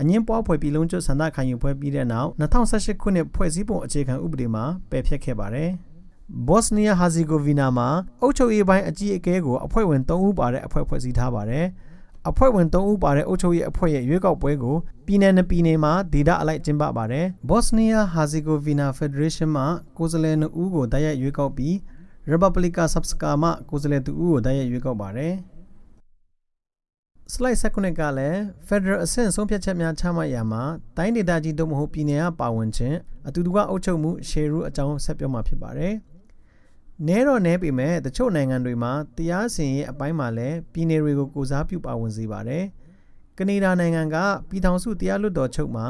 အငင်းပွားဖွဲ့ပြည်လုံးကျွတ်ဆန္ဒခံယူပွဲပြီးတဲ့နောက်2018ခုနှစ်ဖွဲ့စည်းပုံအခြေခံဥပဒေမှာပယ်ဖျက်ခဲ့ပါတယ်။ဘော့စနီးယားဟာဇီဂိုဗီနာမှာအုပ်ချုပ်ရေးပိုင်းအကြီးအကဲကိုအဖွဲ့ဝင်3ဦးပါတဲ့အဖွဲ့ဖွဲ့စည်းထားပါတယ်။ အဖွဲ့ဝင်၃ဦးပါတဲ့အုပ်ချုပ်ရေးအဖွဲ့ရဲ့ရွေးကောက်ပွဲကိုပြည်내နှစ်ပြည်နယ်မှာဒေသအလိုက်ကျင်းပပါတယ်။ Bosnia Herzegovina Federation မှကိုယ်စားလှယ်၂ဦးကိုတိုက်ရိုက်ရွေးကောက်ပြီး Republika Srpska မှကိုယ်စားလှယ်2ဦးကိုတိုက်ရိုက်ရွေးကောက်ပါတယ်။ slide 19ကလည်း Federal အဆင့်ဆုံးဖြတ်ချက်များချမှတ်ရမှာတိုင်းဒေသကြီးတို့မဟုတ်ပြည်နယ်ကပါဝင်ခြင်းအတူတူကအုပ်ချုပ်မှု share rule အကြောင်းဆက်ပြောမှာဖြစ်ပါတယ်။ နဲတော့နဲပေမဲ့တချို့နိုင်ငံတွေမှာတရားစီရင်ရေးအပိုင်းမှာလည်းပြည်내တွေကိုကိုစားပြုပါဝင်စေပါတယ်။ကနေဒါနိုင်ငံကပြည်ထောင်စုတရားလွှတ်တော်ချုပ်မှာ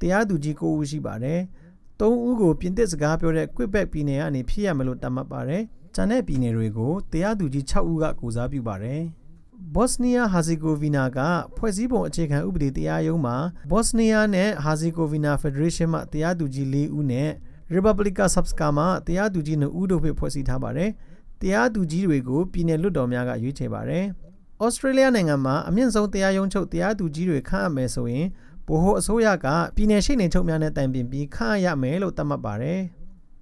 တရားသူကြီး9ဦးရှိပါတယ်။3ဦးကိုပြင်သစ်စကားပြောတဲ့ Quebec ပြည်နယ်ကနေဖြစ်ရမလို့တတ်မှတ်ပါတယ်။ကျန်တဲ့ပြည်နယ်တွေကိုတရားသူကြီး6ဦးကကိုစားပြုပါတယ်။ Bosnia Herzegovina ကဖွဲ့စည်းပုံအခြေခံဥပဒေတရားရုံးမှာ Bosnia နဲ့ Herzegovina Federation မှတရားသူကြီး4ဦးနဲ့ Republika Srpska မှာတရားသူကြီး2ဦးတို့ဖြင့်ဖွဲ့စည်းထားပါတယ်။တရားသူကြီးတွေကိုပြည်내လွှတ်တော်များကရွေးချယ်ပါတယ်။ဩစတြေးလျနိုင်ငံမှာအမြင့်ဆုံးတရားရုံးချုပ်တရားသူကြီးတွေခန့်အပ်မယ်ဆိုရင်ဗဟိုအစိုးရကပြည်내ရှိနေချုပ်များနဲ့တိုင်ပင်ပြီးခန့်အပ်ရမယ်လို့သတ်မှတ်ပါတယ်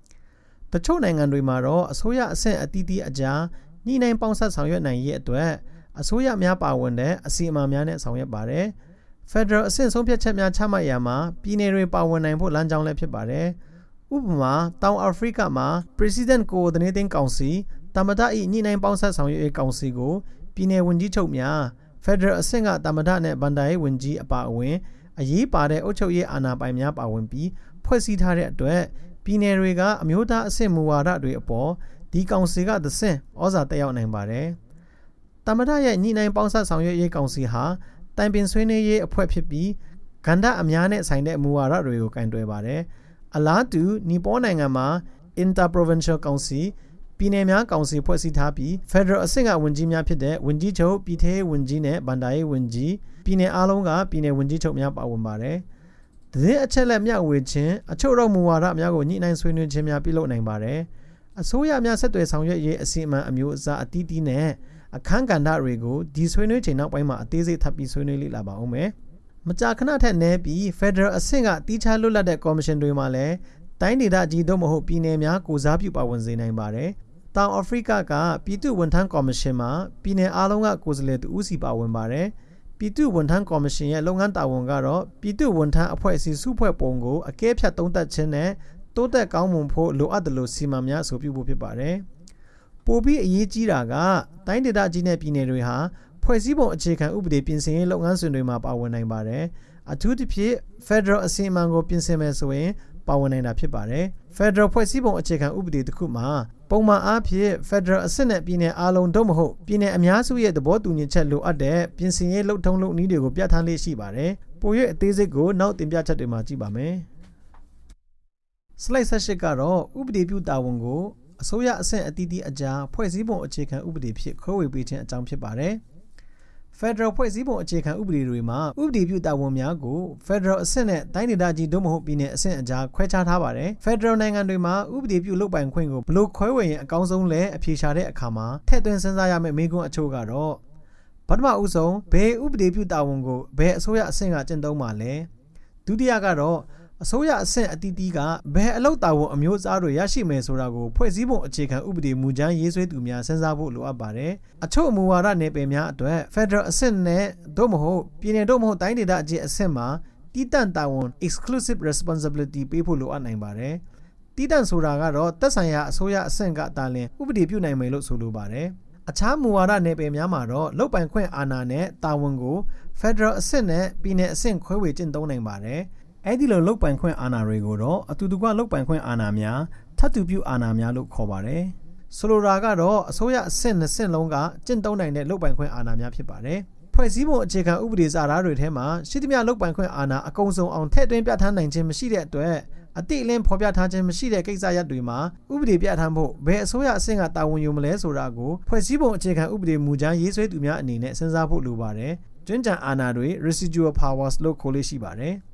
။တချို့နိုင်ငံတွေမှာတော့အစိုးရအဆင့်အသီးသီးအကြားညှိနှိုင်းပေါင်းဆက်ဆောင်ရွက်နိုင်ရေးအတွက်အစိုးရများပါဝင်တဲ့အစီအမံများနဲ့ဆောင်ရွက်ပါတယ်။ Federal အဆင့်ဆုံးဖြတ်ချက်များချမှတ်ရမှာပြည်내တွေပါဝင်နိုင်ဖို့လမ်းကြောင်းလည်းဖြစ်ပါတယ်။ ဥပမာတောင်အာဖရိကမှာ President Coordinating Council တမဒ၏ညှိနှိုင်းပေါင်းဆက်ဆောင်ရွက်ရေးကောင်စီကိုပြည်내ဝန်ကြီးချုပ်များ Federal အဆင့်ကတမဒနဲ့ဗန်ဒါရေးဝန်ကြီးအပါအဝင်အရေးပါတဲ့အုပ်ချုပ်ရေးအာဏာပိုင်များပါဝင်ပြီးဖွဲ့စည်းထားတဲ့အတွက်ပြည်နယ်တွေကအမျိုးသားအဆင့်မူဝါဒတွေအပေါ်ဒီကောင်စီကသဆင့်ဩဇာတက်ရောက်နိုင်ပါတယ်။တမရရဲ့ညှိနှိုင်းပေါင်းစပ်ဆောင်ရွက်ရေးကောင်စီဟာတိုင်ပင်ဆွေးနွေးရေးအဖွဲ့ဖြစ်ပြီးကန္ဓာအများနဲ့ဆိုင်တဲ့မူဝါဒတွေကိုကင်တွယ်ပါတယ်။ အလားတူနီပေါနိုင်ငံမှာ Interprovincial Council ပြည်နယ်များကောင်စီဖွဲ့စည်းထားပြီး Federal အဆင့်ကဝန်ကြီးများဖြစ်တဲ့ဝန်ကြီးချုပ်ပြည်ထောင်ဝန်ကြီးနဲ့ဗန်ဒါရေးဝန်ကြီးပြည်နယ်အားလုံးကပြည်နယ်ဝန်ကြီးချုပ်များပါဝင်ပါတယ်။သတင်းအချက်လက်မျှဝေခြင်းအချို့တော့မူဝါဒများကိုညှိနှိုင်းဆွေးနွေးခြင်းများပြုလုပ်နိုင်ပါတယ်။အစိုးရများဆက်သွယ်ဆောင်ရွက်ရေးအစီအမံအမျိုးအစားအသီးသီးနဲ့အခန်းကဏ္ဍတွေကိုဒီဆွေးနွေးချိန်နောက်ပိုင်းမှာအသေးစိတ်ထပ်ပြီးဆွေးနွေးလေ့လာပါအောင်မယ်။ မကြာခဏထက်နည်းပြီး Federal အဆင့်ကတီးခြားလွတ်လပ်တဲ့ Commission တွေမှာလည်းတိုင်းဒေသကြီးတို့မဟုတ်ပြည်နယ်များကိုစားပြုပါဝင်စေနိုင်ပါတယ်။တောင်အာဖရိကကပြည်သူ့ဝန်ထမ်းကော်မရှင်မှာပြည်နယ်အားလုံးကကိုယ်စားလှယ်တဦးစီပါဝင်ပါတယ်။ပြည်သူ့ဝန်ထမ်းကော်မရှင်ရဲ့လုပ်ငန်းတာဝန်ကတော့ပြည်သူ့ဝန်ထမ်းအဖွဲ့အစည်းစုဖွဲ့ပုံကိုအကဲဖြတ်သုံးသပ်ခြင်းနဲ့တိုးတက်ကောင်းမွန်ဖို့လိုအပ်တယ်လို့စီမံများအဆိုပြုဖို့ဖြစ်ပါတယ်။ပိုပြီးအရေးကြီးတာကတိုင်းဒေသကြီးနဲ့ပြည်နယ်တွေဟာ ဖွဲ့စည်းပုံအခြေခံဥပဒေပြင်ဆင်ရေးလုပ်ငန်းစဉ်တွေမှာပါဝင်နိုင်ပါတယ်။အထူးသဖြင့် Federal အစီအမံကိုပြင်ဆင်မယ်ဆိုရင်ပါဝင်နိုင်တာဖြစ်ပါတယ်။ Federal ဖွဲ့စည်းပုံအခြေခံဥပဒေတစ်ခုမှာပုံမှန်အားဖြင့် Federal အဆင့်နဲ့ပြည်နယ်အားလုံးတို့မဟုတ်ပြည်နယ်အများစုရဲ့သဘောတူညီချက်လိုအပ်တဲ့ပြင်ဆင်ရေးလှုပ်ထုံးလုပ်နည်းတွေကိုပြဋ္ဌာန်းလေးရှိပါတယ်။ပို၍အသေးစိတ်ကိုနောက်တင်ပြချက်တွေမှာကြည့်ပါမယ်။ slide 78ကတော့ဥပဒေပြုတာဝန်ကိုအစိုးရအဆင့်အသီးသီးအကြားဖွဲ့စည်းပုံအခြေခံဥပဒေဖြစ်ခွဲဝေပေးခြင်းအကြောင်းဖြစ်ပါတယ်။ Federal ဖွဲ့စည်းပုံအခြေခံဥပဒေတွေမှာဥပဒေပြုတာဝန်များကို Federal အဆင့်နဲ့တိုင်းဒေသကြီးတို့မဟုတ်ပြည်နယ်အဆင့်အကြားခွဲခြားထားပါတယ်။ Federal နိုင်ငံတွေမှာဥပဒေပြုလုပ်ပိုင်ခွင့်ကိုဘလို့ခွဲဝေရင်အကောင်းဆုံးလဲအဖြေရှာတဲ့အခါမှာထည့်သွင်းစဉ်းစားရမယ့်မေးခွန်းအချို့ကတော့ပထမဦးဆုံးဘယ်ဥပဒေပြုတာဝန်ကိုဘယ်အစိုးရအဆင့်ကကျင့်သုံးမှာလဲဒုတိယကတော့ အစိုးရအဆင့်အသီးသီးကဘယ်အလုပ်တာဝန်အမျိုးအစားတွေရရှိမယ်ဆိုတာကိုဖွဲ့စည်းပုံအခြေခံဥပဒေမူကြမ်းရေးဆွဲသူများစဉ်းစားဖို့လိုအပ်ပါတယ်။အချို့မူဝါဒနယ်ပယ်များအတွက် Federal အဆင့်နဲ့သို့မဟုတ်ပြည်နယ်သို့မဟုတ်တိုင်းဒေသအကြီးအဆင့်မှာတီးတန့်တာဝန် exclusive responsibility ပေးဖို့လိုအပ်နိုင်ပါတယ်။တီးတန့်ဆိုတာကတော့သက်ဆိုင်ရာအစိုးရအဆင့်ကတာလင်ဥပဒေပြုနိုင်မယ်လို့ဆိုလိုပါတယ်။အခြားမူဝါဒနယ်ပယ်များမှာတော့လုတ်ပိုင်ခွင့်အာဏာနဲ့တာဝန်ကို Federal အဆင့်နဲ့ပြည်နယ်အဆင့်ခွဲဝေကျင့်သုံးနိုင်ပါတယ်။ အဲ့ဒီလိုလုတ်ပိုင်ခွင့်အာဏာတွေကိုတော့အတူတကွလုတ်ပိုင်ခွင့်အာဏာများထပ်တူပြုအာဏာများလို့ခေါ်ပါတယ်ဆိုလိုတာကတော့အစိုးရအဆင့်နှစ်ဆင့်လုံးကကျင့်သုံးနိုင်တဲ့လုတ်ပိုင်ခွင့်အာဏာများဖြစ်ပါတယ်ဖွဲ့စည်းပုံအခြေခံဥပဒေစာသားတွေထဲမှာရှိသမျှလုတ်ပိုင်ခွင့်အာဏာအကုန်စုံအောင်ထည့်သွင်းပြဋ္ဌာန်းနိုင်ခြင်းမရှိတဲ့အတွက်အတိအလင်းဖော်ပြထားခြင်းမရှိတဲ့ကိစ္စရပ်တွေမှာဥပဒေပြဋ္ဌာန်းဖို့ဘယ်အစိုးရအဆင့်ကတာဝန်ယူမလဲဆိုတာကိုဖွဲ့စည်းပုံအခြေခံဥပဒေမူကြမ်းရေးဆွဲသူများအနေနဲ့စဉ်းစားဖို့လိုပါတယ်။ကျွမ်းကျန်အာဏာတွေ residual powers လို့ခေါ်လို့ရှိပါတယ်။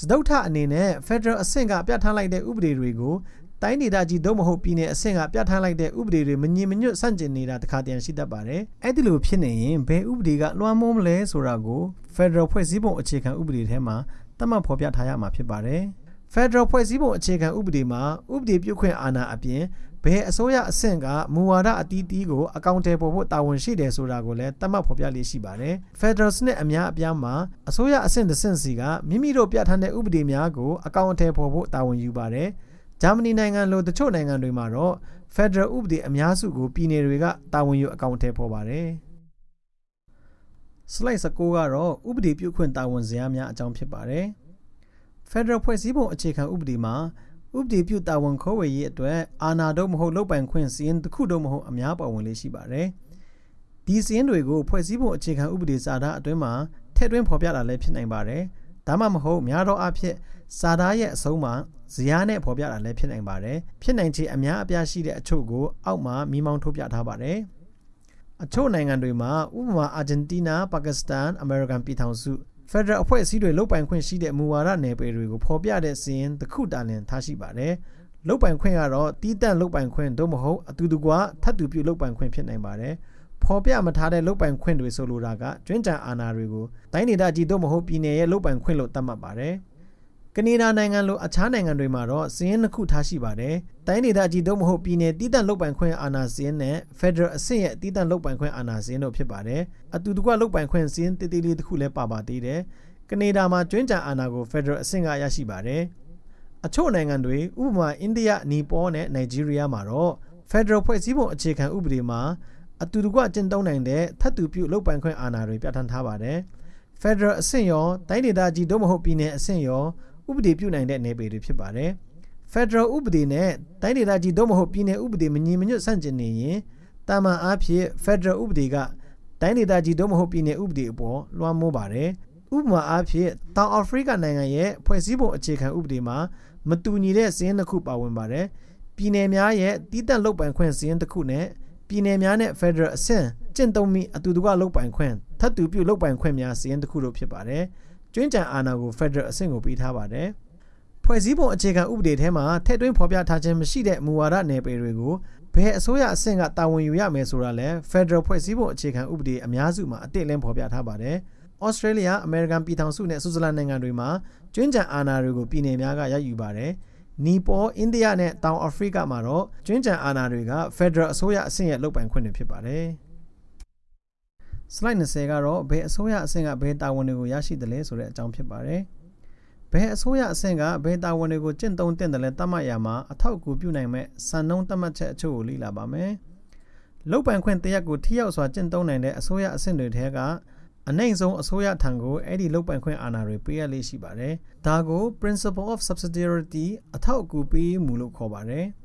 စတုထအနေနဲ့ Federal အဆင့်ကပြဋ္ဌာန်းလိုက်တဲ့ဥပဒေတွေကိုတိုင်းဒေသကြီးသို့မဟုတ်ပြည်နယ်အဆင့်ကပြဋ္ဌာန်းလိုက်တဲ့ဥပဒေတွေမညီမညွတ်ဆန့်ကျင်နေတာတခါတည်းရှိတတ်ပါတယ်။အဲ့ဒီလိုဖြစ်နေရင်ဘယ်ဥပဒေကလွှမ်းမိုးမလဲဆိုတာကို Federal ဖွဲ့စည်းပုံအခြေခံဥပဒေထဲမှာသတ်မှတ်ဖော်ပြထားရမှာဖြစ်ပါတယ်။ Federal ဖွဲ့စည်းပုံအခြေခံဥပဒေမှာဥပဒေပြုခွင့်အာဏာအပြင် ဘယ်အစိုးရအဆင့်ကမူဝါဒအသီးသီးကိုအကောင့်ထဲပေါ်ဖို့တာဝန်ရှိတယ်ဆိုတာကိုလည်းသတ်မှတ်ဖော်ပြလေးရှိပါတယ်။ Federal စနစ်အများအပြားမှာအစိုးရအဆင့်တစ်ဆင့်စီကမိမိတို့ပြဋ္ဌာန်းတဲ့ဥပဒေများကိုအကောင့်ထဲပေါ်ဖို့တာဝန်ယူပါတယ်။ဂျာမနီနိုင်ငံလိုတချို့နိုင်ငံတွေမှာတော့ Federal ဥပဒေအများစုကိုပြည်နယ်တွေကတာဝန်ယူအကောင့်ထဲပေါ်ပါတယ်။ slide 19ကတော့ဥပဒေပြုခွင့်တာဝန်ဇယားများအကြောင်းဖြစ်ပါတယ်။ Federal ဖွဲ့စည်းပုံအခြေခံဥပဒေမှာ ဥပဒေပြုတာဝန်ခေါ်ဝေရေးအတွက်အာဏာတော့မဟုတ်လုပ်ပိုင်ခွင့်စီရင်တစ်ခုတော့မဟုတ်အများပါဝင်လေးရှိပါတယ်။ဒီစီရင်တွေကိုဖွဲ့စည်းပုံအခြေခံဥပဒေစာသားအတွင်းမှာထည့်သွင်းဖော်ပြတာလည်းဖြစ်နိုင်ပါတယ်။ဒါမှမဟုတ်များသောအားဖြင့်စာသားရဲ့အဆုံးမှာဇယားနဲ့ဖော်ပြတာလည်းဖြစ်နိုင်ပါတယ်။ဖြစ်နိုင်ခြေအများအပြားရှိတဲ့အချို့ကိုအောက်မှာမိမောင်းထုတ်ပြထားပါတယ်။အချို့နိုင်ငံတွေမှာဥပမာအာဂျင်တီးနားပါကစ္စတန်အမေရိကန်ပြည်ထောင်စု ဖက်ဒရယ်အဖွဲ့အစည်းတွေလုတ်ပိုင်ခွင့်ရှိတဲ့မူဝါဒနယ်ပယ်တွေကိုဖော်ပြတဲ့စီရင်တစ်ခုတာလင်ထားရှိပါတယ်။လုတ်ပိုင်ခွင့်ကတော့တီးတန့်လုတ်ပိုင်ခွင့်သို့မဟုတ်အတူတကွထပ်တူပြုလုတ်ပိုင်ခွင့်ဖြစ်နိုင်ပါတယ်။ဖော်ပြမထားတဲ့လုတ်ပိုင်ခွင့်တွေဆိုလိုတာကကျွမ်းကြံအာဏာတွေကိုတိုင်းဒေသကြီးသို့မဟုတ်ပြည်နယ်ရဲ့လုတ်ပိုင်ခွင့်လို့သတ်မှတ်ပါတယ်။ ကနေဒါနိုင်ငံလိုအခြားနိုင်ငံတွေမှာတော့စီးရင်တစ်ခုထားရှိပါတယ်။တိုင်းဒေသကြီးသို့မဟုတ်ပြည်နယ်တည်တံ့လုတ်ပိုင်ခွင့်အာဏာစီးရင်နဲ့ Federal အဆင့်ရဲ့တည်တံ့လုတ်ပိုင်ခွင့်အာဏာစီးရင်တို့ဖြစ်ပါတယ်။အတူတကွလုတ်ပိုင်ခွင့်စီးရင်တည်တည်လေးတစ်ခုလည်းပါပါသေးတယ်။ကနေဒါမှာကျွမ်းကြံအာဏာကို Federal အဆင့်ကရရှိပါတယ်။အချို့နိုင်ငံတွေဥပမာအိန္ဒိယ၊နီပေါနဲ့နိုင်ဂျီးရီးယားမှာတော့ Federal ဖွဲ့စည်းပုံအခြေခံဥပဒေမှာအတူတကွကျင့်သုံးနိုင်တဲ့ထပ်တူပြုလုတ်ပိုင်ခွင့်အာဏာတွေပြဋ္ဌာန်းထားပါတယ်။ Federal အဆင့်ရောတိုင်းဒေသကြီးတို့မဟုတ်ပြည်နယ်အဆင့်ရော ဥပဒေပြုနိုင်တဲ့နယ်ပယ်တွေဖြစ်ပါတယ်။ Federal ဥပဒေနဲ့တိုင်းဒေသကြီးတို့မဟုတ်ပြည်နယ်ဥပဒေမညီမညွတ်ဆန့်ကျင်နေရင်တာမန်အားဖြင့် Federal ဥပဒေကတိုင်းဒေသကြီးတို့မဟုတ်ပြည်နယ်ဥပဒေအပေါ်လွှမ်းမိုးပါတယ်။ဥပမာအားဖြင့်တောင်အာဖရိကနိုင်ငံရဲ့ဖွဲ့စည်းပုံအခြေခံဥပဒေမှာမတူညီတဲ့စီးရင်တစ်ခုပါဝင်ပါတယ်။ပြည်နယ်များရဲ့တည်တံ့လုပ်ပိုင်ခွင့်စီးရင်တစ်ခုနဲ့ပြည်နယ်များနဲ့ Federal အဆင့်ကျင့်သုံးမိအတူတကွလုပ်ပိုင်ခွင့်ထပ်တူပြုလုပ်ပိုင်ခွင့်များစီးရင်တစ်ခုတို့ဖြစ်ပါတယ်။ ကျွင်းကြံအာဏာကို Federal အဆင့်ကိုပေးထားပါတယ်။ဖွဲ့စည်းပုံအခြေခံဥပဒေထဲမှာထည့်သွင်းဖော်ပြထားခြင်းမရှိတဲ့မူဝါဒနယ်ပယ်တွေကိုဘယ်အစိုးရအဆင့်ကတာဝန်ယူရမယ်ဆိုတာလဲ Federal ဖွဲ့စည်းပုံအခြေခံဥပဒေအများစုမှာအတိအလင်းဖော်ပြထားပါတယ်။ Australia, American ပြည်ထောင်စုနဲ့ Switzerland နိုင်ငံတွေမှာကျွင်းကြံအာဏာတွေကိုပြည်နယ်များကရယူပါတယ်။နီပေါ်၊အိန္ဒိယနဲ့တောင်အာဖရိကမှာတော့ကျွင်းကြံအာဏာတွေက Federal အစိုးရအဆင့်ရဲ့လုပ်ပိုင်ခွင့်တွေဖြစ်ပါတယ်။ slide 20ကတော့ဘယ်အစိုးရအဆင့်ကဘယ်တာဝန်တွေကိုရရှိတယ်လဲဆိုတဲ့အကြောင်းဖြစ်ပါတယ်။ဘယ်အစိုးရအဆင့်ကဘယ်တာဝန်တွေကိုကျင့်သုံးတင်တယ်လဲတတ်မှတ်ရမှာအထောက်အကူပြုနိုင်မဲ့စံနှုန်းတတ်မှတ်ချက်အချို့ကိုလေ့လာပါမယ်။လုပ်ပိုင်ခွင့်တရက်ကိုထိရောက်စွာကျင့်သုံးနိုင်တဲ့အစိုးရအဆင့်တွေထဲကအနိုင်ဆုံးအစိုးရထံကိုအဲ့ဒီလုပ်ပိုင်ခွင့်အာဏာတွေပေးရလေးရှိပါတယ်။ဒါကို principle of subsidiarity အထောက်အကူပေးမှုလို့ခေါ်ပါတယ်။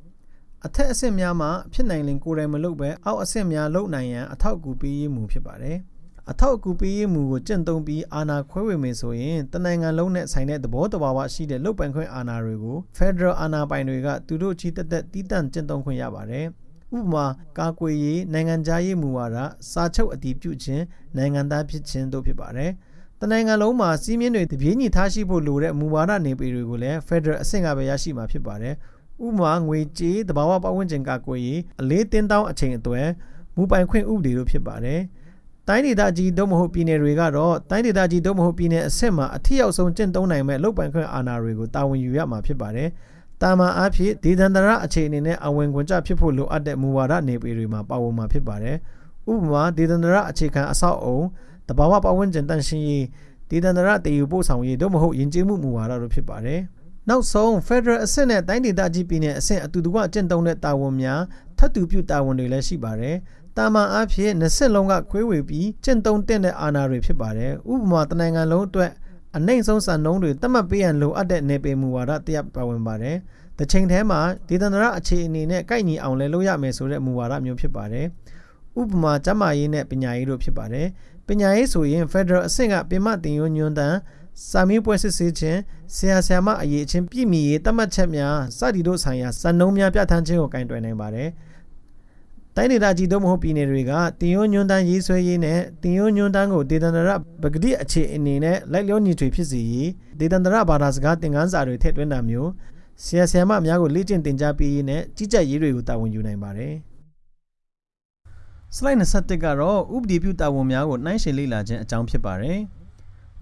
အထက်အဆင့်များမှာဖြစ်နိုင်ရင်ကိုယ်တိုင်မလုပ်ပဲအောက်အဆင့်များလုပ်နိုင်ရန်အထောက်အကူပေးမှုဖြစ်ပါတယ်။အထောက်အကူပေးမှုကိုကျင့်သုံးပြီးအာဏာခွဲဝေမယ်ဆိုရင်တနိုင်ငံလုံးနဲ့ဆိုင်တဲ့သဘောတဘာဝရှိတဲ့လုပ်ပိုင်ခွင့်အာဏာတွေကို Federal အာဏာပိုင်တွေကသူတို့ချီတက်တက်တီးတန့်ကျင့်သုံးခွင့်ရပါတယ်။ဥပမာကာကွယ်ရေးနိုင်ငံခြားရေးမူဝါဒစာချုပ်အတည်ပြုခြင်းနိုင်ငံသားဖြစ်ခြင်းတို့ဖြစ်ပါတယ်။တနိုင်ငံလုံးမှာစီးမြင့်တွေတပြေးညီထားရှိဖို့လိုတဲ့မူဝါဒနေပေတွေကိုလည်း Federal အဆင့်ကပဲရရှိမှာဖြစ်ပါတယ်။ ဥပမာငွေကြေးတဘာဝပတ်ဝန်းကျင်ကာကွယ်ရေးအလေးတင်းတောင်းအချိန်အသွဲမူပိုင်ခွင့်ဥပဒေတို့ဖြစ်ပါတယ်။တိုင်းဒေသကြီးတို့မဟုတ်ပြည်နယ်တွေကတော့တိုင်းဒေသကြီးတို့မဟုတ်ပြည်နယ်အဆင့်မှာအထက်ရောက်ဆုံးကျင့်သုံးနိုင်မဲ့လုပ်ပိုင်ခွင့်အာဏာတွေကိုတာဝန်ယူရမှာဖြစ်ပါတယ်။တာမန်အားဖြင့်ဒေသန္တရအခြေအနေနဲ့အဝင်ခွင့်ကြဖြစ်ဖို့လိုအပ်တဲ့မူဝါဒနေပေတွေမှာပါဝင်မှာဖြစ်ပါတယ်။ဥပမာဒေသန္တရအခြေခံအဆောက်အုံတဘာဝပတ်ဝန်းကျင်တန့်ရှင်းရေးဒေသန္တရတည်ယူပို့ဆောင်ရေးတို့မဟုတ်ယဉ်ကျေးမှုမူဝါဒတို့ဖြစ်ပါတယ်။ နောက်ဆုံး Federal အဆင့်နဲ့တိုင်းဒေသကြီးပြည်နယ်အဆင့်အတူတကွအကျင့်သုံးတဲ့တာဝန်များထပ်တူပြုတာဝန်တွေလည်းရှိပါတယ်။တာမန်အားဖြင့်20လုံးကခွဲဝေပြီးကျင့်သုံးတဲ့အာဏာတွေဖြစ်ပါတယ်။ဥပမာတနိုင်ငံလုံးအတွက်အနိုင်ဆုံးစံနှုန်းတွေသတ်မှတ်ပေးရန်လိုအပ်တဲ့နယ်ပယ်မူဝါဒတရပါဝင်ပါတယ်။တစ်ချိန်တည်းမှာဒေသန္တရအခြေအနေနဲ့ကိုက်ညီအောင်လဲလုပ်ရမယ်ဆိုတဲ့မူဝါဒမျိုးဖြစ်ပါတယ်။ဥပမာကျန်းမာရေးနဲ့ပညာရေးတို့ဖြစ်ပါတယ်။ပညာရေးဆိုရင် Federal အဆင့်ကပြင်မတင်ရွညွန်းတန်း စာမင်းပွဲစစ်ဆေးခြင်းဆရာဆရာမအရေးအချင်းပြည့်မီရေးတတ်မှတ်ချက်များစသည်တို့ဆိုင်ရာစံနှုန်းများပြဋ္ဌာန်းခြင်းကိုကင်တွယ်နိုင်ပါတယ်။တိုင်းဒေသကြီးတို့မဟုတ်ပြည်နယ်တွေကတင်ယွညွန်းတန်းရေးဆွဲရေးနဲ့တင်ယွညွန်းတန်းကိုဒေသန္တရပဂတိအခြေအနေနဲ့လိုက်လျောညီထွေဖြစ်စေရေးဒေသန္တရဘာသာစကားသင်ခန်းစာတွေထည့်သွင်းတာမျိုးဆရာဆရာမအများကိုလေ့ကျင့်သင်ကြားပေးရေးနဲ့ကြီးကြပ်ရေးတွေကိုတာဝန်ယူနိုင်ပါတယ်။ slide 21ကတော့ဥပဒေပြုတာဝန်များကိုနှိုင်းယှဉ်လေ့လာခြင်းအကြောင်းဖြစ်ပါတယ်။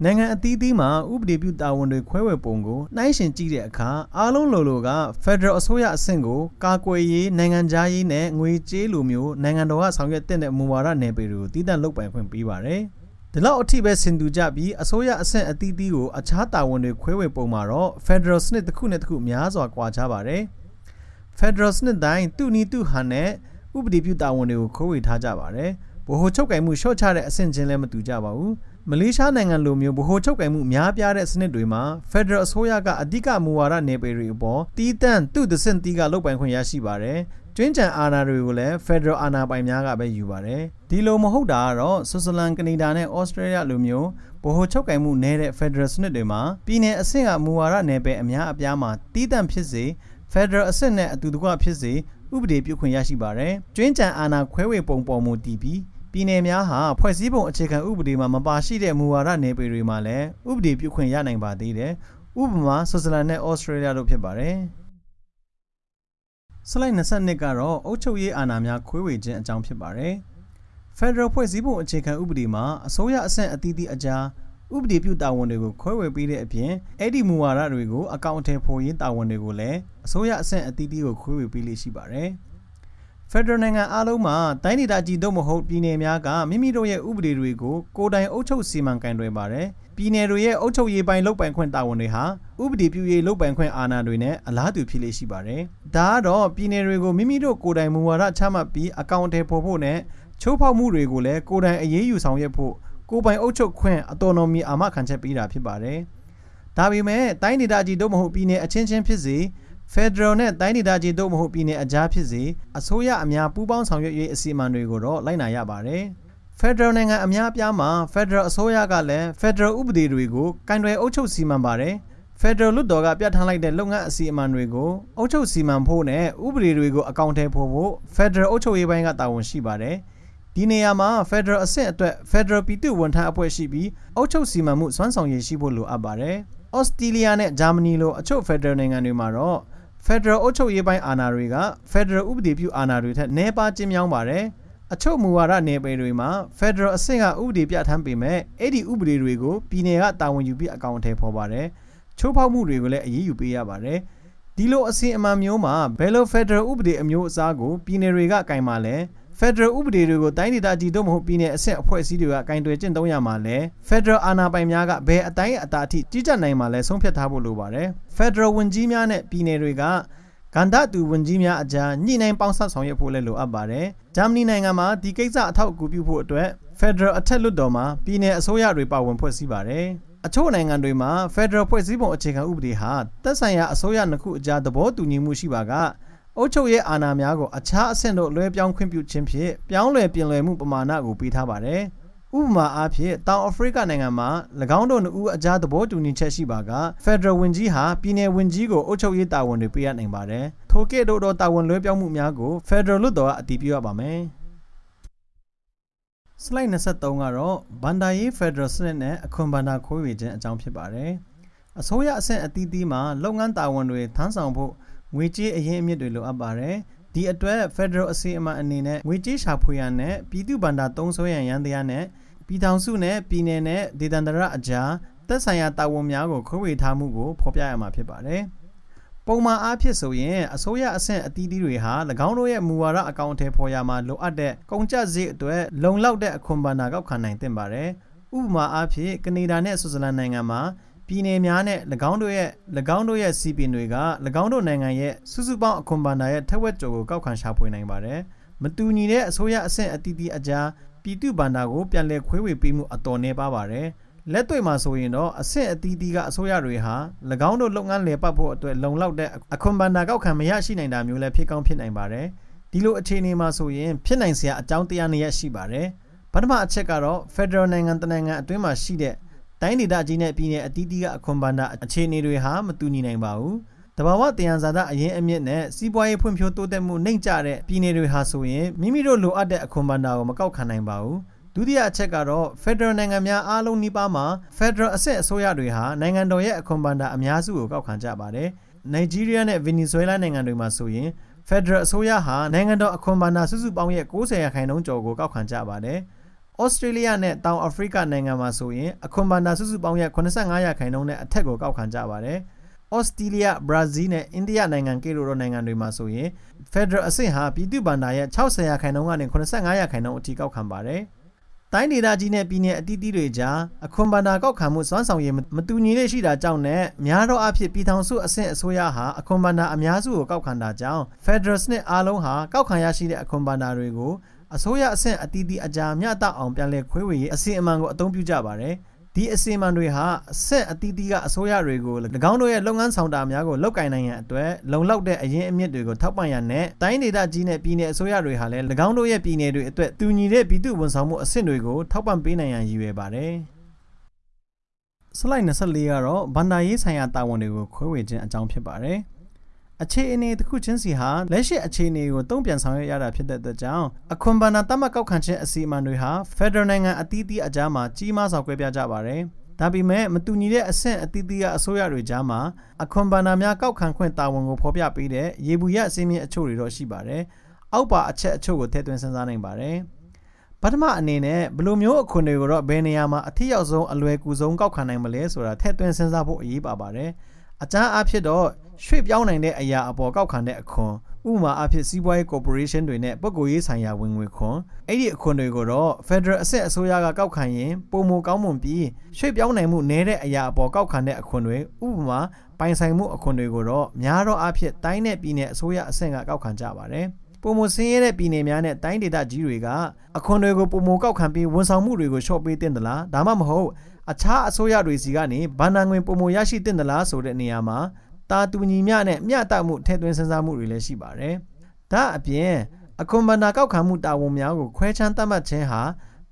နိုင်ငံအသီးသီးမှာဥပဒေပြုတာဝန်တွေခွဲဝေပုံကိုနှိုင်းယှဉ်ကြည့်တဲ့အခါအားလုံးလိုလိုက Federal အစိုးရအဆင့်ကိုကာကွယ်ရေးနိုင်ငံခြားရေးနဲ့ငွေကြေးလိုမျိုးနိုင်ငံတော်ကဆောင်ရွက်တဲ့မူဝါဒနယ်ပယ်တွေကိုတည်တံ့လုပ်ပိုင်ခွင့်ပေးပါတယ်။ဒီလောက်အထိပဲဆင်တူကြပြီးအစိုးရအဆင့်အသီးသီးကိုအခြားတာဝန်တွေခွဲဝေပုံမှာတော့ Federal စနစ်တစ်ခုနဲ့တစ်ခုများစွာကွာခြားပါတယ်။ Federal စနစ်တိုင်းသူ့နီးသူ့ဟန်နဲ့ဥပဒေပြုတာဝန်တွေကိုခွဲဝေထားကြပါတယ်။ဗဟိုချုပ်ကိုင်မှုရှော့ချတဲ့အဆင့်ချင်းလည်းမတူကြပါဘူး။ မလေးရှားနိုင်ငံလိုမျိုးဗဟိုချုပ်ကိုင်မှုများပြားတဲ့စနစ်တွေမှာ Federal အစိုးရကအဓိကမူဝါဒနယ်ပယ်တွေအပေါ်တီးတန့်သူ့သစင်တီးကလုပ်ပိုင်ခွင့်ရရှိပါတယ်။ကျွင်းကြံအာဏာတွေကိုလည်း Federal အာဏာပိုင်များကပဲယူပါတယ်။ဒီလိုမဟုတ်တာကတော့ဆွစ်ဇာလန်ကနေဒါနဲ့ Australia လိုမျိုးဗဟိုချုပ်ကိုင်မှုနည်းတဲ့ Federal စနစ်တွေမှာပြည်내အဆင့်ကမူဝါဒနယ်ပယ်အများအပြားမှာတီးတန့်ဖြစ်စေ Federal အဆင့်နဲ့အတူတကွဖြစ်စေဥပဒေပြုခွင့်ရရှိပါတယ်။ကျွင်းကြံအာဏာခွဲဝေပုံပေါ်မူတည်ပြီး ပြည်နယ်များဟာဖွဲ့စည်းပုံအခြေခံဥပဒေမှာမပါရှိတဲ့မူဝါဒနယ်ပယ်တွေမှာလည်းဥပဒေပြုခွင့်ရနိုင်ပါသေးတယ်။ဥပမာဆွစ်ဇာလန်နဲ့ဩစတြေးလျတို့ဖြစ်ပါတယ်။စလိုက်22ကတော့အုပ်ချုပ်ရေးအာဏာများခွဲဝေခြင်းအကြောင်းဖြစ်ပါတယ်။ Federal ဖွဲ့စည်းပုံအခြေခံဥပဒေမှာအစိုးရအဆင့်အသီးသီးအကြားဥပဒေပြုတာဝန်တွေကိုခွဲဝေပေးတဲ့အပြင်အဲ့ဒီမူဝါဒတွေကိုအကောင့်အထည်ဖော်ရေးတာဝန်တွေကိုလည်းအစိုးရအဆင့်အသီးသီးကိုခွဲဝေပေးလိရှိပါတယ်။ ဖက်ဒရယ်နိုင်ငံအားလုံးမှာတိုင်းဒေသကြီးတို့မဟုတ်ပြည်နယ်များကမိမိတို့ရဲ့ဥပဒေတွေကိုကိုယ်တိုင်အုပ်ချုပ်စီမံကင်တွယ်ပါတယ်။ပြည်နယ်တွေရဲ့အုပ်ချုပ်ရေးပိုင်းလုပ်ပိုင်ခွင့်တာဝန်တွေဟာဥပဒေပြုရေးလုပ်ပိုင်ခွင့်အာဏာတွေနဲ့အလားတူဖြစ်လေရှိပါတယ်။ဒါကတော့ပြည်နယ်တွေကိုမိမိတို့ကိုယ်တိုင်မူဝါဒချမှတ်ပြီးအကောင့်အထည်ဖော်ဖို့နဲ့ချိုးဖောက်မှုတွေကိုလည်းကိုယ်တိုင်အရေးယူဆောင်ရွက်ဖို့ကိုယ်ပိုင်အုပ်ချုပ်ခွင့် autonomy အာမခံချက်ပေးတာဖြစ်ပါတယ်။ဒါပေမဲ့တိုင်းဒေသကြီးတို့မဟုတ်ပြည်နယ်အချင်းချင်းဖြစ်စေ Federal နဲ့တိုင်းဒေသကြီးတို့မဟုတ်ပြည်နယ်အကြားဖြစ်စေအစိုးရအများပူးပေါင်းဆောင်ရွက်ရေးအစီအမံတွေကိုတော့လိုက်နာရပါတယ်။ Federal နိုင်ငံအများအပြားမှာ Federal အစိုးရကလည်း Federal ဥပဒေတွေကိုကင်တွယ်အုပ်ချုပ်စီမံပါတယ်။ Federal လွှတ်တော်ကပြဋ္ဌာန်းလိုက်တဲ့လုပ်ငန်းအစီအမံတွေကိုအုပ်ချုပ်စီမံဖို့နဲ့ဥပဒေတွေကိုအကောင့်ထဲပို့ဖို့ Federal အုပ်ချုပ်ရေးပိုင်းကတာဝန်ရှိပါတယ်။ဒီနေရာမှာ Federal အဆင့်အတွက် Federal ပြည်သူ့ဝန်ထမ်းအဖွဲ့ရှိပြီးအုပ်ချုပ်စီမံမှုစွမ်းဆောင်ရည်ရှိဖို့လိုအပ်ပါတယ်။ဩစတြေးလျနဲ့ဂျာမနီလိုအချို့ Federal နိုင်ငံတွေမှာတော့ Federal အုပ်ချုပ်ရေးပိုင်းအာဏာတွေက Federal ဥပဒေပြုအာဏာတွေထက်နည်းပါးကျဉ်းမြောင်းပါတယ်။အချို့မူဝါဒနယ်ပယ်တွေမှာ Federal အဆင့်ကဥပဒေပြဋ္ဌာန်းပေမဲ့အဲ့ဒီဥပဒေတွေကိုပြည်နယ်ကတာဝန်ယူပြီးအကောင့်ထဲပေါ်ပါတယ်။ချိုးဖောက်မှုတွေကိုလည်းအရေးယူပေးရပါတယ်။ဒီလိုအစီအမံမျိုးမှာဘယ်လို Federal ဥပဒေအမျိုးအစားကိုပြည်နယ်တွေကကင်မှာလဲ။ Federal ဥပဒေတွေကိုတိုင်းဒေသကြီးတို့မဟုတ်ပြည်နယ်အဆင့်အဖွဲ့အစည်းတွေကကင်တွယ်ကျင့်သုံးရမှာလဲ Federal အာဏာပိုင်များကဘယ်အတိုင်းအတာအထိကြီးကြပ်နိုင်မှာလဲဆုံးဖြတ်ထားဖို့လိုပါတယ်။ Federal ဝန်ကြီးများနဲ့ပြည်နယ်တွေကကန္တတူဝန်ကြီးများအကြားညှိနှိုင်းပေါင်းစပ်ဆောင်ရွက်ဖို့လည်းလိုအပ်ပါတယ်။ဂျာမနီနိုင်ငံမှာဒီကိစ္စအထောက်အကူပြုဖို့အတွက် Federal အထက်လွှတ်တော်မှာပြည်နယ်အစိုးရတွေပါဝင်ဖွဲ့စည်းပါတယ်။အချို့နိုင်ငံတွေမှာ Federal ဖွဲ့စည်းပုံအခြေခံဥပဒေဟာသက်ဆိုင်ရာအစိုးရနှစ်ခုအကြားသဘောတူညီမှုရှိပါက အုပ်ချုပ်ရေးအာဏာများကိုအခြားအဆင့်တို့လွှဲပြောင်းခွင့်ပြုခြင်းဖြင့်ပြောင်းလဲပြင်လွယ်မှုပမာဏကိုပေးထားပါတယ်။ဥပမာအားဖြင့်တောင်အာဖရိကနိုင်ငံမှာ၎င်းတို့နှစ်ဦးအကြားသဘောတူညီချက်ရှိပါက Federal ဝန်ကြီးဟာပြည်နယ်ဝန်ကြီးကိုအုပ်ချုပ်ရေးတာဝန်တွေပေးရနိုင်ပါတယ်။ထိုကဲ့သို့သောတာဝန်လွှဲပြောင်းမှုများကို Federal လွှတ်တော်ကအတည်ပြုရပါမယ်။ slide 23ကတော့ဘန်ဒါရေး Federal စနစ်နဲ့အခွန်ဘန်ဒါခိုးဝေခြင်းအကြောင်းဖြစ်ပါတယ်။အစိုးရအဆင့်အသီးသီးမှာလုပ်ငန်းတာဝန်တွေထမ်းဆောင်ဖို့ ငွေကြေးအရင်းအမြစ်တွေလိုအပ်ပါတယ်။ဒီအတွက် Federal အစီအမံအနေနဲ့ငွေကြေးရှာဖွေရန်နဲ့ပြည်သူ့ဘဏ္ဍာသုံးစွဲရန်ရန်တရားနဲ့ပြည်ထောင်စုနဲ့ပြည်နယ်နဲ့ဒေသန္တရအကြားသက်ဆိုင်ရာတာဝန်များကိုခွဲဝေထားမှုကိုဖော်ပြရမှာဖြစ်ပါတယ်။ပုံမှန်အားဖြင့်ဆိုရင်အစိုးရအဆင့်အသီးသီးတွေဟာ၎င်းတို့ရဲ့မူဝါဒအကောင့်ထဲပေါ်ရမှာလိုအပ်တဲ့ကုန်ကျစရိတ်အတွက်လုံလောက်တဲ့အခွန်ဘဏ္ဍာကောက်ခံနိုင်သင့်ပါတယ်။ဥပမာအားဖြင့်ကနေဒါနဲ့ဆွစ်ဇာလန်နိုင်ငံမှာ ပြည်နယ်များနဲ့၎င်းတို့ရဲ့၎င်းတို့ရဲ့စီပင်တွေက၎င်းတို့နိုင်ငံရဲ့စုစုပေါင်းအခွန်ဘဏ္ဍာရဲ့ထက်ဝက်ကျော်ကိုကောက်ခံရှာဖွေနိုင်ပါတယ်။မတူညီတဲ့အစိုးရအဆင့်အသီးသီးအကြားပြည်သူ့ဘဏ္ဍာကိုပြန်လည်ခွဲဝေပေးမှုအတော်နှဲပါပါတယ်။လက်တွေ့မှာဆိုရင်တော့အဆင့်အသီးသီးကအစိုးရတွေဟာ၎င်းတို့လုပ်ငန်းလည်ပတ်ဖို့အတွက်လုံလောက်တဲ့အခွန်ဘဏ္ဍာကောက်ခံမရရှိနိုင်တာမျိုးလည်းဖြစ်ကောင်းဖြစ်နိုင်ပါတယ်။ဒီလိုအခြေအနေမှာဆိုရင်ဖြစ်နိုင်စရာအကြောင်းတရားနှစ်ရပ်ရှိပါတယ်။ပထမအချက်ကတော့ Federal နိုင်ငံတနိုင်ငံအတွင်းမှာရှိတဲ့ တိုင်းဒေသကြီးနဲ့ပြည်နယ်အသီးသီးကအခွန်ဘဏ္ဍာအခြေအနေတွေဟာမတူညီနိုင်ပါဘူး။တဘာဝတယံဇာတအရင်အမြင့်နဲ့စီးပွားရေးဖွံ့ဖြိုးတိုးတက်မှုနှိမ့်ကျတဲ့ပြည်နယ်တွေဟာဆိုရင်မိမိတို့လိုအပ်တဲ့အခွန်ဘဏ္ဍာကိုမကောက်ခံနိုင်ပါဘူး။ဒုတိယအချက်ကတော့ Federal နိုင်ငံများအားလုံးနှိပါမှာ Federal အဆင့်အစိုးရတွေဟာနိုင်ငံတော်ရဲ့အခွန်ဘဏ္ဍာအများစုကိုကောက်ခံကြပါတယ်။ Nigeria နဲ့ Venezuela နိုင်ငံတွေမှာဆိုရင် Federal အစိုးရဟာနိုင်ငံတော်အခွန်ဘဏ္ဍာစုစုပေါင်းရဲ့90ရာခိုင်နှုန်းကျော်ကိုကောက်ခံကြပါတယ်။ ဩစတြေးလျနဲ့တောင်အာဖရိကနိုင်ငံမှာဆိုရင်အခွန်ဘဏ္ဍာစုစုပေါင်းရဲ့85ရာခိုင်နှုန်းနဲ့အထက်ကိုကောက်ခံကြပါတယ်။ဩစတြေးလျ၊ဘရာဇီးနဲ့အိန္ဒိယနိုင်ငံကဲ့သို့သောနိုင်ငံတွေမှာဆိုရင် Federal အဆင့်ဟာပြည်သူ့ဘဏ္ဍာရဲ့60ရာခိုင်နှုန်းကနေ85ရာခိုင်နှုန်းအထိကောက်ခံပါတယ်။တိုင်းဒေသကြီးနဲ့ပြည်နယ်အသီးသီးတွေကြားအခွန်ဘဏ္ဍာကောက်ခံမှုစွမ်းဆောင်ရည်မတူညီလေးရှိတာကြောင့်နဲ့များသောအားဖြင့်ပြည်ထောင်စုအဆင့်အစိုးရဟာအခွန်ဘဏ္ဍာအများစုကိုကောက်ခံတာကြောင့် Federal စနစ်အားလုံးဟာကောက်ခံရရှိတဲ့အခွန်ဘဏ္ဍာတွေကို အစိုးရအဆင့်အသီးသီးအကြားမျှတအောင်ပြန်လည်ခွဲဝေရေးအစီအမံကိုအသုံးပြုကြပါတယ်ဒီအစီအမံတွေဟာအဆင့်အသီးသီးကအစိုးရတွေကို၎င်းတို့ရဲ့လုပ်ငန်းဆောင်တာများကိုလောက်ကင်နိုင်ရန်အတွက်လုံလောက်တဲ့အရင်းအမြစ်တွေကိုထောက်ပံ့ရန်နဲ့တိုင်းဒေသကြီးနဲ့ပြည်내အစိုးရတွေဟာလည်း၎င်းတို့ရဲ့ပြည်내တွေအတွက်တူညီတဲ့ပြည်သူ့ဝန်ဆောင်မှုအဆင့်တွေကိုထောက်ပံ့ပေးနိုင်ရန်ရည်ရွယ်ပါတယ်။ slide 24ကတော့ဗန္ဒာရေးဆိုင်ရာတာဝန်တွေကိုခွဲဝေခြင်းအကြောင်းဖြစ်ပါတယ်။ အခြေအနေတစ်ခုချင်းစီဟာလက်ရှိအခြေအနေကိုတုံ့ပြန်ဆောင်ရွက်ရတာဖြစ်တဲ့အတွက်ကြောင့်အခွန်ဘဏ္ဍာတတ်မှတ်ကောက်ခံခြင်းအစီအမံတွေဟာ Federal နိုင်ငံအသီးသီးအကြားမှာကြီးမားစွာကွဲပြားကြပါတယ်။ဒါပေမဲ့မတူညီတဲ့အဆင့်အသီးသီးကအစိုးရတွေကြားမှာအခွန်ဘဏ္ဍာများကောက်ခံခွင့်တာဝန်ကိုဖော်ပြပေးတဲ့ရေဘူးရအစည်းအမြင့်အချို့တွေတော့ရှိပါတယ်။အောက်ပါအချက်အချို့ကိုထည့်သွင်းစဉ်းစားနိုင်ပါတယ်။ပထမအနေနဲ့ဘယ်လိုမျိုးအခွန်တွေကိုတော့ဘယ်နေရာမှာအထည်ရောက်ဆုံးအလွယ်ကူဆုံးကောက်ခံနိုင်မလဲဆိုတာထည့်သွင်းစဉ်းစားဖို့အရေးပါပါတယ်။အကြမ်းအဖြစ်တော့ ရွှေ့ပြောင်းနိုင်တဲ့အရာအပေါ်ကောက်ခံတဲ့အခွန်ဥပမာအဖြစ်စီးပွားရေးကော်ပိုရေးရှင်းတွေနဲ့ပုဂ္ဂိုလ်ရေးဆိုင်ရာဝင်ငွေခွန်အဲ့ဒီအခွန်တွေကိုတော့ Federal အဆင့်အစိုးရကကောက်ခံရင်ပုံမကောင်းမွန်ပြီးရွှေ့ပြောင်းနိုင်မှုနည်းတဲ့အရာအပေါ်ကောက်ခံတဲ့အခွန်တွေဥပမာပိုင်ဆိုင်မှုအခွန်တွေကိုတော့များသောအားဖြင့်တိုင်းနဲ့ပြည်နယ်အစိုးရအဆင့်ကကောက်ခံကြပါတယ်ပပုံမစင်းရဲတဲ့ပြည်နယ်များနဲ့တိုင်းဒေသကြီးတွေကအခွန်တွေကိုပုံမကောက်ခံပြီးဝန်ဆောင်မှုတွေကိုလျှော့ပေးတင်သလားဒါမှမဟုတ်အခြားအစိုးရတွေစီကနေဗန်နာငွေပုံမရရှိတင်သလားဆိုတဲ့နေရာမှာ တာတူညီမျှနဲ့မျှတမှုထည့်သွင်းစဉ်းစားမှုတွေလည်းရှိပါတယ်။ဒါအပြင်အခွန်ဘန္နာကောက်ခံမှုတာဝန်များကိုခွဲခြမ်းသတ်မှတ်ခြင်းဟာ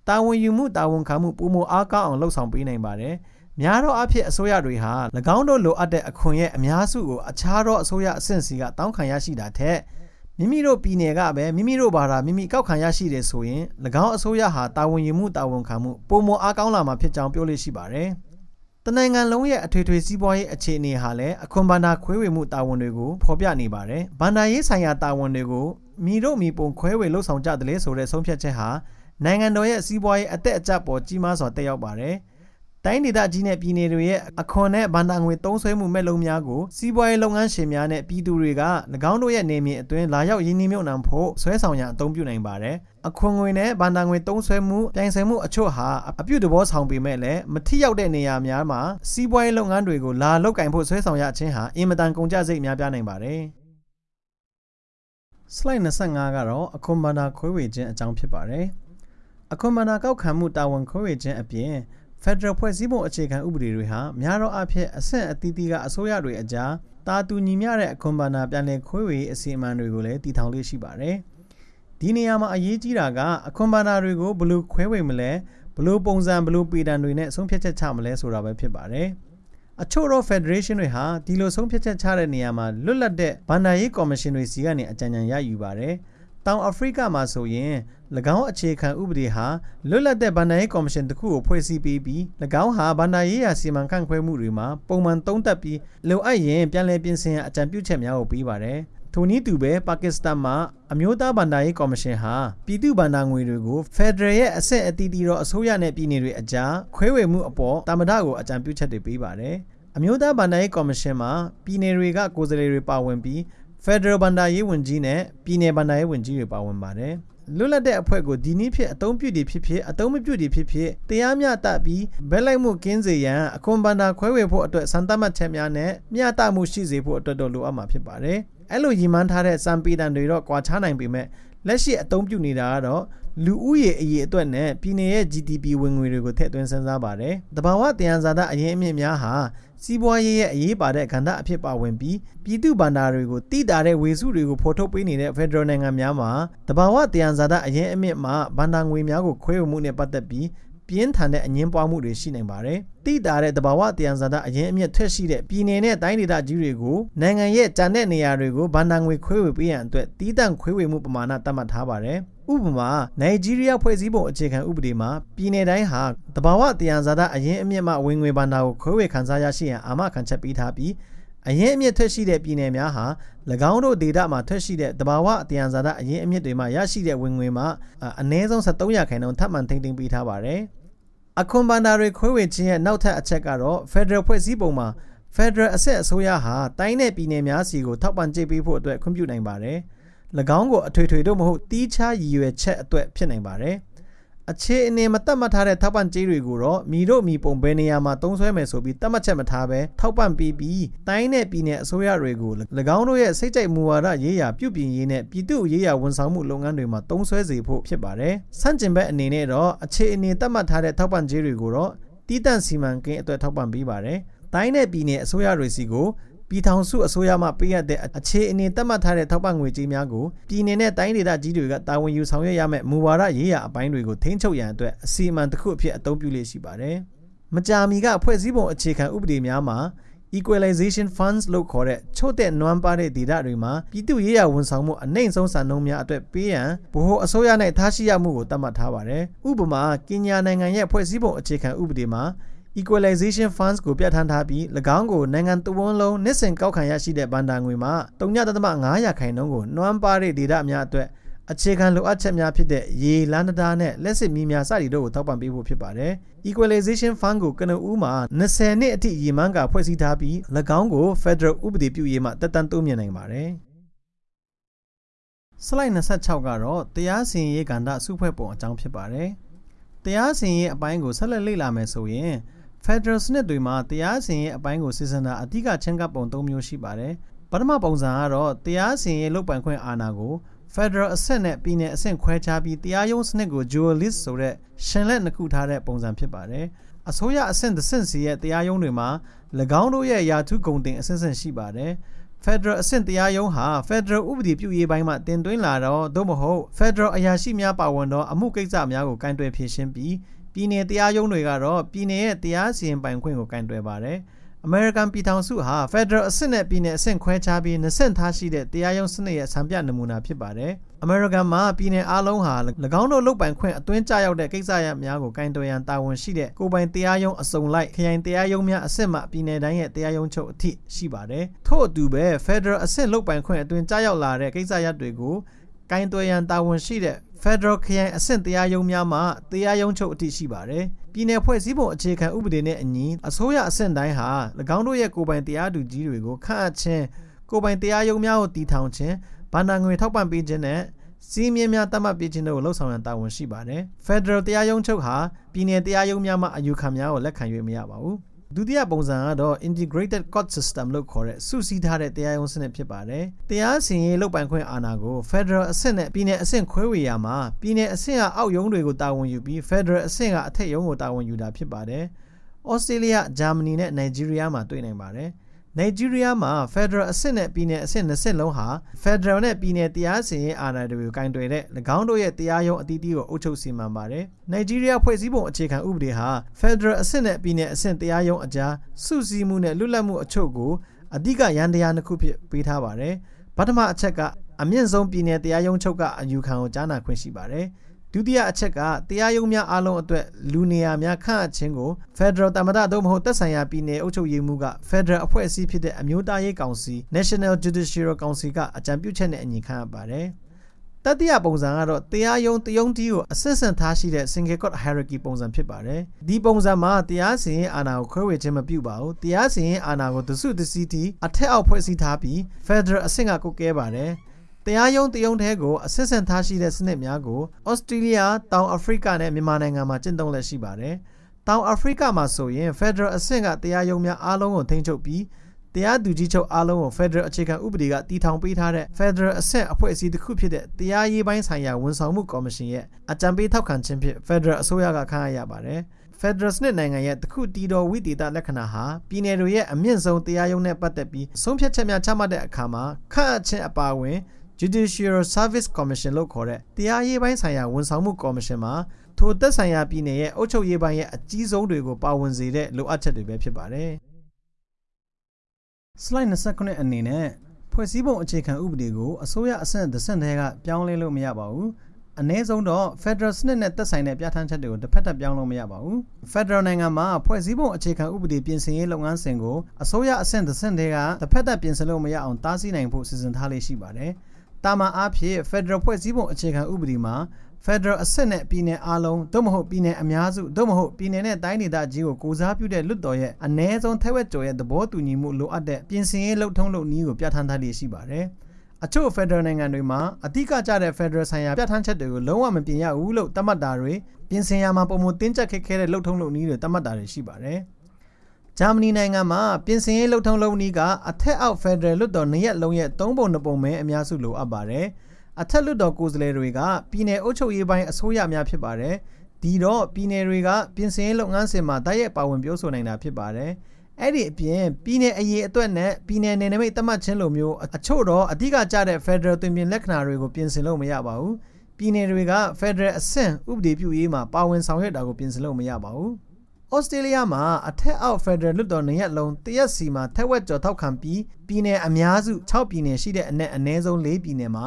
တာဝန်ယူမှုတာဝန်ခံမှုပုံမအားကောင်းအောင်လှုပ်ဆောင်ပေးနိုင်ပါတယ်။များသောအားဖြင့်အစိုးရတွေဟာ၎င်းတို့လိုအပ်တဲ့အခွန်ရဲ့အများစုကိုအခြားသောအစိုးရအဆင့်စီကတောင်းခံရရှိတာထက်မိမိတို့ပြည်နယ်ကပဲမိမိတို့ဘာသာမိမိကောက်ခံရရှိတယ်ဆိုရင်၎င်းအစိုးရဟာတာဝန်ယူမှုတာဝန်ခံမှုပုံမအားကောင်းလာမှာဖြစ်ကြောင်းပြောလို့ရှိပါတယ်။ တနိုင်ငံလုံးရဲ့အထွေထွေစီးပွားရေးအခြေအနေဟာလည်းအခွန်ဘန္နာခွဲဝေမှုတာဝန်တွေကိုဖော်ပြနေပါတယ်။ဘန္နာရေးဆိုင်ရာတာဝန်တွေကိုမိတို့မိပုံခွဲဝေလှုပ်ဆောင်ကြတယ်ဆိုတဲ့ဆုံးဖြတ်ချက်ဟာနိုင်ငံတော်ရဲ့စီးပွားရေးအသက်အကျပေါ်ကြီးမားစွာတက်ရောက်ပါတယ်။ တိုင်းဒေသကြီးနဲ့ပြည်နယ်တွေရဲ့အခွန်နဲ့ဗန္တာငွေသုံးစွဲမှုမဲ့လုံးများကိုစီးပွားရေးလုပ်ငန်းရှင်များနဲ့ပြည်သူတွေက၎င်းတို့ရဲ့နေမြေအတွင်းလာရောက်ရင်းနှီးမြှုပ်နှံဖို့ဆွဲဆောင်ရန်အသုံးပြုနိုင်ပါတယ်။အခွန်ငွေနဲ့ဗန္တာငွေသုံးစွဲမှုပြိုင်ဆိုင်မှုအချို့ဟာအပြုတ်တဘောဆောင်ပေမဲ့လည်းမထိရောက်တဲ့နေရာများမှာစီးပွားရေးလုပ်ငန်းတွေကိုလာလောက်ကင်ဖို့ဆွဲဆောင်ရခြင်းဟာအင်မတန်ကုန်ကျစရိတ်များပြားနိုင်ပါတယ်။ slide 25ကတော့အခွန်ဗန္တာခွဲဝေခြင်းအကြောင်းဖြစ်ပါတယ်။အခွန်ဗန္တာကောက်ခံမှုတာဝန်ခွဲဝေခြင်းအပြင် ဖက်ဒရယ်ဖွဲ့စည်းပုံအခြေခံဥပဒေတွေဟာများသောအားဖြင့်အဆင့်အသီးသီးကအစိုးရတွေအကြားတာတူညီမျှတဲ့အခွန်ဘာနာပြန်လည်ခွဲဝေအစီအမံတွေကိုလည်းတည်ထောင်လေးရှိပါတယ်။ဒီနေရာမှာအရေးကြီးတာကအခွန်ဘာနာတွေကိုဘယ်လိုခွဲဝေမလဲဘယ်လိုပုံစံဘယ်လိုပေတံတွေနဲ့ဆုံးဖြတ်ချက်ချမလဲဆိုတာပဲဖြစ်ပါတယ်။အချို့သော Federation တွေဟာဒီလိုဆုံးဖြတ်ချက်ချတဲ့နေရာမှာလွတ်လပ်တဲ့ဗန္ဒာရေးကော်မရှင်တွေစီကနေအကြံဉာဏ်ရယူပါတယ်။ တောင်အာဖရိကမှာဆိုရင်၎င်းအခြေခံဥပဒေဟာလွတ်လပ်တဲ့ဗန္ဒာရေးကော်မရှင်တစ်ခုကိုဖွဲ့စည်းပေးပြီး၎င်းဟာဗန္ဒာရေးရာစီမံခန့်ခွဲမှုတွေမှာပုံမှန်သုံးသပ်ပြီးလိုအပ်ရင်ပြန်လည်ပြင်ဆင်ရန်အကြံပြုချက်များကိုပေးပါတယ်ထိုနည်းတူပဲပါကစ္စတန်မှာအမျိုးသားဗန္ဒာရေးကော်မရှင်ဟာပြည်သူ့ဗန္ဒာငွေတွေကိုဖက်ဒရယ်ရဲ့အဆင့်အသီးသီးသောအစိုးရနဲ့ပြည်နယ်တွေအကြားခွဲဝေမှုအပေါ်တာမဒကိုအကြံပြုချက်တွေပေးပါတယ်အမျိုးသားဗန္ဒာရေးကော်မရှင်မှာပြည်နယ်တွေကကိုယ်စားလှယ်တွေပါဝင်ပြီး ဖက်ဒရယ်ဘန်ဒါရေးဝန်ကြီးနဲ့ပြည်내ဘန်ဒါရေးဝန်ကြီးတွေပါဝင်ပါတယ်လွတ်လပ်တဲ့အဖွဲ့ကိုဒီနည်းဖြင့်အသုံးပြုသည်ဖြစ်ဖြစ်အသုံးမပြုသည်ဖြစ်ဖြစ်တရားမျှတပြီးဘက်လိုက်မှုကင်းစေရန်အခွန်ဘန်ဒါခွဲဝေဖို့အတွက်စံသတ်မှတ်ချက်များနဲ့မျှတမှုရှိစေဖို့အတွက်တော့လိုအပ်မှာဖြစ်ပါတယ်အဲ့လိုရည်မှန်းထားတဲ့စံပေတံတွေတော့ကွာခြားနိုင်ပေမဲ့လက်ရှိအသုံးပြုနေတာကတော့လူဦးရေအရေးအတွက်နဲ့ပြည်내ရဲ့ GDP ဝင်ငွေတွေကိုထည့်သွင်းစဉ်းစားပါတယ်။တဘာဝတရားဇာတာအရင်အမြင့်များဟာ စီးပွားရေးရဲ့အရေးပါတဲ့ကဏ္ဍအဖြစ်ပါဝင်ပြီးပြည်သူ့ဗန္ဒာတွေကိုတိတာတဲ့ဝေစုတွေကိုဖော်ထုတ်ပေးနေတဲ့ဖက်ဒရယ်နိုင်ငံများမှာတဘာဝတရားဇာတာအရင်အမြင့်မှာဗန္ဒာငွေများကိုခွဲဝေမှုနဲ့ပတ်သက်ပြီး ပြင်းထန်တဲ့အငင်းပွားမှုတွေရှိနိုင်ပါတယ်။တိတာတဲ့တဘာဝတယံဇာတာအရင်အမြင့်ထွက်ရှိတဲ့ပြည်နယ်နဲ့တိုင်းဒေသကြီးတွေကိုနိုင်ငံရဲ့ဂျန်တဲ့နေရာတွေကိုဘဏ္ဍာငွေခွဲဝေပေးရန်အတွက်တီးတန့်ခွဲဝေမှုပမာဏသတ်မှတ်ထားပါတယ်။ဥပမာနိုင်ဂျီးရီးယားဖွဲ့စည်းပုံအခြေခံဥပဒေမှာပြည်내တိုင်းဟာတဘာဝတရားဇာတာအရင်အမြင့်မှဝင်ငွေဘဏ္ဍာကိုခွဲဝေခန်းစားရရှိရန်အာမခံချက်ပေးထားပြီးအရင်အမြင့်ထက်ရှိတဲ့ပြည်내များဟာ င်းတို့ဒေတာမှာထွက်ရှိတဲ့တဘာဝတရားဇာတာအရင်အမြင့်တွေမှာရရှိတဲ့ဝင်ငွေမှာအနည်းဆုံး73ရာခိုင်နှုန်းထပ်မံထိန်းသိမ်းပေးထားပါတယ်။အခွန်ဘဏ္ဍာတွေခွဲဝေခြင်းရဲ့နောက်ထပ်အချက်ကတော့ Federal ဖွဲ့စည်းပုံမှာ Federal အဆက်အစိုးရဟာတိုင်းနယ်ပြည်နယ်များစီကိုထောက်ပံ့ကြေးပေးဖို့အတွက်ခွင့်ပြုနိုင်ပါတယ်။၎င်းကိုအထွေထွေတို့မဟုတ်တီးခြားရည်ရွယ်ချက်အတွက်ဖြစ်နိုင်ပါတယ် အခြေအနေမတတ်မှတ်ထားတဲ့ထောက်ပံ့ကြေးတွေကိုတော့မိတို့မိပုံဘယ်နေရာမှာတုံးဆွဲမယ်ဆိုပြီးတတ်မှတ်ချက်မထားဘဲထောက်ပံ့ပေးပြီးတိုင်းနဲ့ပြည်နယ်အစိုးရတွေကို၎င်းတို့ရဲ့စိတ်ကြိုက်မူဝါဒရေးရာပြုပြင်ရေးနဲ့ပြည်သူ့ရေးရာဝန်ဆောင်မှုလုပ်ငန်းတွေမှာတုံးဆွဲစေဖို့ဖြစ်ပါတယ်။ဆန့်ကျင်ဘက်အနေနဲ့တော့အခြေအနေတတ်မှတ်ထားတဲ့ထောက်ပံ့ကြေးတွေကိုတော့တီးတန့်စီမံကိန်းအတွက်ထောက်ပံ့ပေးပါတယ်။တိုင်းနဲ့ပြည်နယ်အစိုးရတွေစီကို ပြည်ထောင်စုအစိုးရမှပေးရတဲ့အခြေအနေသတ်မှတ်ထားတဲ့ထောက်ပံ့ငွေကြေးများကိုပြည်내နဲ့တိုင်းဒေသကြီးတွေကတာဝန်ယူဆောင်ရွက်ရမယ့်မူဝါဒရေးရာအပိုင်းတွေကိုထိန်းချုပ်ရန်အတွက်အစီအမံတစ်ခုအဖြစ်အသုံးပြုလေးရှိပါတယ်။မကြာမီကဖွဲ့စည်းပုံအခြေခံဥပဒေများမှာ equalization funds လို့ခေါ်တဲ့ချို့တဲ့နွမ်းပါတဲ့ဒေတာတွေမှာပြည်သူရေးရာဝန်ဆောင်မှုအနှိမ့်ဆုံးစံနှုန်းများအတွက်ပေးရန်ဗဟိုအစိုးရနဲ့ထားရှိရမှုကိုသတ်မှတ်ထားပါတယ်။ဥပမာကင်ညာနိုင်ငံရဲ့ဖွဲ့စည်းပုံအခြေခံဥပဒေမှာ equalization funds ကိုပြဋ္ဌာန်းထားပြီး၎င်းကိုနိုင်ငံတဝန်းလုံးနှစ်စဉ်ကောက်ခံရရှိတဲ့ဘဏ္ဍာငွေမှာ3.5ရာခိုင်နှုန်းကိုနှွမ်းပါတဲ့ဒေတာများအတွက်အခြေခံလိုအပ်ချက်များဖြစ်တဲ့ရေလန်းတာနဲ့လက်စစ်မီးများစသည်တို့ကိုထောက်ပံ့ပေးဖို့ဖြစ်ပါတယ်။ equalization fund ကိုကနဦးမှာ20နှစ်အထိရည်မှန်းကဖွဲ့စည်းထားပြီး၎င်းကို Federal ဥပဒေပြုရေးမှတက်တန်းတိုးမြင့်နိုင်ပါတယ်။ slide 26ကတော့တရားစီရင်ရေးကဏ္ဍစုဖွဲ့ပုံအကြောင်းဖြစ်ပါတယ်။တရားစီရင်ရေးအပိုင်းကိုဆက်လက်လေ့လာမယ်ဆိုရင် Federal စနစ်တွေမှာတရားစီရင်ရေးအပိုင်းကိုစီစဉ်တာအဓိကချင်းကပ်ပုံ၃မျိုးရှိပါတယ်။ပထမပုံစံကတော့တရားစီရင်ရေးလုပ်ပိုင်ခွင့်အာဏာကို Federal အဆင့်နဲ့ပြည်နယ်အဆင့်ခွဲခြားပြီးတရားရုံးစနစ်ကို dual list ဆိုတဲ့ရှင်လက်နှစ်ခုထားတဲ့ပုံစံဖြစ်ပါတယ်။အစိုးရအဆင့်တစ်ဆင့်စီရဲ့တရားရုံးတွေမှာ၎င်းတို့ရဲ့ယာထုဂုံတင်အဆင့်ဆင့်ရှိပါတယ်။ Federal အဆင့်တရားရုံးဟာ Federal ဥပဒေပြုရေးပိုင်းမှာတင်သွင်းလာတော့သို့မဟုတ် Federal အရာရှိများပါဝင်သောအမှုကိစ္စများကိုကင်တွယ်ဖြေရှင်းပြီး ပြည်နယ်တရားရုံးတွေကတော့ပြည်နယ်ရဲ့တရားစီရင်ပိုင်ခွင့်ကိုကန့်တွယ်ပါတယ်။ American ပြည်ထောင်စုဟာ Federal အဆင့်နဲ့ပြည်နယ်အဆင့်ခွဲခြားပြီးနှစ်ဆင့်ထားရှိတဲ့တရားရုံးစနစ်ရဲ့စံပြနမူနာဖြစ်ပါတယ်။ American မှာပြည်နယ်အလုံးဟာ၎င်းတို့လုပ်ပိုင်ခွင့်အသွင်းကျရောက်တဲ့ကိစ္စရပ်များကိုကန့်တွယ်ရန်တာဝန်ရှိတဲ့ကိုယ်ပိုင်တရားရုံးအစုံလိုက်ခရိုင်တရားရုံးများအဆင့်မှပြည်နယ်တိုင်းရဲ့တရားရုံးချုပ်အထိရှိပါတယ်။ထို့အတူပဲ Federal အဆင့်လုပ်ပိုင်ခွင့်အသွင်းကျရောက်လာတဲ့ကိစ္စရပ်တွေကိုကန့်တွယ်ရန်တာဝန်ရှိတဲ့ Federal ခရိုင်အဆင့်တရားရုံးများမှတရားရုံးချုပ်အထိရှိပါတယ်။ပြည်내ဖွဲ့စည်းပုံအခြေခံဥပဒေနဲ့အညီအစိုးရအဆင့်တိုင်းဟာ၎င်းတို့ရဲ့ကိုယ်ပိုင်တရားသူကြီးတွေကိုခန့်အပ်ခြင်းကိုယ်ပိုင်တရားရုံးများကိုတည်ထောင်ခြင်းဗန္ဒာငွေထောက်ပံ့ပေးခြင်းနဲ့စီးမြင်များတတ်မှတ်ပေးခြင်းတို့ကိုလှုပ်ဆောင်ရန်တာဝန်ရှိပါတယ်။ Federal တရားရုံးချုပ်ဟာပြည်내တရားရုံးများမှအယူခံများကိုလက်ခံ၍မရပါဘူး။ ဒုတိယပုံစံကတော့ integrated court system လို့ခေါ်တဲ့စုစည်းထားတဲ့တရားရုံးစနစ်ဖြစ်ပါတယ်။တရားစီရင်ရေးလုပ်ပိုင်ခွင့်အာဏာကို Federal အဆင့်နဲ့ပြည်내အဆင့်ခွဲဝေရမှာပြည်내အဆင့်ကအောက်ရုံးတွေကိုတာဝန်ယူပြီး Federal အဆင့်ကအထက်ရုံးကိုတာဝန်ယူတာဖြစ်ပါတယ်။ဩစတြေးလျ၊ဂျာမနီနဲ့နိုင်ဂျီးရီးယားမှာတွေ့နိုင်ပါတယ်။ နိုင်ဂျီးရီးယားမှာ Federal အဆင့်နဲ့ပြည်နယ်အဆင့်၂ဆင့်လုံးဟာ Federal နဲ့ပြည်နယ်တရားစီရင်အာဏာတွေကိုကင်တွယ်တဲ့၎င်းတို့ရဲ့တရားရုံးအသီးသီးကိုအုပ်ချုပ်စီမံပါတယ်။နိုင်ဂျီးရီးယားဖွဲ့စည်းပုံအခြေခံဥပဒေဟာ Federal အဆင့်နဲ့ပြည်နယ်အဆင့်တရားရုံးအကြားစုစည်းမှုနဲ့လွတ်လပ်မှုအချို့ကိုအဓိကရန်တရားနှစ်ခုဖြစ်ပေးထားပါတယ်။ပထမအချက်ကအမြင့်ဆုံးပြည်နယ်တရားရုံးချုပ်ကအယူခံကိုကြားနာခွင့်ရှိပါတယ်။ ဒုတိယအချက်ကတရားရုံးများအားလုံးအတွက်လူနေရာများခန့်အပ်ခြင်းကို Federal တမဒသို့မဟုတ်သက်ဆိုင်ရာပြည်နယ်အုပ်ချုပ်ရေးမှူးက Federal အဖွဲ့အစည်းဖြစ်တဲ့အမျိုးသားရေးကောင်စီ National Judicial Council ကအကြံပြုချက်နဲ့အညီခန့်အပ်ပါတယ်တတိယပုံစံကတော့တရားရုံးတယုံတီးကိုအဆင့်ဆင့်ထားရှိတဲ့ single court hierarchy ပုံစံဖြစ်ပါတယ်ဒီပုံစံမှာတရားစီရင်အာဏာကိုခွဲဝေခြင်းမပြုပါဘူးတရားစီရင်အာဏာကိုတစုတစည်းတီအထက်အောက်ဖွဲ့စည်းထားပြီး Federal အဆင့်ကကုတ်ကဲပါတယ် တရားရုံးတရုံးထဲကိုအစစ်စင်ထားရှိတဲ့စနစ်များကိုဩစတြေးလျတောင်အာဖရိကနဲ့မြန်မာနိုင်ငံမှာကျင့်သုံးလက်ရှိပါတယ်။တောင်အာဖရိကမှာဆိုရင် Federal အဆင့်ကတရားရုံးများအားလုံးကိုထိန်းချုပ်ပြီးတရားသူကြီးချုပ်အားလုံးကို Federal အခြေခံဥပဒေကတည်ထောင်ပေးထားတဲ့ Federal အဆင့်အဖွဲ့အစည်းတစ်ခုဖြစ်တဲ့တရားရေးပိုင်းဆိုင်ရာဝန်ဆောင်မှုကော်မရှင်ရဲ့အကြံပေးထောက်ခံခြင်းဖြင့် Federal အစိုးရကခန့်အပ်ရပါတယ်။ Federal စနစ်နိုင်ငံရဲ့တခုတည်တော်ဝိသေသလက္ခဏာဟာပြည်내တွေရဲ့အမြင့်ဆုံးတရားရုံးနဲ့ပတ်သက်ပြီးဆုံးဖြတ်ချက်များချမှတ်တဲ့အခါမှာခန့်အပ်ခြင်းအပါအဝင် Judicial Service Commission လို့ခေါ်တဲ့တရားရေးပိုင်းဆိုင်ရာဝန်ဆောင်မှုကော်မရှင်မှာထိုသက်ဆိုင်ရာပြည်နယ်ရဲ့အုပ်ချုပ်ရေးပိုင်းရဲ့အကြီးဆုံးတွေကိုပါဝင်စေတဲ့လိုအပ်ချက်တွေပဲဖြစ်ပါတယ်။ slide 29အနေနဲ့ဖွဲ့စည်းပုံအခြေခံဥပဒေကိုအစိုးရအဆင့်တစ်ဆင့်တည်းကပြောင်းလဲလို့မရပါဘူး။အနည်းဆုံးတော့ Federal စနစ်နဲ့သက်ဆိုင်တဲ့ပြဋ္ဌာန်းချက်တွေကိုတစ်ဖက်သက်ပြောင်းလို့မရပါဘူး။ Federal နိုင်ငံမှာဖွဲ့စည်းပုံအခြေခံဥပဒေပြင်ဆင်ရေးလုပ်ငန်းစဉ်ကိုအစိုးရအဆင့်တစ်ဆင့်တည်းကတစ်ဖက်သက်ပြင်ဆင်လို့မရအောင်တားဆီးနိုင်ဖို့စီစဉ်ထားလေးရှိပါတယ်။ တာမန်အားဖြင့် Federal ဖွဲ့စည်းပုံအခြေခံဥပဒေမှာ Federal အဆင့်နဲ့ပြည်နယ်အားလုံးသို့မဟုတ်ပြည်နယ်အများစုသို့မဟုတ်ပြည်နယ်နဲ့တိုင်းဒေသကြီးကိုကိုစားပြုတဲ့လွတ်တော်ရဲ့အ ਨੇ ဆုံးထက်ဝက်ကျော်ရဲ့သဘောတူညီမှုလိုအပ်တဲ့ပြင်ဆင်ရေးလှုပ်ထုံးလုပ်နည်းကိုပြဋ္ဌာန်းထားလေးရှိပါတယ်။အချို့ Federal နိုင်ငံတွေမှာအဓိကကျတဲ့ Federal ဆိုင်ရာပြဋ္ဌာန်းချက်တွေကိုလုံးဝမပြင်ရဘူးလို့သတ်မှတ်တာတွေပြင်ဆင်ရမှာပုံမတင်းကျပ်ခက်ခဲတဲ့လှုပ်ထုံးလုပ်နည်းတွေသတ်မှတ်တာတွေရှိပါတယ်။ ဂျာမနီနိုင်ငံမှာပြင်ဆင်ရေးလှုပ်ထုံးလုပ်နည်းကအထက်အောက်ဖက်ဒရယ်လွှတ်တော်နှစ်ရက်လုံးရဲ့သုံးပုံနှစ်ပုံပဲအများစုလိုအပ်ပါတယ်။အထက်လွှတ်တော်ကိုယ်စားလှယ်တွေကပြည်내အုပ်ချုပ်ရေးပိုင်းအစိုးရများဖြစ်ပါတယ်။ဒီတော့ပြည်내တွေကပြင်ဆင်ရေးလုပ်ငန်းစဉ်မှာတိုက်ရိုက်ပါဝင်ပြောဆိုနိုင်တာဖြစ်ပါတယ်။အဲ့ဒီအပြင်ပြည်내အရေးအတွက်နဲ့ပြည်내နယ်နိမိတ်သတ်မှတ်ခြင်းလိုမျိုးအချို့တော့အဓိကကျတဲ့ Federal တွင်ပြင်လက္ခဏာတွေကိုပြင်ဆင်လို့မရပါဘူး။ပြည်내တွေက Federal အဆင့်ဥပဒေပြုရေးမှာပါဝင်ဆောင်ရွက်တာကိုပြင်ဆင်လို့မရပါဘူး။ ဩစတြေးလျမှာအထက်အောက်ဖက်ဒရယ်လွှတ်တော်နေရက်လုံးတရက်စီမှာထက်ဝက်ကျော်ထောက်ခံပြီးပြည်နယ်အများစု6ပြည်နယ်ရှိတဲ့အနက်အနည်းဆုံး4ပြည်နယ်မှာ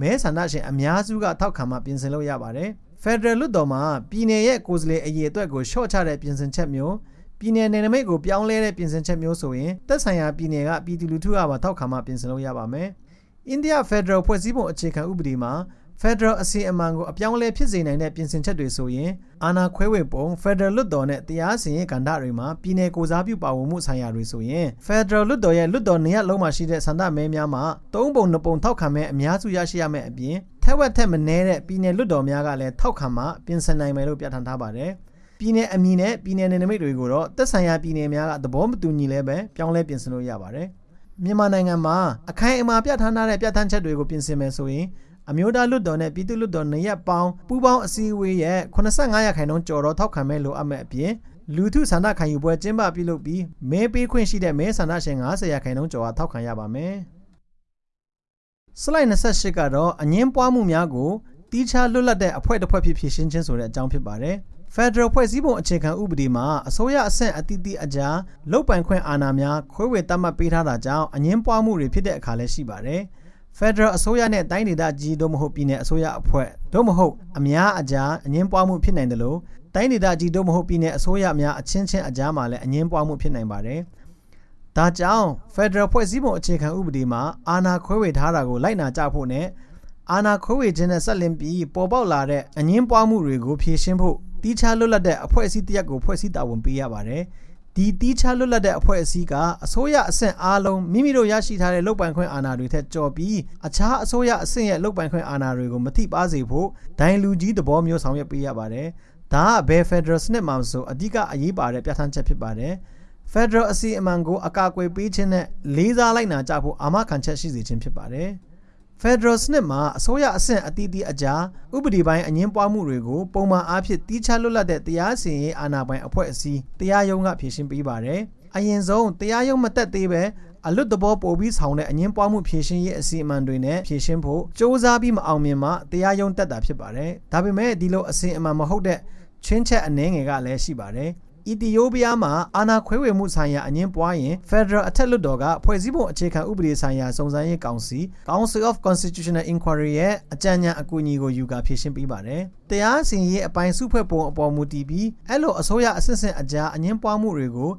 မဲဆန္ဒရှင်အများစုကထောက်ခံမှပြင်ဆင်လို့ရပါတယ်။ဖက်ဒရယ်လွှတ်တော်မှာပြည်နယ်ရဲ့ကိုယ်စားလှယ်အရေအတွက်ကိုလျှော့ချတဲ့ပြင်ဆင်ချက်မျိုးပြည်နယ်နယ်နိမိတ်ကိုပြောင်းလဲတဲ့ပြင်ဆင်ချက်မျိုးဆိုရင်သက်ဆိုင်ရာပြည်နယ်ကပြည်သူလူထုကပါထောက်ခံမှပြင်ဆင်လို့ရပါမယ်။အိန္ဒိယဖက်ဒရယ်ဖွဲ့စည်းပုံအခြေခံဥပဒေမှာ Federal အစီအမံကိုအပြောင်းအလဲဖြစ်စေနိုင်တဲ့ပြင်ဆင်ချက်တွေဆိုရင်အာဏာခွဲဝေပုံ Federal လွှတ်တော်နဲ့တရားစီရင်ကဏ္ဍတွေမှာပြည်내ကိုစားပြုပါဝင်မှုဆိုင်ရာတွေဆိုရင် Federal လွှတ်တော်ရဲ့လွှတ်တော်နေရာလုံးမှာရှိတဲ့ဆန္ဒမဲများမှာသုံးပုံနှစ်ပုံထောက်ခံမဲ့အများစုရရှိရမယ့်အပြင်ထက်ဝက်ထက်မနည်းတဲ့ပြည်내လွှတ်တော်များကလည်းထောက်ခံမှပြင်ဆင်နိုင်မယ်လို့ပြဋ္ဌာန်းထားပါတယ်ပြည်내အမည်နဲ့ပြည်내နယ်နိမိတ်တွေကိုတော့သက်ဆိုင်ရာပြည်내များကသဘောမတူညီလဲပဲပြောင်းလဲပြင်ဆင်လို့ရပါတယ်မြန်မာနိုင်ငံမှာအခိုင်အမာပြဋ္ဌာန်းထားတဲ့ပြဋ္ဌာန်းချက်တွေကိုပြင်ဆင်မယ်ဆိုရင် အမျိုးသားလွတ်တော်နဲ့ပြည်သူ့လွတ်တော်နှစ်ရပ်ပေါင်းပူးပေါင်းအစည်းအဝေးရဲ့85ရာခိုင်နှုန်းကျော်တော့ထောက်ခံမဲ့လိုအပ်မဲ့အပြင်လူထုဆန္ဒခံယူပွဲကျင်းပပြုလုပ်ပြီးမဲပေးခွင့်ရှိတဲ့မဲဆန္ဒရှင်90ရာခိုင်နှုန်းကျော်ဟာထောက်ခံရပါမယ်။စလိုက်28ကတော့အငင်းပွားမှုများကိုတီးခြားလွတ်လပ်တဲ့အဖွဲ့တစ်ဖွဲ့ဖြစ်ဖြစ်ရှင်းချင်းဆိုတဲ့အကြောင်းဖြစ်ပါတယ်။ Federal ဖွဲ့စည်းပုံအခြေခံဥပဒေမှာအစိုးရအဆင့်အသီးသီးအကြားလုတ်ပိုင်ခွင့်အာဏာများခွဲဝေသတ်မှတ်ပေးထားတာကြောင့်အငင်းပွားမှုတွေဖြစ်တဲ့အခါလည်းရှိပါတယ်။ Federal အစိုးရနဲ့တိုင်းဒေသကြီးတို့မဟုတ်ပြည်နယ်အစိုးရအဖွဲ့တို့မဟုတ်အများအကြားအငင်းပွားမှုဖြစ်နိုင်တယ်လို့တိုင်းဒေသကြီးတို့မဟုတ်ပြည်နယ်အစိုးရများအချင်းချင်းအကြားမှာလည်းအငင်းပွားမှုဖြစ်နိုင်ပါတယ်။ဒါကြောင့် Federal ဖွဲ့စည်းပုံအခြေခံဥပဒေမှာအာဏာခွဲဝေထားတာကိုလိုက်နာကြဖို့နဲ့အာဏာခွဲဝေခြင်းနဲ့ဆက်လင်းပြီးပေါ်ပေါက်လာတဲ့အငင်းပွားမှုတွေကိုဖြေရှင်းဖို့တီးခြားလွတ်လပ်တဲ့အဖွဲ့အစည်းတရက်ကိုဖွဲ့စည်းတာဝန်ပေးရပါတယ်။ ဒီတီးခြားလွတ်လပ်တဲ့အဖွဲ့အစည်းကအစိုးရအဆင့်အားလုံးမိမိတို့ရရှိထားတဲ့လုပ်ပိုင်ခွင့်အာဏာတွေထက်ကျော်ပြီးအခြားအစိုးရအဆင့်ရဲ့လုပ်ပိုင်ခွင့်အာဏာတွေကိုမထိပါစေဖို့ဒိုင်လူကြီးသဘောမျိုးဆောင်ရွက်ပေးရပါတယ်။ဒါကဘယ် Federal စနစ်မှာမဆိုအဓိကအရေးပါတဲ့ပြဋ္ဌာန်းချက်ဖြစ်ပါတယ်။ Federal အစီအမံကိုအကာအကွယ်ပေးခြင်းနဲ့လေးစားလိုက်နာကြဖို့အာမခံချက်ရှိစေခြင်းဖြစ်ပါတယ်။ Federal စနစ်မှာအစိုးရအဆင့်အသီးသီးအကြားဥပဒေပိုင်းအငင်းပွားမှုတွေကိုပုံမှန်အားဖြင့်တီးခြားလွတ်လပ်တဲ့တရားစီရင်ရေးအာဏာပိုင်အဖွဲ့အစည်းတရားရုံးကဖြေရှင်းပေးပါတယ်။အရင်ဆုံးတရားရုံးမတက်သေးပဲအလွတ်တဘောပို့ပြီးဆောင်တဲ့အငင်းပွားမှုဖြေရှင်းရေးအစီအမံတွေနဲ့ဖြေရှင်းဖို့စ조사ပြီးမအောင်မြင်မှတရားရုံးတက်တာဖြစ်ပါတယ်။ဒါပေမဲ့ဒီလိုအစီအမံမဟုတ်တဲ့ချင်းချက်အနှဲငယ်ကလည်းရှိပါတယ်။ အီသီယိုးပီးယားမှာအာဏာခွဲဝေမှုဆိုင်ရာအငင်းပွားရင် Federal အထက်လွှတ်တော်ကဖွဲ့စည်းပုံအခြေခံဥပဒေဆိုင်ရာစုံစမ်းရေးကောင်စီ Council of Constitutional Inquiry ရဲ့အကြံဉာဏ်အကူအညီကိုယူကာဖြေရှင်းပေးပါတယ်။တရားစီရင်ရေးအပိုင်းစုဖွဲ့ပုံအပေါ်မူတည်ပြီးအဲ့လိုအစိုးရအစစ်အစစ်အကြားအငင်းပွားမှုတွေကို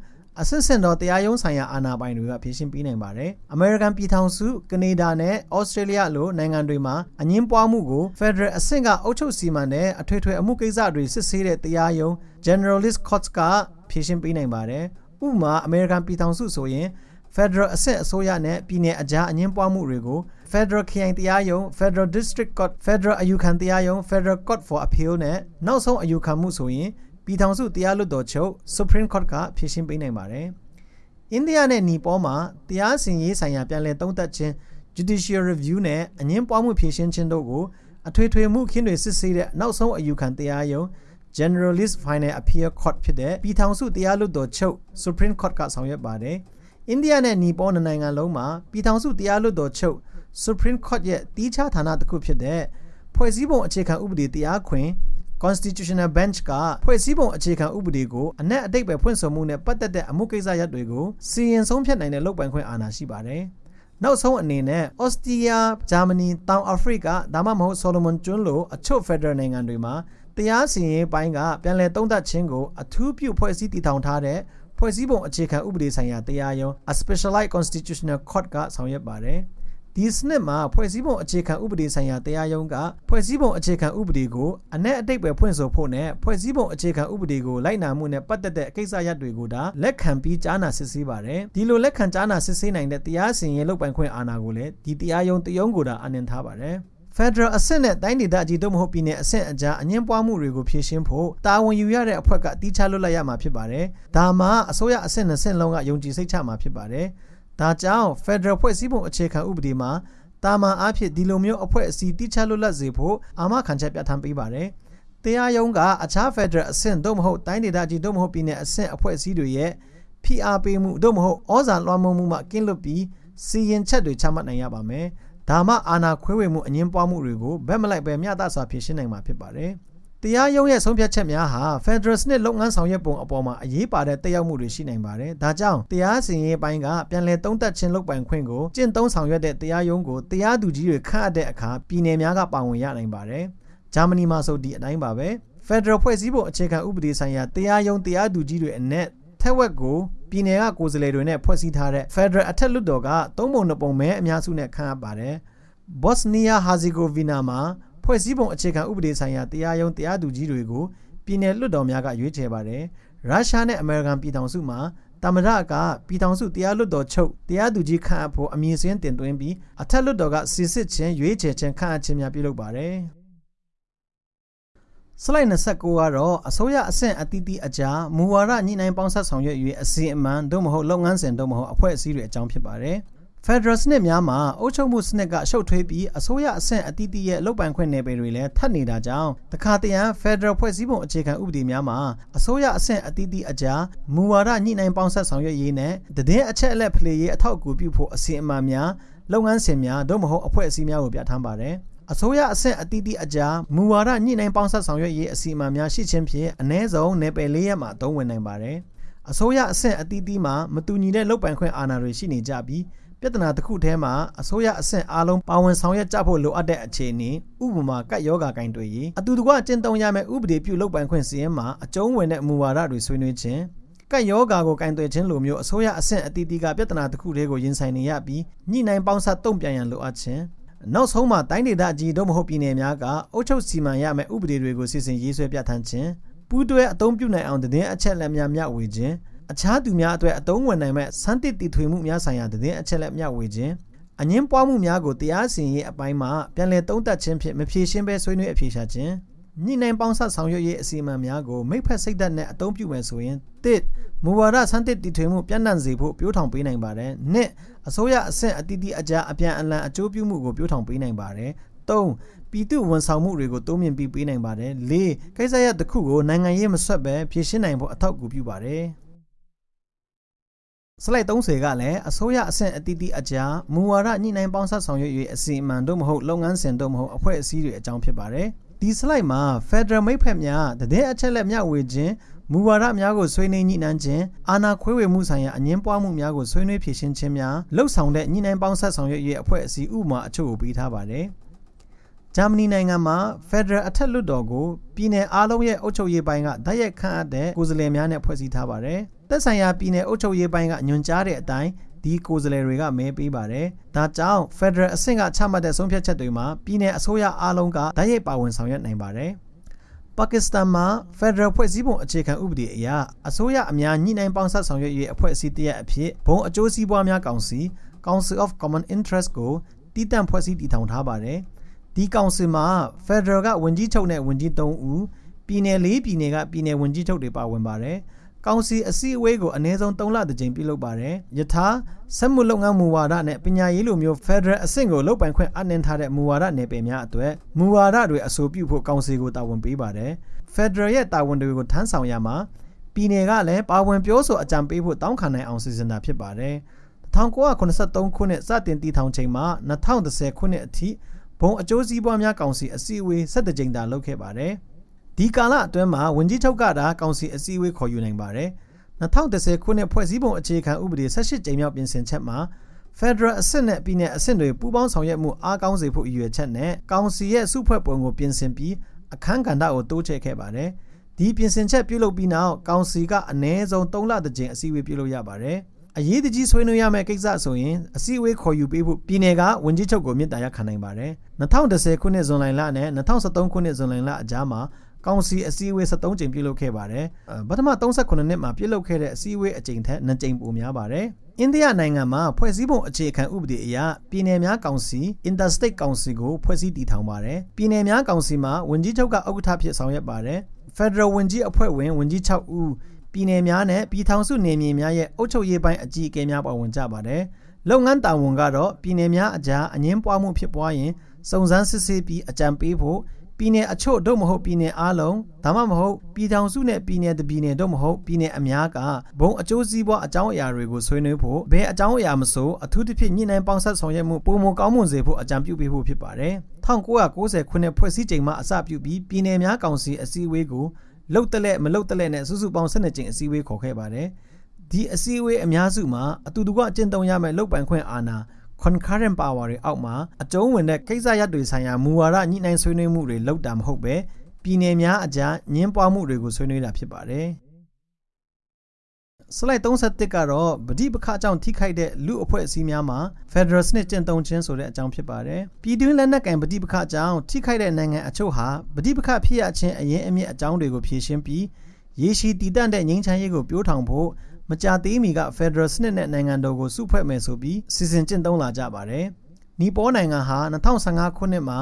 အစစ်စင်တော်တရားရုံးဆိုင်ရာအာဏာပိုင်တွေကဖြေရှင်းပေးနိုင်ပါတယ်။ American ပြည်ထောင်စု၊ကနေဒါနဲ့ Australia လိုနိုင်ငံတွေမှာအငင်းပွားမှုကို Federal အဆင့်ကအုပ်ချုပ်စီမံတဲ့အထွေထွေအမှုကိစ္စတွေစစ်ဆေးတဲ့တရားရုံး Generalist Courts ကဖြေရှင်းပေးနိုင်ပါတယ်။ဥပမာ American ပြည်ထောင်စုဆိုရင် Federal အဆင့်အစိုးရနဲ့ပြည်내အကြားအငင်းပွားမှုတွေကို Federal ခရိုင်တရားရုံး Federal District Court Federal အယူခံတရားရုံး Federal Court for Appeal နဲ့နောက်ဆုံးအယူခံမှုဆိုရင် ပြည်ထောင်စုတရားလွှတ်တော်ချုပ် Supreme Court ကဖြေရှင်းပေးနိုင်ပါတယ်။အိန္ဒိယနဲ့နီပေါမှာတရားစီရင်ရေးဆိုင်ရာပြန်လည်သုံးသပ်ခြင်း judicial review နဲ့အငင်းပွားမှုဖြေရှင်းခြင်းတို့ကိုအထွေထွေမှုခင်းတွေစစ်ဆေးတဲ့နောက်ဆုံးအယူခံတရားရုံး Generalist Final Appeal Court ဖြစ်တဲ့ပြည်ထောင်စုတရားလွှတ်တော်ချုပ် Supreme Court ကဆောင်ရွက်ပါတယ်။အိန္ဒိယနဲ့နီပေါနိုင်ငံလုံးမှာပြည်ထောင်စုတရားလွှတ်တော်ချုပ် Supreme Court ရဲ့တီးခြားဌာနတစ်ခုဖြစ်တဲ့ဖွဲ့စည်းပုံအခြေခံဥပဒေတရားခွင် Constitutional Bench ကဖွဲ့စည်းပုံအခြေခံဥပဒေကိုအနက်အတိတ်ပဲဖွင့်ဆိုမှုနဲ့ပတ်သက်တဲ့အမှုကိစ္စရပ်တွေကိုစီရင်ဆုံးဖြတ်နိုင်တဲ့လုပ်ပိုင်ခွင့်အာဏာရှိပါတယ်။နောက်ဆုံးအနေနဲ့ဩစတြီးယား၊ဂျာမနီ၊တောင်အာဖရိကဒါမှမဟုတ်ဆိုလိုမွန်ကျွန်းလိုအချို့ဖက်ဒရယ်နိုင်ငံတွေမှာတရားစီရင်ရေးပိုင်းကပြန်လည်သုံးသပ်ခြင်းကိုအထူးပြုဖွဲ့စည်းတည်ထောင်ထားတဲ့ဖွဲ့စည်းပုံအခြေခံဥပဒေဆိုင်ရာတရားရုံး A Specialized Constitutional Court ကဆောင်ရွက်ပါတယ်။ ဒီစနစ်မှာဖွဲ့စည်းပုံအခြေခံဥပဒေဆိုင်ရာတရားရုံးကဖွဲ့စည်းပုံအခြေခံဥပဒေကိုအ내အတိတ်ပဲဖွင့်ဆိုဖို့နဲ့ဖွဲ့စည်းပုံအခြေခံဥပဒေကိုလိုက်နာမှုနဲ့ပတ်သက်တဲ့အကိစ္စရပ်တွေကိုဒါလက်ခံပြီးကြားနာစစ်ဆေးပါတယ်ဒီလိုလက်ခံကြားနာစစ်ဆေးနိုင်တဲ့တရားစီရင်လုပ်ပိုင်ခွင့်အာဏာကိုလည်းဒီတရားရုံးတရုံးကိုဒါအနှင်ထားပါတယ် Federal အဆင့်နဲ့တိုင်းဒေသကြီးတို့မဟုတ်ပြည်နယ်အဆင့်အကြားအငင်းပွားမှုတွေကိုဖြေရှင်းဖို့တာဝန်ယူရတဲ့အဖွဲ့ကတီးခြားလွတ်လပ်ရမှာဖြစ်ပါတယ်။ဒါမှအစိုးရအဆင့်နဲ့ဆင့်လုံးကယုံကြည်စိတ်ချမှာဖြစ်ပါတယ်။ ဒါကြောင့် Federal ဖွဲ့စည်းပုံအခြေခံဥပဒေမှာတာမန်အားဖြင့်ဒီလိုမျိုးအဖွဲ့အစည်းတိကျလွတ်လပ်စေဖို့အာမခံချက်ပြဋ္ဌာန်းပေးပါတယ်။တရားရုံးကအခြား Federal အဆင့်သို့မဟုတ်တိုင်းဒေသကြီးသို့မဟုတ်ပြည်내အဆင့်အဖွဲ့အစည်းတွေရဲ့ဖိအားပေးမှုသို့မဟုတ်ဩဇာလွှမ်းမိုးမှုမှကင်းလွတ်ပြီးစီရင်ချက်တွေချမှတ်နိုင်ရပါမယ်။ဒါမှအာဏာခွဲဝေမှုအငင်းပွားမှုတွေကိုဗက်မလိုက်ပဲမျှတစွာဖြေရှင်းနိုင်မှာဖြစ်ပါတယ်။ တရားရုံးရဲ့ဆုံးဖြတ်ချက်များဟာ Federal စနစ်လုပ်ငန်းဆောင်ရွက်ပုံအပေါ်မှာအရေးပါတဲ့တက်ရောက်မှုတွေရှိနိုင်ပါတယ်။ဒါကြောင့်တရားစီရင်ရေးပိုင်းကပြန်လည်သုံးသပ်ခြင်းလုပ်ပိုင်ခွင့်ကိုကျင့်သုံးဆောင်ရွက်တဲ့တရားရုံးကိုတရားသူကြီးတွေခန့်အပ်တဲ့အခါပြည်내များကပါဝင်ရနိုင်ပါတယ်။ဂျာမနီမှာဆိုဒီအတိုင်းပါပဲ။ Federal ဖွဲ့စည်းပုံအခြေခံဥပဒေဆိုင်ရာတရားရုံးတရားသူကြီးတွေအနက်ထက်ဝက်ကိုပြည်내ကကိုယ်စားလှယ်တွေနဲ့ဖွဲ့စည်းထားတဲ့ Federal အထက်လွှတ်တော်ကသုံးပုံနှစ်ပုံမဲအများစုနဲ့ခန့်အပ်ပါတယ်။ Bosnia Herzegovina မှာ ဖွဲ့စည်းပုံအခြေခံဥပဒေဆိုင်ရာတရားရုံးတရားသူကြီးတွေကိုပြည်내လွှတ်တော်များကရွေးချယ်ပါတယ်။ရုရှားနဲ့အမေရိကန်ပြည်ထောင်စုမှာတမရကပြည်ထောင်စုတရားလွှတ်တော်ချုပ်တရားသူကြီးခန့်အပ်ဖို့အမည်စင်းတင်သွင်းပြီးအထက်လွှတ်တော်ကစီစစ်ခြင်းရွေးချယ်ခြင်းခန့်အပ်ခြင်းများပြုလုပ်ပါတယ်။စလိုက်29ကတော့အစိုးရအဆင့်အသီးသီးအကြားမူဝါဒညှိနှိုင်းပေါင်းစပ်ဆောင်ရွက်၍အစီအမံသို့မဟုတ်လုပ်ငန်းစဉ်သို့မဟုတ်အဖွဲ့အစည်းတွေအကြောင်းဖြစ်ပါတယ်။ Federal စနစ်များမှာအုပ်ချုပ်မှုစနစ်ကရှုပ်ထွေးပြီးအစိုးရအဆင့်အသီးသီးရဲ့လုပ်ပိုင်ခွင့်နယ်ပယ်တွေလည်းထပ်နေတာကြောင့်တခါတရံ Federal ဖွဲ့စည်းပုံအခြေခံဥပဒေများမှာအစိုးရအဆင့်အသီးသီးအကြားမူဝါဒညှိနှိုင်းပေါင်းဆက်ဆောင်ရွက်ရေးနဲ့တည်င်းအချက်အလက်ဖလှယ်ရေးအထောက်အကူပြုဖို့အစီအမံများလုပ်ငန်းစဉ်များသို့မဟုတ်အဖွဲ့အစည်းများကိုပြဋ္ဌာန်းပါတယ်အစိုးရအဆင့်အသီးသီးအကြားမူဝါဒညှိနှိုင်းပေါင်းဆက်ဆောင်ရွက်ရေးအစီအမံများရှိခြင်းဖြင့်အ ਨੇ ဆုံးနယ်ပယ်၄ရက်မှာအသုံးဝင်နိုင်ပါတယ်အစိုးရအဆင့်အသီးသီးမှာမတူညီတဲ့လုပ်ပိုင်ခွင့်အာဏာတွေရှိနေကြပြီး ပြဿနာတစ်ခုထဲမှာအစိုးရအဆင့်အားလုံးပါဝင်ဆောင်ရွက်ကြဖို့လိုအပ်တဲ့အခြေအနေဥပမာကတ်ယောဂါကင်တွေရေးအတူတကွကျင့်သုံးရမယ့်ဥပဒေပြုလုပ်ပိုင်ခွင့်စီရင်မှာအကျုံးဝင်တဲ့မူဝါဒတွေဆွေးနွေးခြင်းကတ်ယောဂါကိုကင်သွယ်ခြင်းလိုမျိုးအစိုးရအဆင့်အသီးသီးကပြဿနာတစ်ခုတည်းကိုရင်ဆိုင်နေရပြီးညှိနှိုင်းပေါင်းစပ်တုံ့ပြန်ရန်လိုအပ်ခြင်းနောက်ဆုံးမှာတိုင်းဒေသအကြီးတို့မဟုတ်ပြည်နယ်များကအုပ်ချုပ်စီမံရမယ့်ဥပဒေတွေကိုစီစဉ်ရေးဆွဲပြဋ္ဌာန်းခြင်းပူးတွဲအသုံးပြုနိုင်အောင်တည်င်းအချက်လက်များမျှဝေခြင်း အခြားသူများအတွက်အသုံးဝင်နိုင်မဲ့စမ်းသစ်တည်ထွေမှုများဆိုင်ရာတည်င်းအချက်လက်မျှဝေခြင်းအငင်းပွားမှုများကိုတရားစီရင်ရေးအပိုင်းမှာပြန်လည်သုံးသပ်ခြင်းဖြင့်မဖြေရှင်းဘဲဆွေးနွေးအဖြေရှာခြင်းညှိနှိုင်းပေါင်းစပ်ဆောင်ရွက်ရေးအစီအမံများကိုမိဖက်စိတ်သက်နဲ့အသုံးပြုမယ်ဆိုရင်တစ်မူဝါဒစမ်းသစ်တည်ထွေမှုပြန့်နှံ့စေဖို့ပြိုးထောင်ပေးနိုင်ပါတယ်နှစ်အစိုးရအဆင့်အသီးသီးအကြားအပြန်အလှန်အကျိုးပြုမှုကိုပြိုးထောင်ပေးနိုင်ပါတယ်သုံးပြည်သူဝန်ဆောင်မှုတွေကိုတိုးမြင့်ပြီးပေးနိုင်ပါတယ်၄ကိစ္စရပ်တစ်ခုကိုနိုင်ငံရေးမဆွတ်ပဲဖြေရှင်းနိုင်ဖို့အထောက်အကူပြုပါတယ် စလိုက်30ကလည်းအစိုးရအဆင့်အသီးသီးအကြားမူဝါဒညှိနှိုင်းပေါင်းစပ်ဆောင်ရွက်၍အစီအမံတို့မဟုတ်လုပ်ငန်းစဉ်တို့မဟုတ်အဖွဲ့အစည်းတွေအကြောင်းဖြစ်ပါတယ်ဒီစလိုက်မှာ Federal မိတ်ဖက်များတည်တဲ့အချက်လက်မျှဝေခြင်းမူဝါဒများကိုဆွေးနွေးညှိနှိုင်းခြင်းအာဏာခွဲဝေမှုဆိုင်ရာအငင်းပွားမှုများကိုဆွေးနွေးဖြေရှင်းခြင်းများလှုပ်ဆောင်တဲ့ညှိနှိုင်းပေါင်းဆက်ဆောင်ရွက်ရေးအဖွဲ့အစည်းဥပမာအချို့ကိုပေးထားပါတယ် ဂျာမနီနိုင်ငံမှာ Federal အထက်လွှတ်တော်ကိုပြည်내အားလုံးရဲ့အုပ်ချုပ်ရေးပိုင်းကတိုက်ရိုက်ခန့်အပ်တဲ့ကိုယ်စားလှယ်များနဲ့ဖွဲ့စည်းထားပါတယ်သက်ဆိုင်ရာပြည်내အုပ်ချုပ်ရေးပိုင်းကညွှန်ကြားတဲ့အတိုင်းဒီကိုယ်စားလှယ်တွေကမဲပေးပါတယ်။ဒါကြောင့် Federal အဆင့်ကချမှတ်တဲ့ဆုံးဖြတ်ချက်တွေမှာပြည်내အစိုးရအားလုံးကတိုက်ရိုက်ပါဝင်ဆောင်ရွက်နိုင်ပါတယ်။ပါကစ္စတန်မှာ Federal ဖွဲ့စည်းပုံအခြေခံဥပဒေအရအစိုးရအများညှိနှိုင်းပေါင်းစပ်ဆောင်ရွက်ရေးအဖွဲ့အစည်းတရက်အဖြစ်ဘုံအကျိုးစီးပွားများကောင်စီ Council of Common Interest ကိုတည်တံ့ဖွဲ့စည်းတည်ထောင်ထားပါတယ်။ ဒီကောင်စီမှာ Federal ကဝန်ကြီးချုပ်နဲ့ဝန်ကြီး၃ဦးပြည်내၄ပြည်နယ်ကပြည်내ဝန်ကြီးချုပ်တွေပါဝင်ပါတယ်။ကောင်စီအစည်းအဝေးကိုအနည်းဆုံး3လတစ်ကြိမ်ပြုလုပ်ပါတယ်။ယထာစက်မှုလုပ်ငန်းမူဝါဒနဲ့ပညာရေးလိုမျိုး Federal အဆင့်ကိုလုပ်ပိုင်ခွင့်အနှင်ထားတဲ့မူဝါဒနယ်ပယ်များအတွက်မူဝါဒတွေအဆိုပြုဖို့ကောင်စီကိုတာဝန်ပေးပါတယ်။ Federal ရဲ့တာဝန်တွေကိုထမ်းဆောင်ရမှာပြည်နယ်ကလည်းပါဝင်ပြောဆိုအကြံပေးဖို့တောင်းခံနိုင်အောင်စီစဉ်တာဖြစ်ပါတယ်။1983ခုနှစ်စတင်တည်ထောင်ချိန်မှာ2010ခုနှစ်အထိ ဘုံအကျိုးစီးပွားများကောင်စီအစည်းအဝေး17ကြိမ်သာလုပ်ခဲ့ပါတယ်။ဒီကာလအတွင်းမှာဝန်ကြီးချုပ်ကတာကောင်စီအစည်းအဝေးခေါ်ယူနိုင်ပါတယ်2010ခုနှစ်ဖွဲ့စည်းပုံအခြေခံဥပဒေ18ကြိမ်မြောက်ပြင်ဆင်ချက်မှာ Federal အဆင့်နဲ့ပြည်내အဆင့်တွေပူးပေါင်းဆောင်ရွက်မှုအားကောင်းစေဖို့ရည်ရွယ်ချက်နဲ့ကောင်စီရဲ့စုဖွဲ့ပုံကိုပြင်ဆင်ပြီးအခမ်းကဏ္ဍကိုတိုးချဲ့ခဲ့ပါတယ်ဒီပြင်ဆင်ချက်ပြုလုပ်ပြီးနောက်ကောင်စီကအနည်းဆုံး3လတကြိမ်အစည်းအဝေးပြုလုပ်ရပါတယ် အရေးတကြီးဆွေးနွေးရမယ့်ကိစ္စဆိုရင်အစည်းအဝေးခေါ်ယူပေးဖို့ပြည်내ကဝန်ကြီးချုပ်ကိုမြစ်တာရက်ခံနိုင်ပါတယ်2010ခုနှစ်ဇွန်လလနဲ့2013ခုနှစ်ဇွန်လလအကြားမှာကောင်စီအစည်းအဝေး73ကြိမ်ပြုလုပ်ခဲ့ပါတယ်။ပထမ38နှစ်မှာပြုလုပ်ခဲ့တဲ့အစည်းအဝေးအကြိမ်ထက်2ကြိမ်ပိုများပါတယ်။အိန္ဒိယနိုင်ငံမှာဖွဲ့စည်းပုံအခြေခံဥပဒေအရပြည်내များကောင်စီ Interstate Council ကိုဖွဲ့စည်းတည်ထောင်ပါတယ်။ပြည်내များကောင်စီမှာဝန်ကြီးချုပ်ကဥက္ကဋ္ဌဖြစ်ဆောင်ရွက်ပါတယ်။ Federal ဝန်ကြီးအဖွဲ့ဝင်ဝန်ကြီး6ဦး ပြည်내များနဲ့ပြည်ထောင်စုနေမြေများရဲ့အုပ်ချုပ်ရေးပိုင်းအကြီးအကဲများပါဝင်ကြပါတယ်။လုပ်ငန်းတာဝန်ကတော့ပြည်내များအကြားအငင်းပွားမှုဖြစ်ပွားရင်စုံစမ်းစစ်ဆေးပြီးအကြံပေးဖို့ပြည်နယ်အချို့တို့မဟုတ်ပြည်နယ်အားလုံးဒါမှမဟုတ်ပြည်ထောင်စုနဲ့ပြည်နယ်တပြည်နယ်တို့မဟုတ်ပြည်နယ်အများကဘုံအကျိုးစီးပွားအကြောင်းအရာတွေကိုဆွေးနွေးဖို့ဘယ်အကြောင်းအရာမဆိုအထူးသဖြင့်ညှိနှိုင်းပေါင်းဆက်ဆောင်ရွက်မှုပုံမကောင်းမွန်စေဖို့အကြံပြုပေးဖို့ဖြစ်ပါတယ်1990ခုနှစ်ဖွဲ့စည်းချိန်မှအစပြုပြီးပြည်နယ်များကောင်စီအစည်းအဝေးကို လှုပ်တလက်မလှုပ်တလက်နဲ့စုစုပေါင်း12ကြိမ်အစည်းအဝေးခေါ်ခဲ့ပါတယ်ဒီအစည်းအဝေးအများစုမှာအတူတကွအကျင့်သုံးရမယ့်လုပ်ပိုင်ခွင့်အာဏာ concurrent power တွေအောက်မှာအကျုံးဝင်တဲ့ကိစ္စရပ်တွေဆိုင်ရာမူဝါဒညှိနှိုင်းဆွေးနွေးမှုတွေလုပ်တာမဟုတ်ပဲပြည်နယ်များအကြားညှင်းပွားမှုတွေကိုဆွေးနွေးတာဖြစ်ပါတယ်။ slide 31ကတော့ဗတိပခအကြောင်းထိခိုက်တဲ့လူအဖွဲ့အစည်းများမှာ Federal စနစ်ကျင့်သုံးခြင်းဆိုတဲ့အကြောင်းဖြစ်ပါတယ်။ပြည်တွင်းလက်နက်ကင်ဗတိပခအကြောင်းထိခိုက်တဲ့နိုင်ငံအချို့ဟာဗတိပခဖြစ်ရခြင်းအရင်အမြင့်အကြောင်းတွေကိုဖြေရှင်းပြီးရေရှည်တည်တံ့တဲ့ငြိမ်းချမ်းရေးကိုပြောထောင်ဖို့မကြာသေးမီက Federal စနစ်နဲ့နိုင်ငံတော်ကိုစုဖွဲ့မယ်ဆိုပြီးစီစဉ်ကျင့်သုံးလာကြပါတယ်။နီပေါနိုင်ငံဟာ2015ခုနှစ်မှာ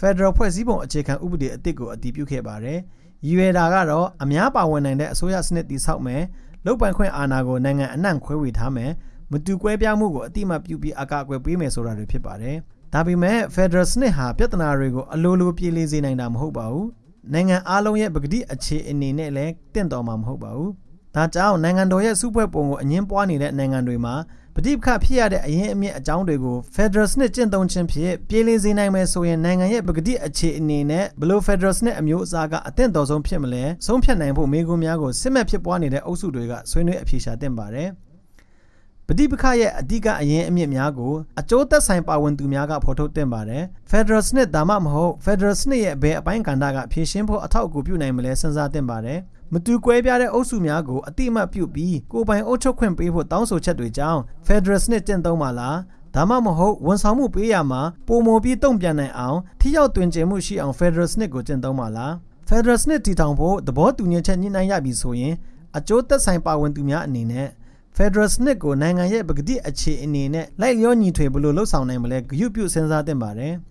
Federal ဖွဲ့စည်းပုံအခြေခံဥပဒေအသစ်ကိုအတည်ပြုခဲ့ပါတယ်။ရည်ရွယ်တာကတော့အများပါဝင်နိုင်တဲ့အစိုးရစနစ်တည်ဆောက်မယ်၊ လုပ်ပိုင်ခွင့်အာဏာကိုနိုင်ငံအနှံ့ခွဲဝေထားမယ်၊ပမတူကွဲပြားမှုကိုအတိအမှတ်ပြုပြီးအကာအကွယ်ပေးမယ်ဆိုတာတွေဖြစ်ပါတယ်။ဒါပေမဲ့ Federal စနစ်ဟာပြဿနာတွေကိုအလိုလိုပြေလည်စေနိုင်တာမဟုတ်ပါဘူး။နိုင်ငံအားလုံးရဲ့ပကတိအခြေအနေနဲ့လည်းတင့်တော်မှာမဟုတ်ပါဘူး။ဒါကြောင့်နိုင်ငံတော်ရဲ့စုဖွဲ့ပုံကိုအငင်းပွားနေတဲ့နိုင်ငံတွေမှာ ပဋိပက္ခဖြစ်ရတဲ့အရင်အမြင့်အကြောင်းတွေကို Federal စနစ်ကျင့်သုံးခြင်းဖြင့်ပြေလည်စေနိုင်မယ်ဆိုရင်နိုင်ငံရဲ့ပကတိအခြေအနေနဲ့ဘလို့ Federal စနစ်အမျိုးအစားကအသင့်တော်ဆုံးဖြစ်မလဲဆုံးဖြတ်နိုင်ဖို့မိကုများကိုစစ်မှတ်ဖြစ်ပွားနေတဲ့အုပ်စုတွေကဆွေးနွေးအဖြေရှာသင့်ပါတယ်။ပဋိပက္ခရဲ့အဓိကအရင်အမြင့်များကိုအကျိုးသက်ဆိုင်ပါဝင်သူများကဖော်ထုတ်တင်ပါတယ်။ Federal စနစ်ဒါမှမဟုတ် Federal စနစ်ရဲ့ဘယ်အပိုင်းကဏ္ဍကဖြည့်ရှင်းဖို့အထောက်အကူပြုနိုင်မလဲစဉ်းစားတင်ပါတယ်။ မတူကွဲပြားတဲ့အုပ်စုများကိုအတိအမှတ်ပြုပြီးကိုယ်ပိုင်အုပ်ချုပ်ခွင့်ပေးဖို့တောင်းဆိုချက်တွေကြောင့် Federal စနစ်ကျင့်သုံးပါလားဒါမှမဟုတ်ဝန်ဆောင်မှုပေးရမှာပုံမပြီးတုံ့ပြန်နိုင်အောင်ထိရောက်တွင်ကျင်မှုရှိအောင် Federal စနစ်ကိုကျင့်သုံးပါလား Federal စနစ်တည်ထောင်ဖို့သဘောတူညီချက်ညှိနှိုင်းရပြီဆိုရင်အကျိုးသက်ဆိုင်ပါဝင်သူများအနေနဲ့ Federal စနစ်ကိုနိုင်ငံရဲ့ပကတိအခြေအနေနဲ့လိုက်လျောညီထွေဘယ်လိုလှုပ်ဆောင်နိုင်မလဲဂရုပြုစဉ်းစားသင့်ပါတယ်။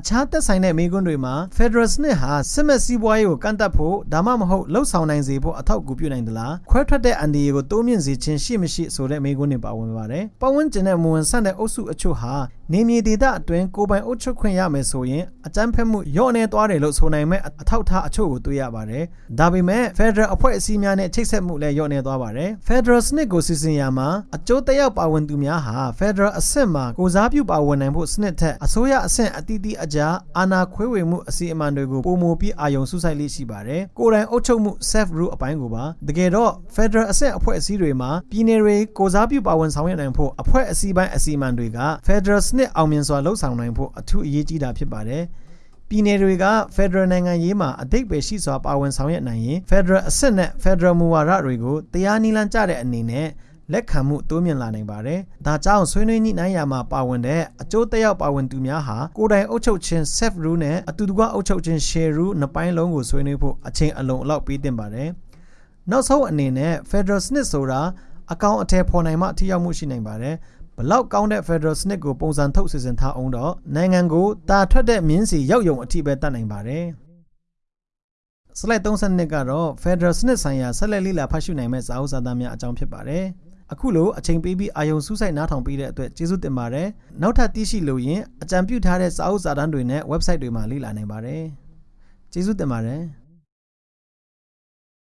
အခြားသက်ဆိုင်တဲ့မိကွန်းတွေမှာ Federal စနစ်ဟာစစ်မဲ့စီးပွားရေးကိုကန့်သက်ဖို့ဒါမှမဟုတ်လှုပ်ဆောင်နိုင်စေဖို့အထောက်အကူပြုနိုင်သလားခွဲထွက်တဲ့အန်ဒီရီကိုတိုးမြင့်စေခြင်းရှိမရှိဆိုတဲ့မိကွန်းတွေပါဝင်ပါတယ်။ပတ်ဝန်းကျင်နဲ့မဝင်ဆန့်တဲ့အုပ်စုအချို့ဟာနေမြေဒေသအတွင်းကိုပိုင်အုပ်ချုပ်ခွင့်ရမယ်ဆိုရင်အကြမ်းဖက်မှုရော့နေသွားတယ်လို့ဆိုနိုင်မဲ့အထောက်ထားအချို့ကိုတွေ့ရပါတယ်။ဒါပေမဲ့ Federal အဖွဲ့အစည်းများနဲ့ချိတ်ဆက်မှုလည်းရော့နေသွားပါတယ်။ Federal စနစ်ကိုစီစဉ်ရမှာအကျိုးသက်ရောက်ပါဝင်သူများဟာ Federal အဆင့်မှာကိုစားပြုပါဝင်နိုင်ဖို့စနစ်ထက်အစိုးရအဆင့်အသီးသီးအကြားအာဏာခွဲဝေမှုအစီအမံတွေကိုပုံမူပြီးအာယုံစုဆိုင်လေးရှိပါတယ်။ကိုယ်တိုင်အုပ်ချုပ်မှု self rule အပိုင်းကိုပါတကယ်တော့ Federal အဆင့်အဖွဲ့အစည်းတွေမှာပြည်နယ်တွေကိုစားပြုပါဝင်ဆောင်ရွက်နိုင်ဖို့အဖွဲ့အစည်းပိုင်းအစီအမံတွေက Federal စနစ်အောင်မြင်စွာလှုပ်ဆောင်နိုင်ဖို့အထူးအရေးကြီးတာဖြစ်ပါတယ်။ပြည်နယ်တွေက Federal နိုင်ငံရေးမှာအတိတ်ပဲရှိစွာပါဝင်ဆောင်ရွက်နိုင်ရင် Federal အဆင့်နဲ့ Federal မူဝါဒတွေကိုတရားနည်းလမ်းကျတဲ့အနေနဲ့ လက်ခံမှုတိုးမြင့်လာနိုင်ပါတယ်။ဒါကြောင့်ဆွေးနွေးညှိနှိုင်းရာမှာပါဝင်တဲ့အကျိုးသက်ရောက်ပါဝင်သူများဟာကိုယ်တိုင်အုပ်ချုပ်ခြင်း self rule နဲ့အတူတကွအုပ်ချုပ်ခြင်း share rule နှစ်ပိုင်းလုံးကိုဆွေးနွေးဖို့အချိန်အလုံးအလောက်ပေးသင့်ပါတယ်။နောက်ဆုံးအနေနဲ့ Federal စနစ်ဆိုတာအကောင့်အထည်ဖော်နိုင်မှထိရောက်မှုရှိနိုင်ပါတယ်။ဘလောက်ကောင်းတဲ့ Federal စနစ်ကိုပုံစံထုတ်စီစဉ်ထားအောင်တော့နိုင်ငံကိုတာထွက်တဲ့မြင်းစီရောက်ယုံအထိပဲတတ်နိုင်ပါတယ်။ slide 32ကတော့ Federal စနစ်ဆိုင်ရာဆက်လက်လေ့လာဖတ်ရှုနိုင်မဲ့စာအုပ်စာတမ်းများအကြောင်းဖြစ်ပါတယ်။ အခုလိုအချိန်ပေးပြီးအာယုံစူးစိုက်နားထောင်ပေးတဲ့အတွက်ကျေးဇူးတင်ပါတယ်နောက်ထပ်သိရှိလို့ရင်အကြံပြုထားတဲ့စာအုပ်စာတမ်းတွေနဲ့ website တွေမှာလေ့လာနိုင်ပါတယ်ကျေးဇူးတင်ပါတယ်